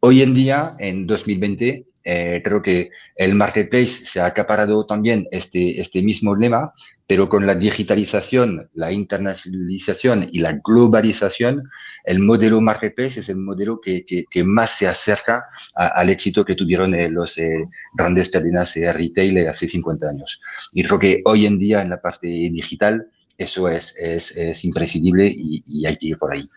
hoy en día, en 2020, eh, creo que el marketplace se ha acaparado también este, este mismo lema, pero con la digitalización, la internacionalización y la globalización, el modelo marketplace es el modelo que, que, más se acerca al éxito que tuvieron eh, los eh, grandes cadenas de retail hace 50 años. Y creo que hoy en día en la parte digital eso es, es, es imprescindible y, hay que ir por ahí.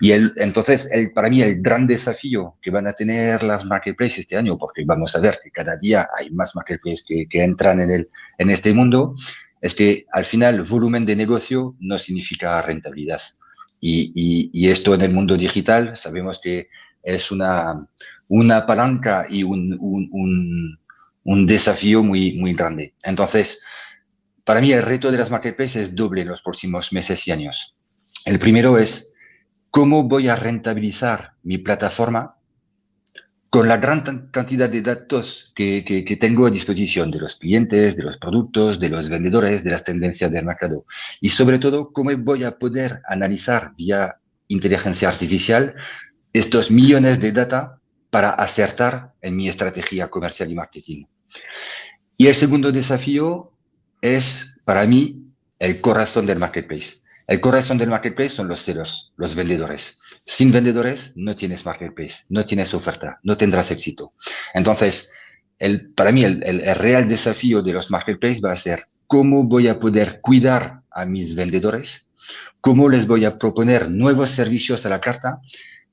Y el, entonces, el, para mí, el gran desafío que van a tener las marketplaces este año, porque vamos a ver que cada día hay más marketplaces que, que entran en, el, en este mundo, es que al final volumen de negocio no significa rentabilidad. Y, y, y esto en el mundo digital sabemos que es una, una palanca y un, un, un, un desafío muy, muy grande. Entonces, para mí el reto de las marketplaces es doble en los próximos meses y años. El primero es cómo voy a rentabilizar mi plataforma con la gran cantidad de datos que, tengo a disposición de los clientes, de los productos, de los vendedores, de las tendencias del mercado. Y sobre todo, cómo voy a poder analizar vía inteligencia artificial estos millones de data para acertar en mi estrategia comercial y marketing. Y el segundo desafío es para mí el corazón del marketplace. El corazón del marketplace son los ceros, los vendedores. Sin vendedores no tienes marketplace, no tienes oferta, no tendrás éxito. Entonces, el, para mí el, el, real desafío de los marketplaces va a ser cómo voy a poder cuidar a mis vendedores, cómo les voy a proponer nuevos servicios a la carta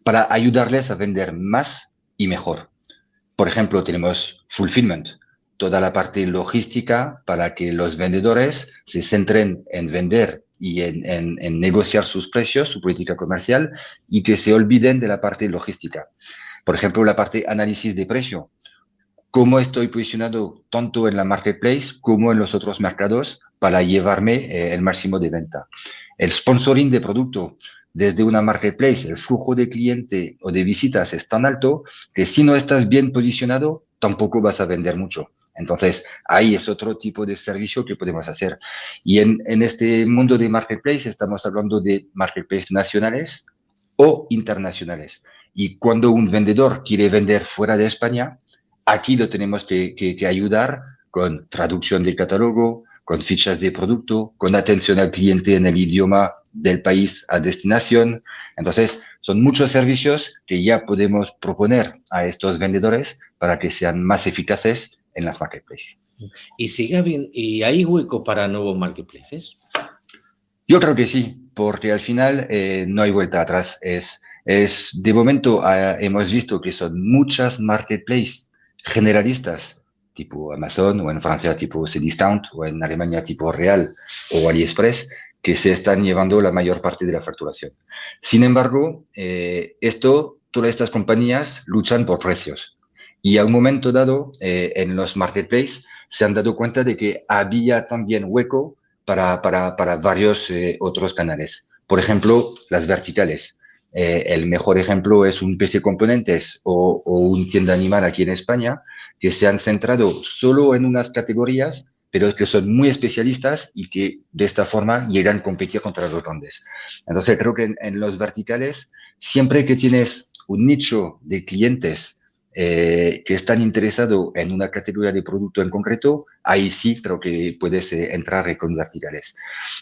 para ayudarles a vender más y mejor. Por ejemplo, tenemos fulfillment, toda la parte logística para que los vendedores se centren en vender y en, negociar sus precios, su política comercial, y que se olviden de la parte logística. Por ejemplo, la parte análisis de precio. ¿Cómo estoy posicionado tanto en la marketplace como en los otros mercados para llevarme eh, el máximo de venta? El sponsoring de producto. Desde una marketplace, el flujo de cliente o de visitas es tan alto que si no estás bien posicionado, tampoco vas a vender mucho. Entonces, ahí es otro tipo de servicio que podemos hacer. Y en, en este mundo de marketplace estamos hablando de marketplaces nacionales o internacionales. Y cuando un vendedor quiere vender fuera de España, aquí lo tenemos que, que, ayudar con traducción del catálogo, con fichas de producto, con atención al cliente en el idioma del país a destinación. Entonces, son muchos servicios que ya podemos proponer a estos vendedores para que sean más eficaces en las marketplaces.
¿Y sigue bien, y hay hueco para nuevos marketplaces?
Yo creo que sí, porque al final eh, no hay vuelta atrás. Es, es de momento ah, hemos visto que son muchas marketplaces generalistas, tipo Amazon, o en Francia tipo Cdiscount, o en Alemania tipo Real o AliExpress, que se están llevando la mayor parte de la facturación. Sin embargo, eh, esto, todas estas compañías luchan por precios. Y a un momento dado, eh, en los marketplaces, se han dado cuenta de que había también hueco para, para, para varios eh, otros canales. Por ejemplo, las verticales. Eh, el mejor ejemplo es un PC Componentes o, o un tienda animal aquí en España, que se han centrado solo en unas categorías, pero que son muy especialistas y que de esta forma llegan a competir contra los grandes. Entonces, creo que en, en los verticales, siempre que tienes un nicho de clientes eh, que están interesados en una categoría de producto en concreto, ahí sí creo que puedes eh, entrar con verticales.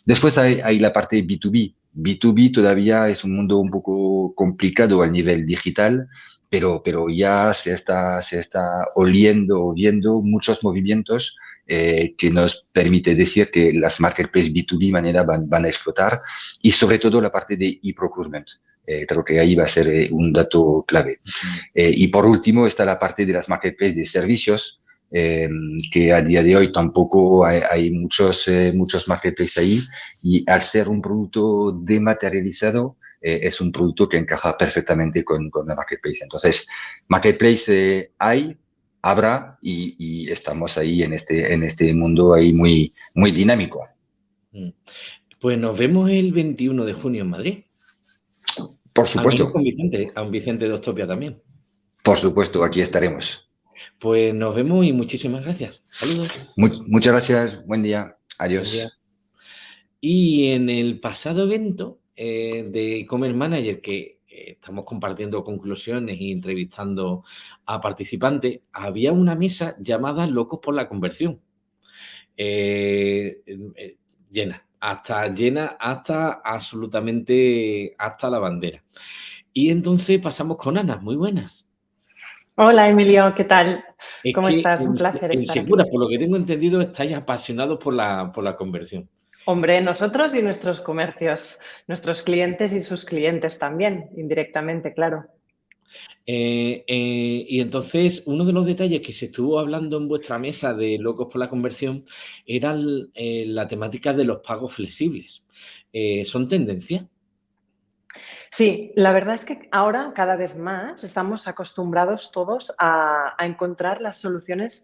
Después hay, hay, la parte B2B. B2B todavía es un mundo un poco complicado a nivel digital, pero, pero ya se está, se está oliendo, viendo muchos movimientos eh, que nos permite decir que las marketplaces B2B manera van, van a explotar y sobre todo la parte de e-procurement. Eh, creo que ahí va a ser eh, un dato clave. Eh, y por último está la parte de las marketplaces de servicios, que a día de hoy tampoco hay, muchos, muchos marketplaces ahí y al ser un producto dematerializado, es un producto que encaja perfectamente con, con la marketplace. Entonces, marketplace hay, habrá y, estamos ahí en este, en este mundo ahí muy, muy dinámico.
Mm. Pues nos vemos el 21 de junio en Madrid.
Por supuesto.
Con Vicente, a un Vicente de Ostopia también.
Por supuesto, aquí estaremos.
Pues nos vemos y muchísimas gracias. Saludos.
muchas gracias. Buen día. Adiós.
Y en el pasado evento eh, de e-commerce manager que eh, estamos compartiendo conclusiones y entrevistando a participantes, había una mesa llamada Locos por la Conversión. Eh, llena, hasta llena, hasta absolutamente, hasta la bandera. Y entonces pasamos con Ana, muy buenas.
Hola Emilio, ¿qué tal? ¿Cómo estás? Un placer estar
Segura, por lo que tengo entendido, estáis apasionados por la, por la conversión.
Hombre, nosotros y nuestros comercios, nuestros clientes y sus clientes también, indirectamente, claro.
Eh, eh, y entonces, uno de los detalles que se estuvo hablando en vuestra mesa de Locos por la Conversión era eh, la temática de los pagos flexibles. ¿Son tendencia?
Sí, la verdad es que ahora cada vez más estamos acostumbrados todos a, encontrar las soluciones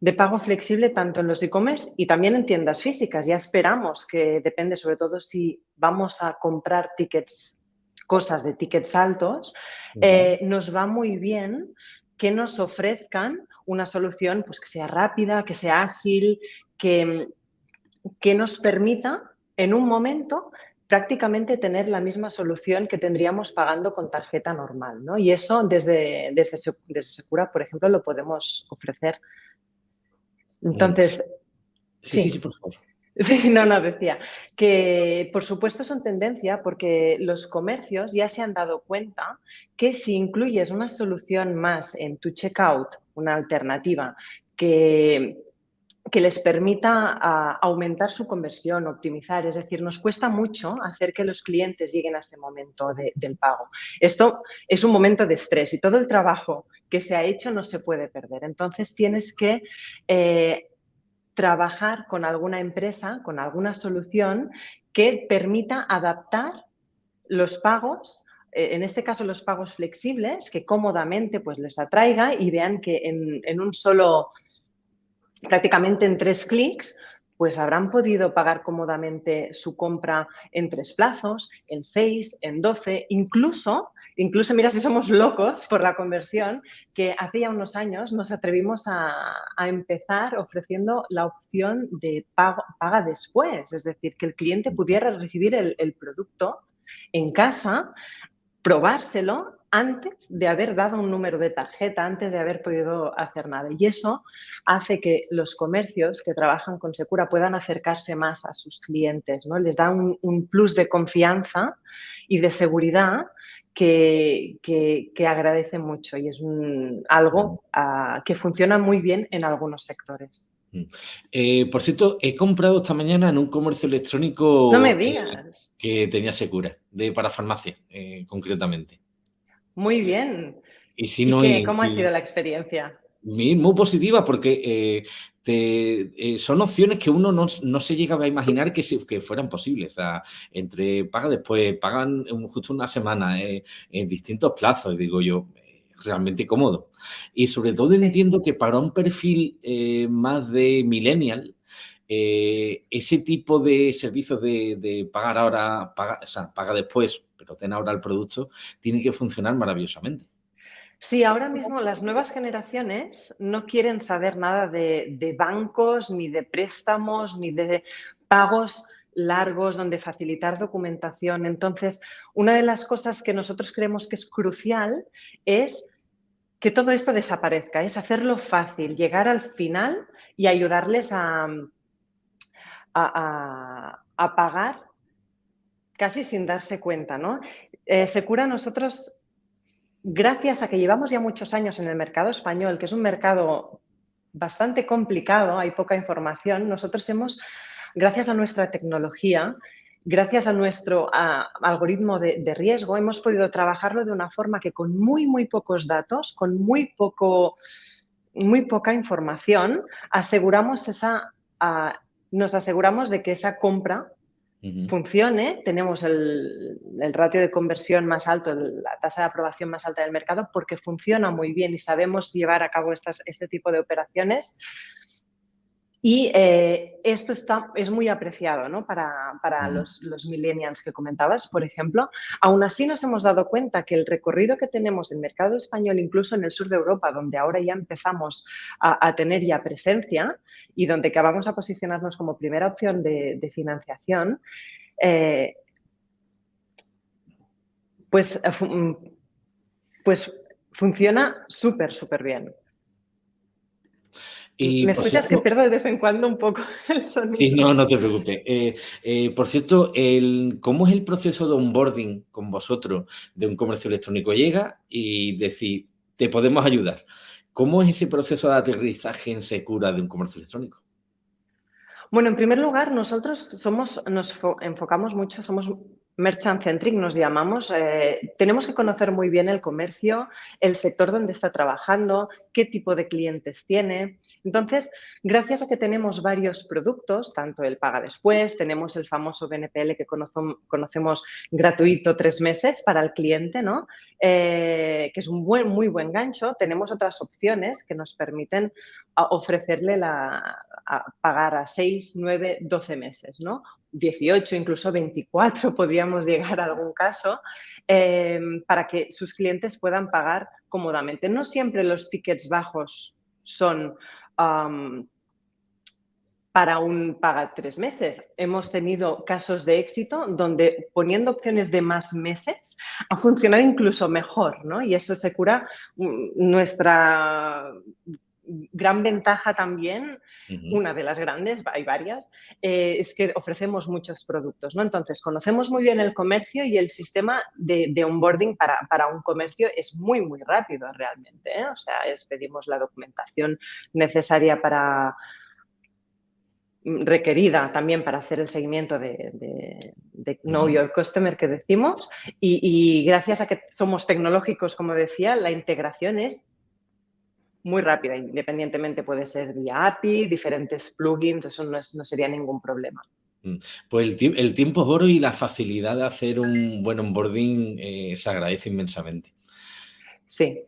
de pago flexible tanto en los e-commerce y también en tiendas físicas. Ya esperamos que depende sobre todo si vamos a comprar tickets, cosas de tickets altos, eh, nos va muy bien que nos ofrezcan una solución pues, que sea rápida, que sea ágil, que, que nos permita en un momento prácticamente tener la misma solución que tendríamos pagando con tarjeta normal. ¿no? Y eso desde, desde, desde Secura, por ejemplo, lo podemos ofrecer. Entonces...
Sí, sí, sí, por favor.
Sí, no, no, decía que por supuesto son tendencia porque los comercios ya se han dado cuenta que si incluyes una solución más en tu checkout, una alternativa que, que les permita ah, aumentar su conversión, optimizar. Es decir, nos cuesta mucho hacer que los clientes lleguen a ese momento del pago. Esto es un momento de estrés y todo el trabajo que se ha hecho no se puede perder. Entonces tienes que eh, trabajar con alguna empresa, con alguna solución que permita adaptar los pagos eh, en este caso los pagos flexibles, que cómodamente pues, les atraiga y vean que en un solo prácticamente en tres clics, pues habrán podido pagar cómodamente su compra en tres plazos, en seis, en doce, incluso, incluso mira si somos locos por la conversión, que hace ya unos años nos atrevimos a, empezar ofreciendo la opción de pago, paga después, es decir, que el cliente pudiera recibir el producto en casa, probárselo antes de haber dado un número de tarjeta, antes de haber podido hacer nada. Y eso hace que los comercios que trabajan con Secura puedan acercarse más a sus clientes, ¿no? Les da un, plus de confianza y de seguridad que, que, agradece mucho y es algo que funciona muy bien en algunos sectores.
Eh, por cierto, he comprado esta mañana en un comercio electrónico
no me digas.
que tenía Secura, de para farmacia, eh, concretamente.
Muy bien.
Y, si no,
¿Cómo ha sido la experiencia?
Muy positiva porque eh, son opciones que uno no, se llegaba a imaginar que, que fueran posibles. O sea, entre paga después, pagan justo una semana, en distintos plazos, digo yo, realmente cómodo. Y sobre todo entiendo que para un perfil eh, más de millennial, eh, ese tipo de servicios de, pagar ahora, paga, o sea, paga después, pero ten ahora el producto, tiene que funcionar maravillosamente.
Sí, ahora mismo las nuevas generaciones no quieren saber nada de, bancos, ni de préstamos, ni de pagos largos donde facilitar documentación. Entonces, una de las cosas que nosotros creemos que es crucial es que todo esto desaparezca, es hacerlo fácil, llegar al final y ayudarles a, a, pagar casi sin darse cuenta. ¿no? Eh, Secura nosotros, gracias a que llevamos ya muchos años en el mercado español, que es un mercado bastante complicado, hay poca información, nosotros hemos, gracias a nuestra tecnología, gracias a nuestro algoritmo de, riesgo, hemos podido trabajarlo de una forma que con muy, muy pocos datos, con muy, poco, muy poca información, aseguramos esa, nos aseguramos de que esa compra funcione, tenemos el, ratio de conversión más alto, la tasa de aprobación más alta del mercado, porque funciona muy bien y sabemos llevar a cabo estas, este tipo de operaciones Y eh, esto está, es muy apreciado ¿no? para, para los, los, millennials que comentabas, por ejemplo. Aún así nos hemos dado cuenta que el recorrido que tenemos en mercado español, incluso en el sur de Europa, donde ahora ya empezamos a, a tener ya presencia y donde acabamos a posicionarnos como primera opción de, de financiación, eh, pues, mm, pues funciona súper, súper bien.
Y,
¿Me escuchas cierto, que pierdo de vez en cuando un poco el sonido?
Sí, no, no te preocupes. Eh, eh, por cierto, el, ¿cómo es el proceso de onboarding con vosotros de un comercio electrónico? Llega y decir, te podemos ayudar. ¿Cómo es ese proceso de aterrizaje en Secura de un comercio electrónico?
Bueno, en primer lugar, nosotros somos, nos enfocamos mucho, somos merchant centric nos llamamos, eh, tenemos que conocer muy bien el comercio, el sector donde está trabajando, qué tipo de clientes tiene. Entonces, gracias a que tenemos varios productos, tanto el paga después, tenemos el famoso BNPL que conocemos gratuito tres meses para el cliente, ¿no? Eh, que es un muy buen gancho. Tenemos otras opciones que nos permiten ofrecerle la, a pagar a 6, 9, 12 meses, ¿no? 18, incluso 24 podríamos llegar a algún caso, eh, para que sus clientes puedan pagar cómodamente. No siempre los tickets bajos son para un paga tres meses. Hemos tenido casos de éxito donde poniendo opciones de más meses ha funcionado incluso mejor, ¿no? Y eso se cura mm, nuestra gran ventaja también, uh -huh. una de las grandes, hay varias, eh, es que ofrecemos muchos productos, ¿no? Entonces, conocemos muy bien el comercio y el sistema de, de onboarding para, para, un comercio es muy, muy rápido realmente, ¿eh? O sea, es, pedimos la documentación necesaria para requerida también para hacer el seguimiento de, de, de Know Your Customer que decimos y, y gracias a que somos tecnológicos, como decía, la integración es muy rápida, independientemente puede ser vía API, diferentes plugins, eso no, es, no sería ningún problema.
Mm, pues el, el, tiempo es oro y la facilidad de hacer un buen onboarding eh, se agradece inmensamente.
Sí,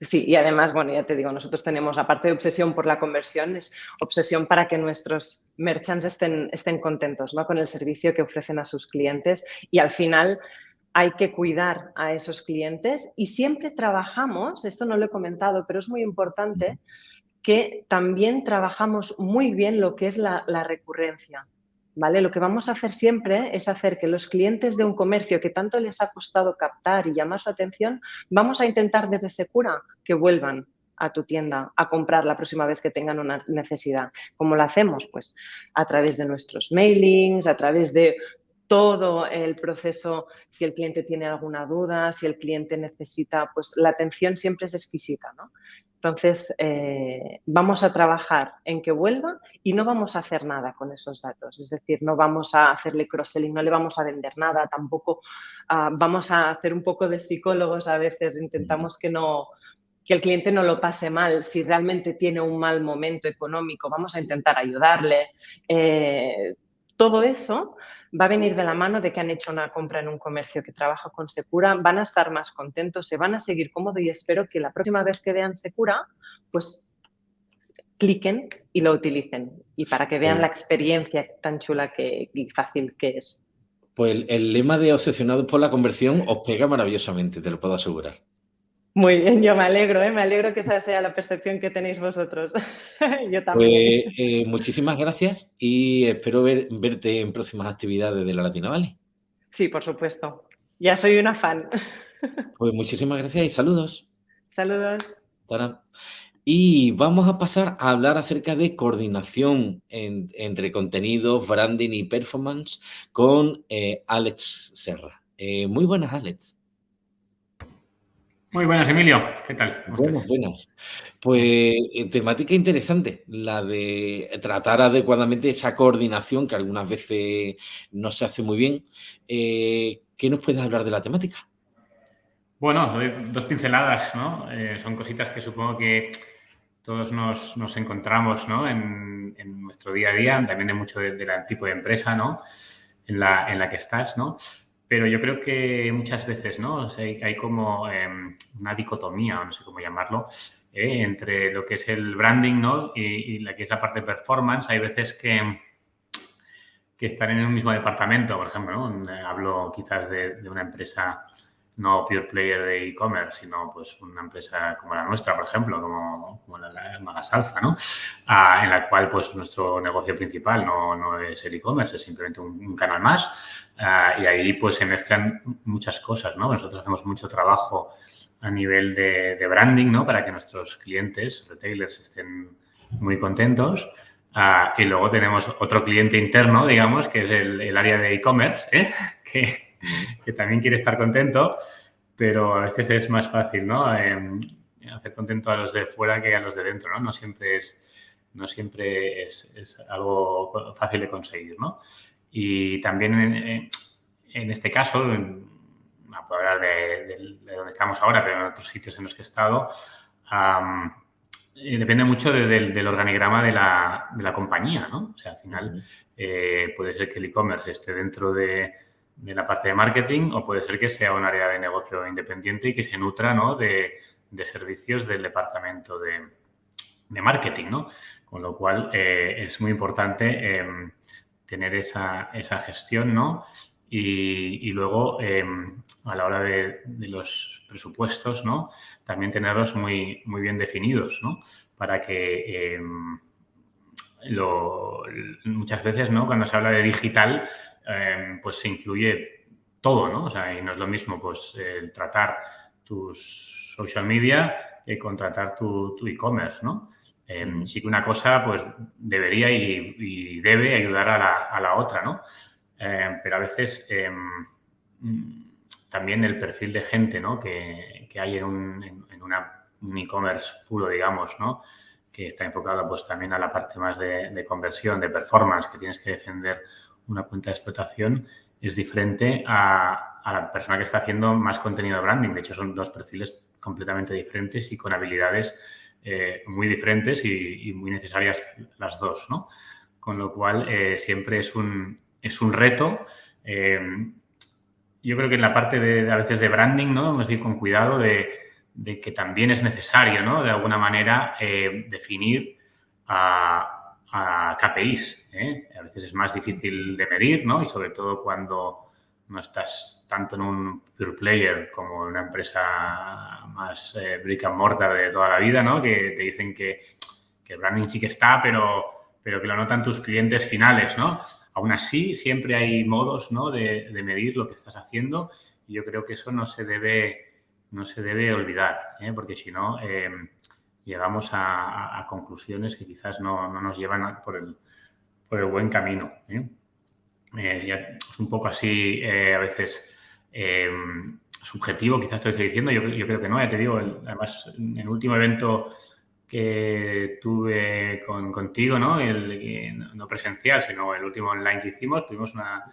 sí, y además, bueno, ya te digo, nosotros tenemos, aparte de obsesión por la conversión, es obsesión para que nuestros merchants estén, estén contentos ¿no? con el servicio que ofrecen a sus clientes y al final hay que cuidar a esos clientes y siempre trabajamos, esto no lo he comentado, pero es muy importante, que también trabajamos muy bien lo que es la, recurrencia. ¿Vale? Lo que vamos a hacer siempre es hacer que los clientes de un comercio que tanto les ha costado captar y llamar su atención, vamos a intentar desde Secura que vuelvan a tu tienda a comprar la próxima vez que tengan una necesidad. ¿Cómo lo hacemos? Pues a través de nuestros mailings, a través de todo el proceso, si el cliente tiene alguna duda, si el cliente necesita, pues la atención siempre es exquisita, ¿no? Entonces, eh, vamos a trabajar en que vuelva y no vamos a hacer nada con esos datos. Es decir, no vamos a hacerle cross-selling, no le vamos a vender nada, tampoco uh, vamos a hacer un poco de psicólogos a veces, intentamos que no que el cliente no lo pase mal, si realmente tiene un mal momento económico, vamos a intentar ayudarle. Eh, todo eso va a venir de la mano de que han hecho una compra en un comercio que trabaja con Secura, van a estar más contentos, se van a seguir cómodos y espero que la próxima vez que vean Secura, pues cliquen y lo utilicen y para que vean la experiencia tan chula que, y fácil que es.
Pues el, el lema de obsesionados por la conversión os pega maravillosamente, te lo puedo asegurar.
Muy bien, yo me alegro, ¿eh? me alegro que esa sea la percepción que tenéis vosotros. yo también.
Pues, eh, muchísimas gracias y espero ver, verte en próximas actividades de la Latina Valley.
Sí, por supuesto. Ya soy una fan.
Pues muchísimas gracias y saludos.
Saludos.
Tarán. Y vamos a pasar a hablar acerca de coordinación en, entre contenidos, branding y performance con eh, Alex Serra. Eh, muy buenas, Alex.
Muy buenas, Emilio. ¿Qué tal?
Buenas, buenas. Pues eh, temática interesante, la de tratar adecuadamente esa coordinación que algunas veces no se hace muy bien. Eh, ¿Qué nos puedes hablar de la temática?
Bueno, dos pinceladas, ¿no? Eh, son cositas que supongo que todos nos, nos encontramos ¿no? en, en, nuestro día a día, también de mucho del de tipo de empresa ¿no? en, la, en la que estás, ¿no? Pero yo creo que muchas veces, ¿no? Hay, como eh, una dicotomía, no sé cómo llamarlo, ¿eh? entre lo que es el branding ¿no? y, la que es la parte de performance. Hay veces que, que están en el mismo departamento, por ejemplo, hablo quizás de, una empresa no pure player de e-commerce, sino pues una empresa como la nuestra, por ejemplo, como, como la, la Magasalfa, ¿no? Ah, en la cual pues nuestro negocio principal no, no es el e-commerce, es simplemente un, canal más. Ah, y ahí pues se mezclan muchas cosas, ¿no? Nosotros hacemos mucho trabajo a nivel de, branding, ¿no? Para que nuestros clientes, retailers, estén muy contentos. Ah, y luego tenemos otro cliente interno, digamos, que es el, área de e-commerce, ¿eh? que, que, también quiere estar contento, pero a veces es más fácil, ¿no? Em, hacer contento a los de fuera que a los de dentro, ¿no? No siempre es, no siempre es, es algo fácil de conseguir, ¿no? Y también en, en este caso, no puedo hablar de, donde estamos ahora, pero en otros sitios en los que he estado, eh, depende mucho del, organigrama de la, de la, compañía, ¿no? O sea, al final eh, puede ser que el e-commerce esté dentro de, de, la parte de marketing o puede ser que sea un área de negocio independiente y que se nutra, ¿no? De, servicios del departamento de, marketing, ¿no? Con lo cual eh, es muy importante em, tener esa, esa gestión, ¿no? Y, luego, em, a la hora de, los presupuestos, ¿no? También tenerlos muy, muy bien definidos, ¿no? Para que em, muchas veces, ¿no? Cuando se habla de digital, em, pues se incluye todo, ¿no? O sea, y no es lo mismo, pues, el tratar tus social media que contratar tu e-commerce, ¿no? sí que una cosa, pues, debería y, debe ayudar a la, a la otra, ¿no? Eh, pero a veces también el perfil de gente ¿no? que, hay en un, e-commerce puro, digamos, ¿no? que está enfocado pues, también a la parte más de, conversión, de performance, que tienes que defender una cuenta de explotación, es diferente a, la persona que está haciendo más contenido de branding. De hecho, son dos perfiles completamente diferentes y con habilidades eh, muy diferentes y, muy necesarias las dos, ¿no? Con lo cual, eh, siempre es un, es un reto. Eh, yo creo que en la parte de, a veces de branding, ¿no? Hemos de ir con cuidado de, que también es necesario, ¿no? De alguna manera definir a, KPIs. ¿eh? A veces es más difícil de medir, ¿no? Y sobre todo cuando no estás tanto en un pure player como en una empresa más brick and mortar de toda la vida, ¿no? Que te dicen que, que el branding sí que está, pero, pero que lo notan tus clientes finales, ¿no? Aún así, siempre hay modos ¿no? de, medir lo que estás haciendo y yo creo que eso no se debe, no se debe olvidar, ¿eh? porque si no, em, llegamos a, conclusiones que quizás no, nos llevan por, el, por, el, buen camino. ¿eh? Eh, es un poco así a veces em, subjetivo, quizás estoy diciendo, yo, yo, creo que no, ya te digo, además en el último evento que tuve con, contigo, ¿no? El, no presencial, sino el último online que hicimos, tuvimos una,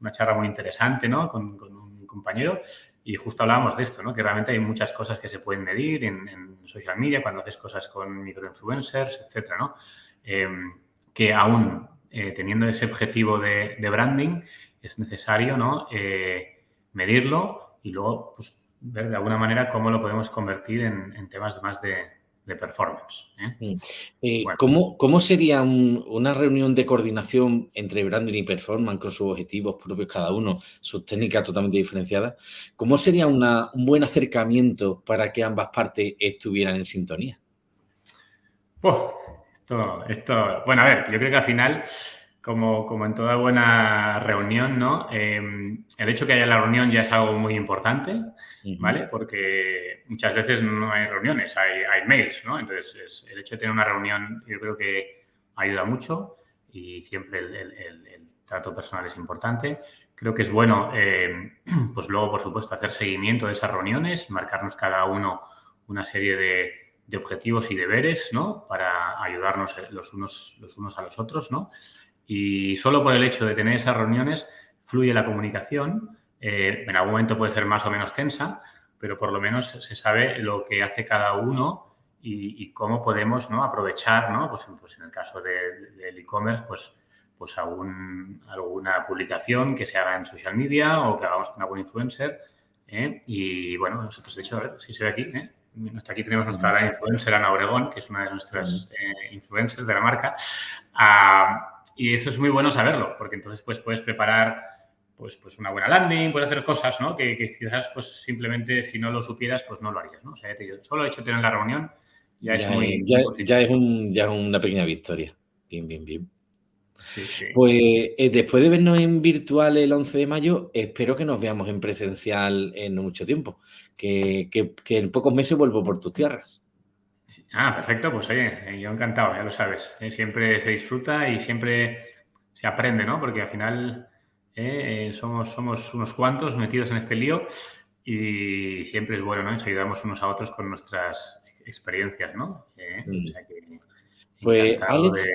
una charla muy interesante, ¿no? Con, con, un compañero y justo hablábamos de esto, ¿no? Que realmente hay muchas cosas que se pueden medir en, social media, cuando haces cosas con microinfluencers, etcétera, ¿no? Em, que aún eh, teniendo ese objetivo de, branding es necesario, ¿no? Eh, medirlo y luego, pues, ver de alguna manera cómo lo podemos convertir en temas más de, de performance. ¿eh?
Mm. Eh, ¿cómo, sería una reunión de coordinación entre branding y performance con sus objetivos propios cada uno, sus técnicas totalmente diferenciadas? ¿Cómo sería un buen acercamiento para que ambas partes estuvieran en sintonía?
esto, esto, bueno, a ver, yo creo que al final como, como en toda buena reunión, ¿no? Em, el hecho que haya la reunión ya es algo muy importante, ¿vale? Porque muchas veces no hay reuniones, hay, hay mails, ¿no? Entonces, el hecho de tener una reunión yo creo que ayuda mucho y siempre el, el, trato personal es importante. Creo que es bueno, em, pues luego, por supuesto, hacer seguimiento de esas reuniones y marcarnos cada uno una serie de, de objetivos y deberes, ¿no? Para ayudarnos los unos, los unos a los otros, ¿no? Y solo por el hecho de tener esas reuniones fluye la comunicación. Eh, en algún momento puede ser más o menos tensa, pero por lo menos se sabe lo que hace cada uno y, cómo podemos ¿no? aprovechar, ¿no? Pues, pues en el caso del e-commerce, pues, pues alguna publicación que se haga en social media o que hagamos con algún influencer. ¿eh? Y bueno, nosotros, de hecho, a ver si se ve aquí. ¿eh? aquí tenemos nuestra gran influencer, Ana Obregón, que es una de nuestras eh, influencers de la marca. Ah, y eso es muy bueno saberlo, porque entonces pues, puedes preparar pues, pues una buena landing, puedes hacer cosas ¿no? que, quizás pues, simplemente si no lo supieras, pues no lo harías. ¿no? O sea, solo el hecho tener la reunión ya, es muy...
Ya, ya, es un, ya una pequeña victoria. Bien, bien, bien. Pues eh, después de vernos en virtual el 11 de mayo, espero que nos veamos en presencial en mucho tiempo, que, en pocos meses vuelvo por tus tierras.
Ah, perfecto, pues oye, eh, yo encantado, ya lo sabes. Eh, siempre se disfruta y siempre se aprende, ¿no? Porque al final somos, somos unos cuantos metidos en este lío y siempre es bueno, ¿no? Nos ayudamos unos a otros con nuestras experiencias, ¿no?
Mm. pues, Alex,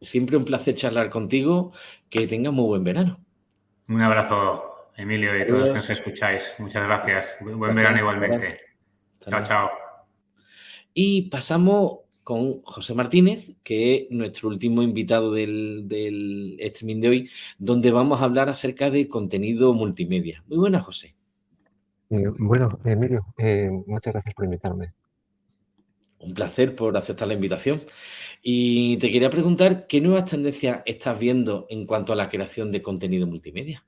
siempre un placer charlar contigo. Que tengas muy buen verano.
Un abrazo, Emilio, y a todos los que nos escucháis. Muchas gracias. Buen verano igualmente. Chao, chao.
Y pasamos con José Martínez, que es nuestro último invitado del, del streaming de hoy, donde vamos a hablar acerca de contenido multimedia. Muy buena, José.
Eh, bueno, Emilio, eh, muchas gracias por invitarme.
Un placer por aceptar la invitación. Y te quería preguntar, ¿qué nuevas tendencias estás viendo en cuanto a la creación de contenido multimedia?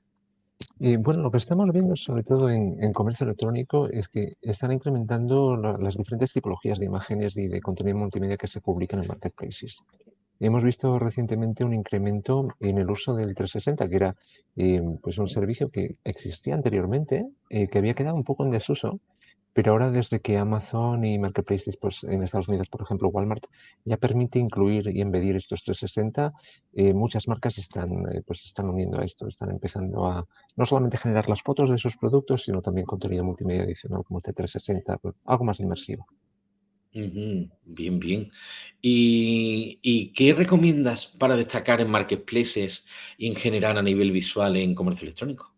Y bueno, lo que estamos viendo, sobre todo en, comercio electrónico, es que están incrementando las diferentes tipologías de imágenes y de contenido multimedia que se publican en marketplaces. Hemos visto recientemente un incremento en el uso del 360, que era eh, pues un servicio que existía anteriormente, eh, que había quedado un poco en desuso pero ahora desde que Amazon y Marketplaces pues, en Estados Unidos, por ejemplo Walmart, ya permite incluir y embedir estos 360, eh, muchas marcas están, eh, pues, están uniendo a esto, están empezando a no solamente generar las fotos de sus productos, sino también contenido multimedia adicional como el 360, pues, algo más inmersivo.
Bien, bien. ¿Y, ¿Y qué recomiendas para destacar en marketplaces y en general a nivel visual en comercio electrónico?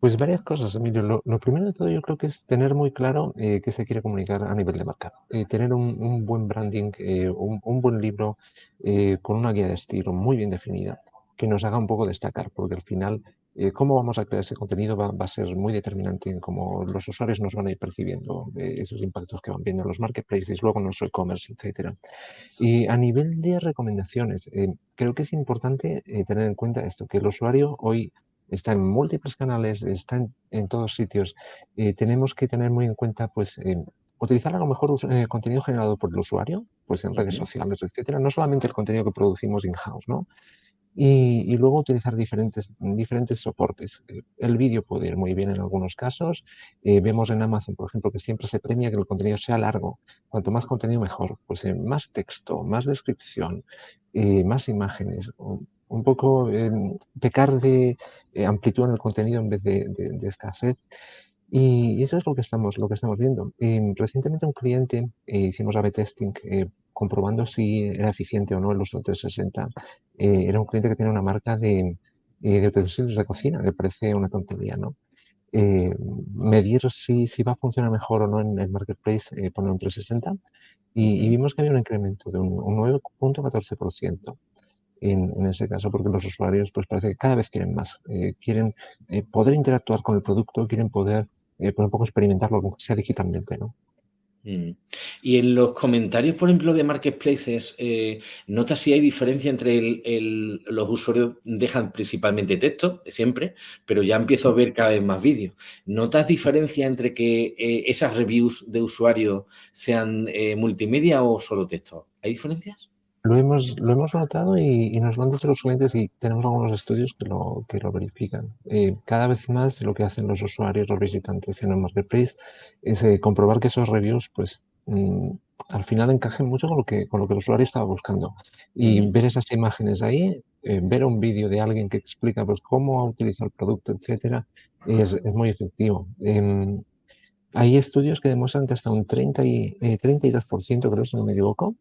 Pues varias cosas, Emilio. Lo, primero de todo yo creo que es tener muy claro eh, qué se quiere comunicar a nivel de marca. Eh, tener un, buen branding, eh, un, buen libro con una guía de estilo muy bien definida, que nos haga un poco destacar, porque al final cómo vamos a crear ese contenido va, a ser muy determinante en cómo los usuarios nos van a ir percibiendo esos impactos que van viendo en los marketplaces, luego en nuestro e-commerce, etcétera. Y a nivel de recomendaciones, creo que es importante tener en cuenta esto, que el usuario hoy está en múltiples canales, está en, todos sitios. Eh, tenemos que tener muy en cuenta, pues, eh, utilizar a lo mejor eh, contenido generado por el usuario, pues en redes sociales, etcétera, no solamente el contenido que producimos in-house, ¿no? Y, luego utilizar diferentes, diferentes soportes. El vídeo puede ir muy bien en algunos casos. vemos en Amazon, por ejemplo, que siempre se premia que el contenido sea largo. Cuanto más contenido, mejor. Pues más texto, más descripción, más imágenes un poco em, pecar de eh, amplitud en el contenido en vez de, escasez. Y, eso es lo que estamos, lo que estamos viendo. Em, recientemente un cliente eh, hicimos A-B testing eh, comprobando si era eficiente o no el uso del 360. era un cliente que tiene una marca de, de utensilios de cocina, que parece una tontería, ¿no? medir si, si, va a funcionar mejor o no en el marketplace, poner un 360 y, vimos que había un incremento de un, un 9.14% en, ese caso, porque los usuarios pues parece que cada vez quieren más, eh, quieren eh, poder interactuar con el producto, quieren poder eh, un poco experimentarlo, sea digitalmente, ¿no?
Mm. Y en los comentarios, por ejemplo, de marketplaces, eh, ¿notas si hay diferencia entre el, los usuarios dejan principalmente texto, siempre, pero ya empiezo a ver cada vez más vídeos? ¿Notas diferencia entre que esas reviews de usuarios sean multimedia o solo texto? ¿Hay diferencias?
Lo hemos, lo hemos notado y, nos lo han dicho los clientes y tenemos algunos estudios que lo, que lo verifican. Eh, cada vez más lo que hacen los usuarios, los visitantes en el marketplace es eh, comprobar que esos reviews, pues, mm, al final encajen mucho con lo que, con lo que el usuario estaba buscando. Y ver esas imágenes ahí, eh, ver un vídeo de alguien que explica pues, cómo utilizar el producto, etcétera, es, es muy efectivo. Em, hay estudios que demuestran que hasta un 30 y, 32%, creo, si no me equivoco,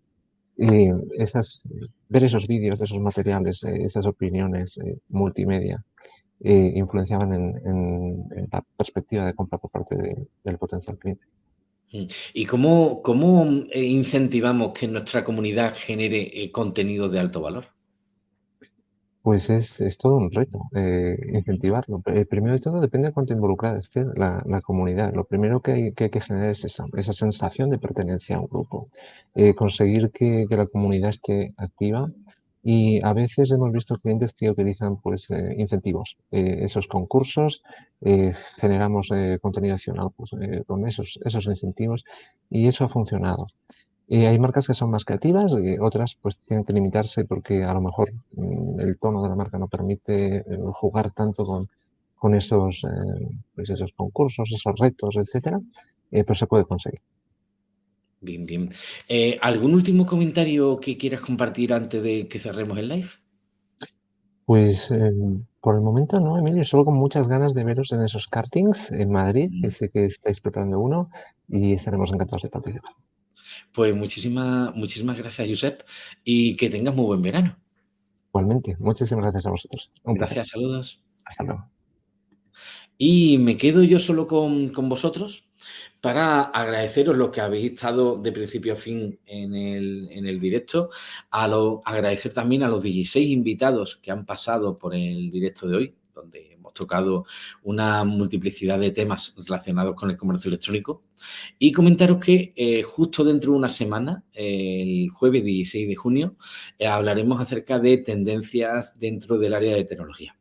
y esas, ver esos vídeos, esos materiales, eh, esas opiniones eh, multimedia eh, influenciaban en, la perspectiva de compra por parte del potencial cliente.
Mm. ¿Y cómo, cómo incentivamos que nuestra comunidad genere contenido de alto valor?
Pues es, todo un reto eh, incentivarlo. Eh, primero de todo depende de cuánto involucrada esté la, comunidad. Lo primero que hay, que, generar es esa, sensación de pertenencia a un grupo. Eh, conseguir que, la comunidad esté activa y a veces hemos visto clientes que utilizan pues, incentivos. esos concursos, generamos contenido adicional pues, con esos, esos incentivos y eso ha funcionado. Y hay marcas que son más creativas y otras pues tienen que limitarse porque a lo mejor mm, el tono de la marca no permite eh, jugar tanto con, con esos, eh, pues esos concursos, esos retos, etcétera, eh, pero se puede conseguir.
Bien, bien. ¿Algún último comentario que quieras compartir antes de que cerremos el live?
Pues por el momento no, Emilio, solo con muchas ganas de veros en esos kartings en Madrid, que mm. sé que estáis preparando uno y estaremos encantados de participar.
Pues muchísimas, muchísimas gracias, Josep, y que tengas muy buen verano.
Igualmente, muchísimas gracias a vosotros.
gracias, saludos.
Hasta luego.
Y me quedo yo solo con, vosotros para agradeceros lo que habéis estado de principio a fin en el, en el directo, a lo, agradecer también a los 16 invitados que han pasado por el directo de hoy, donde tocado una multiplicidad de temas relacionados con el comercio electrónico. Y comentaros que eh, justo dentro de una semana, el jueves 16 de junio, eh, hablaremos acerca de tendencias dentro del área de tecnología.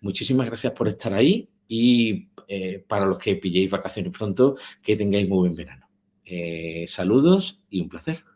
Muchísimas gracias por estar ahí y eh, para los que pilléis vacaciones pronto, que tengáis muy buen verano. saludos y un placer.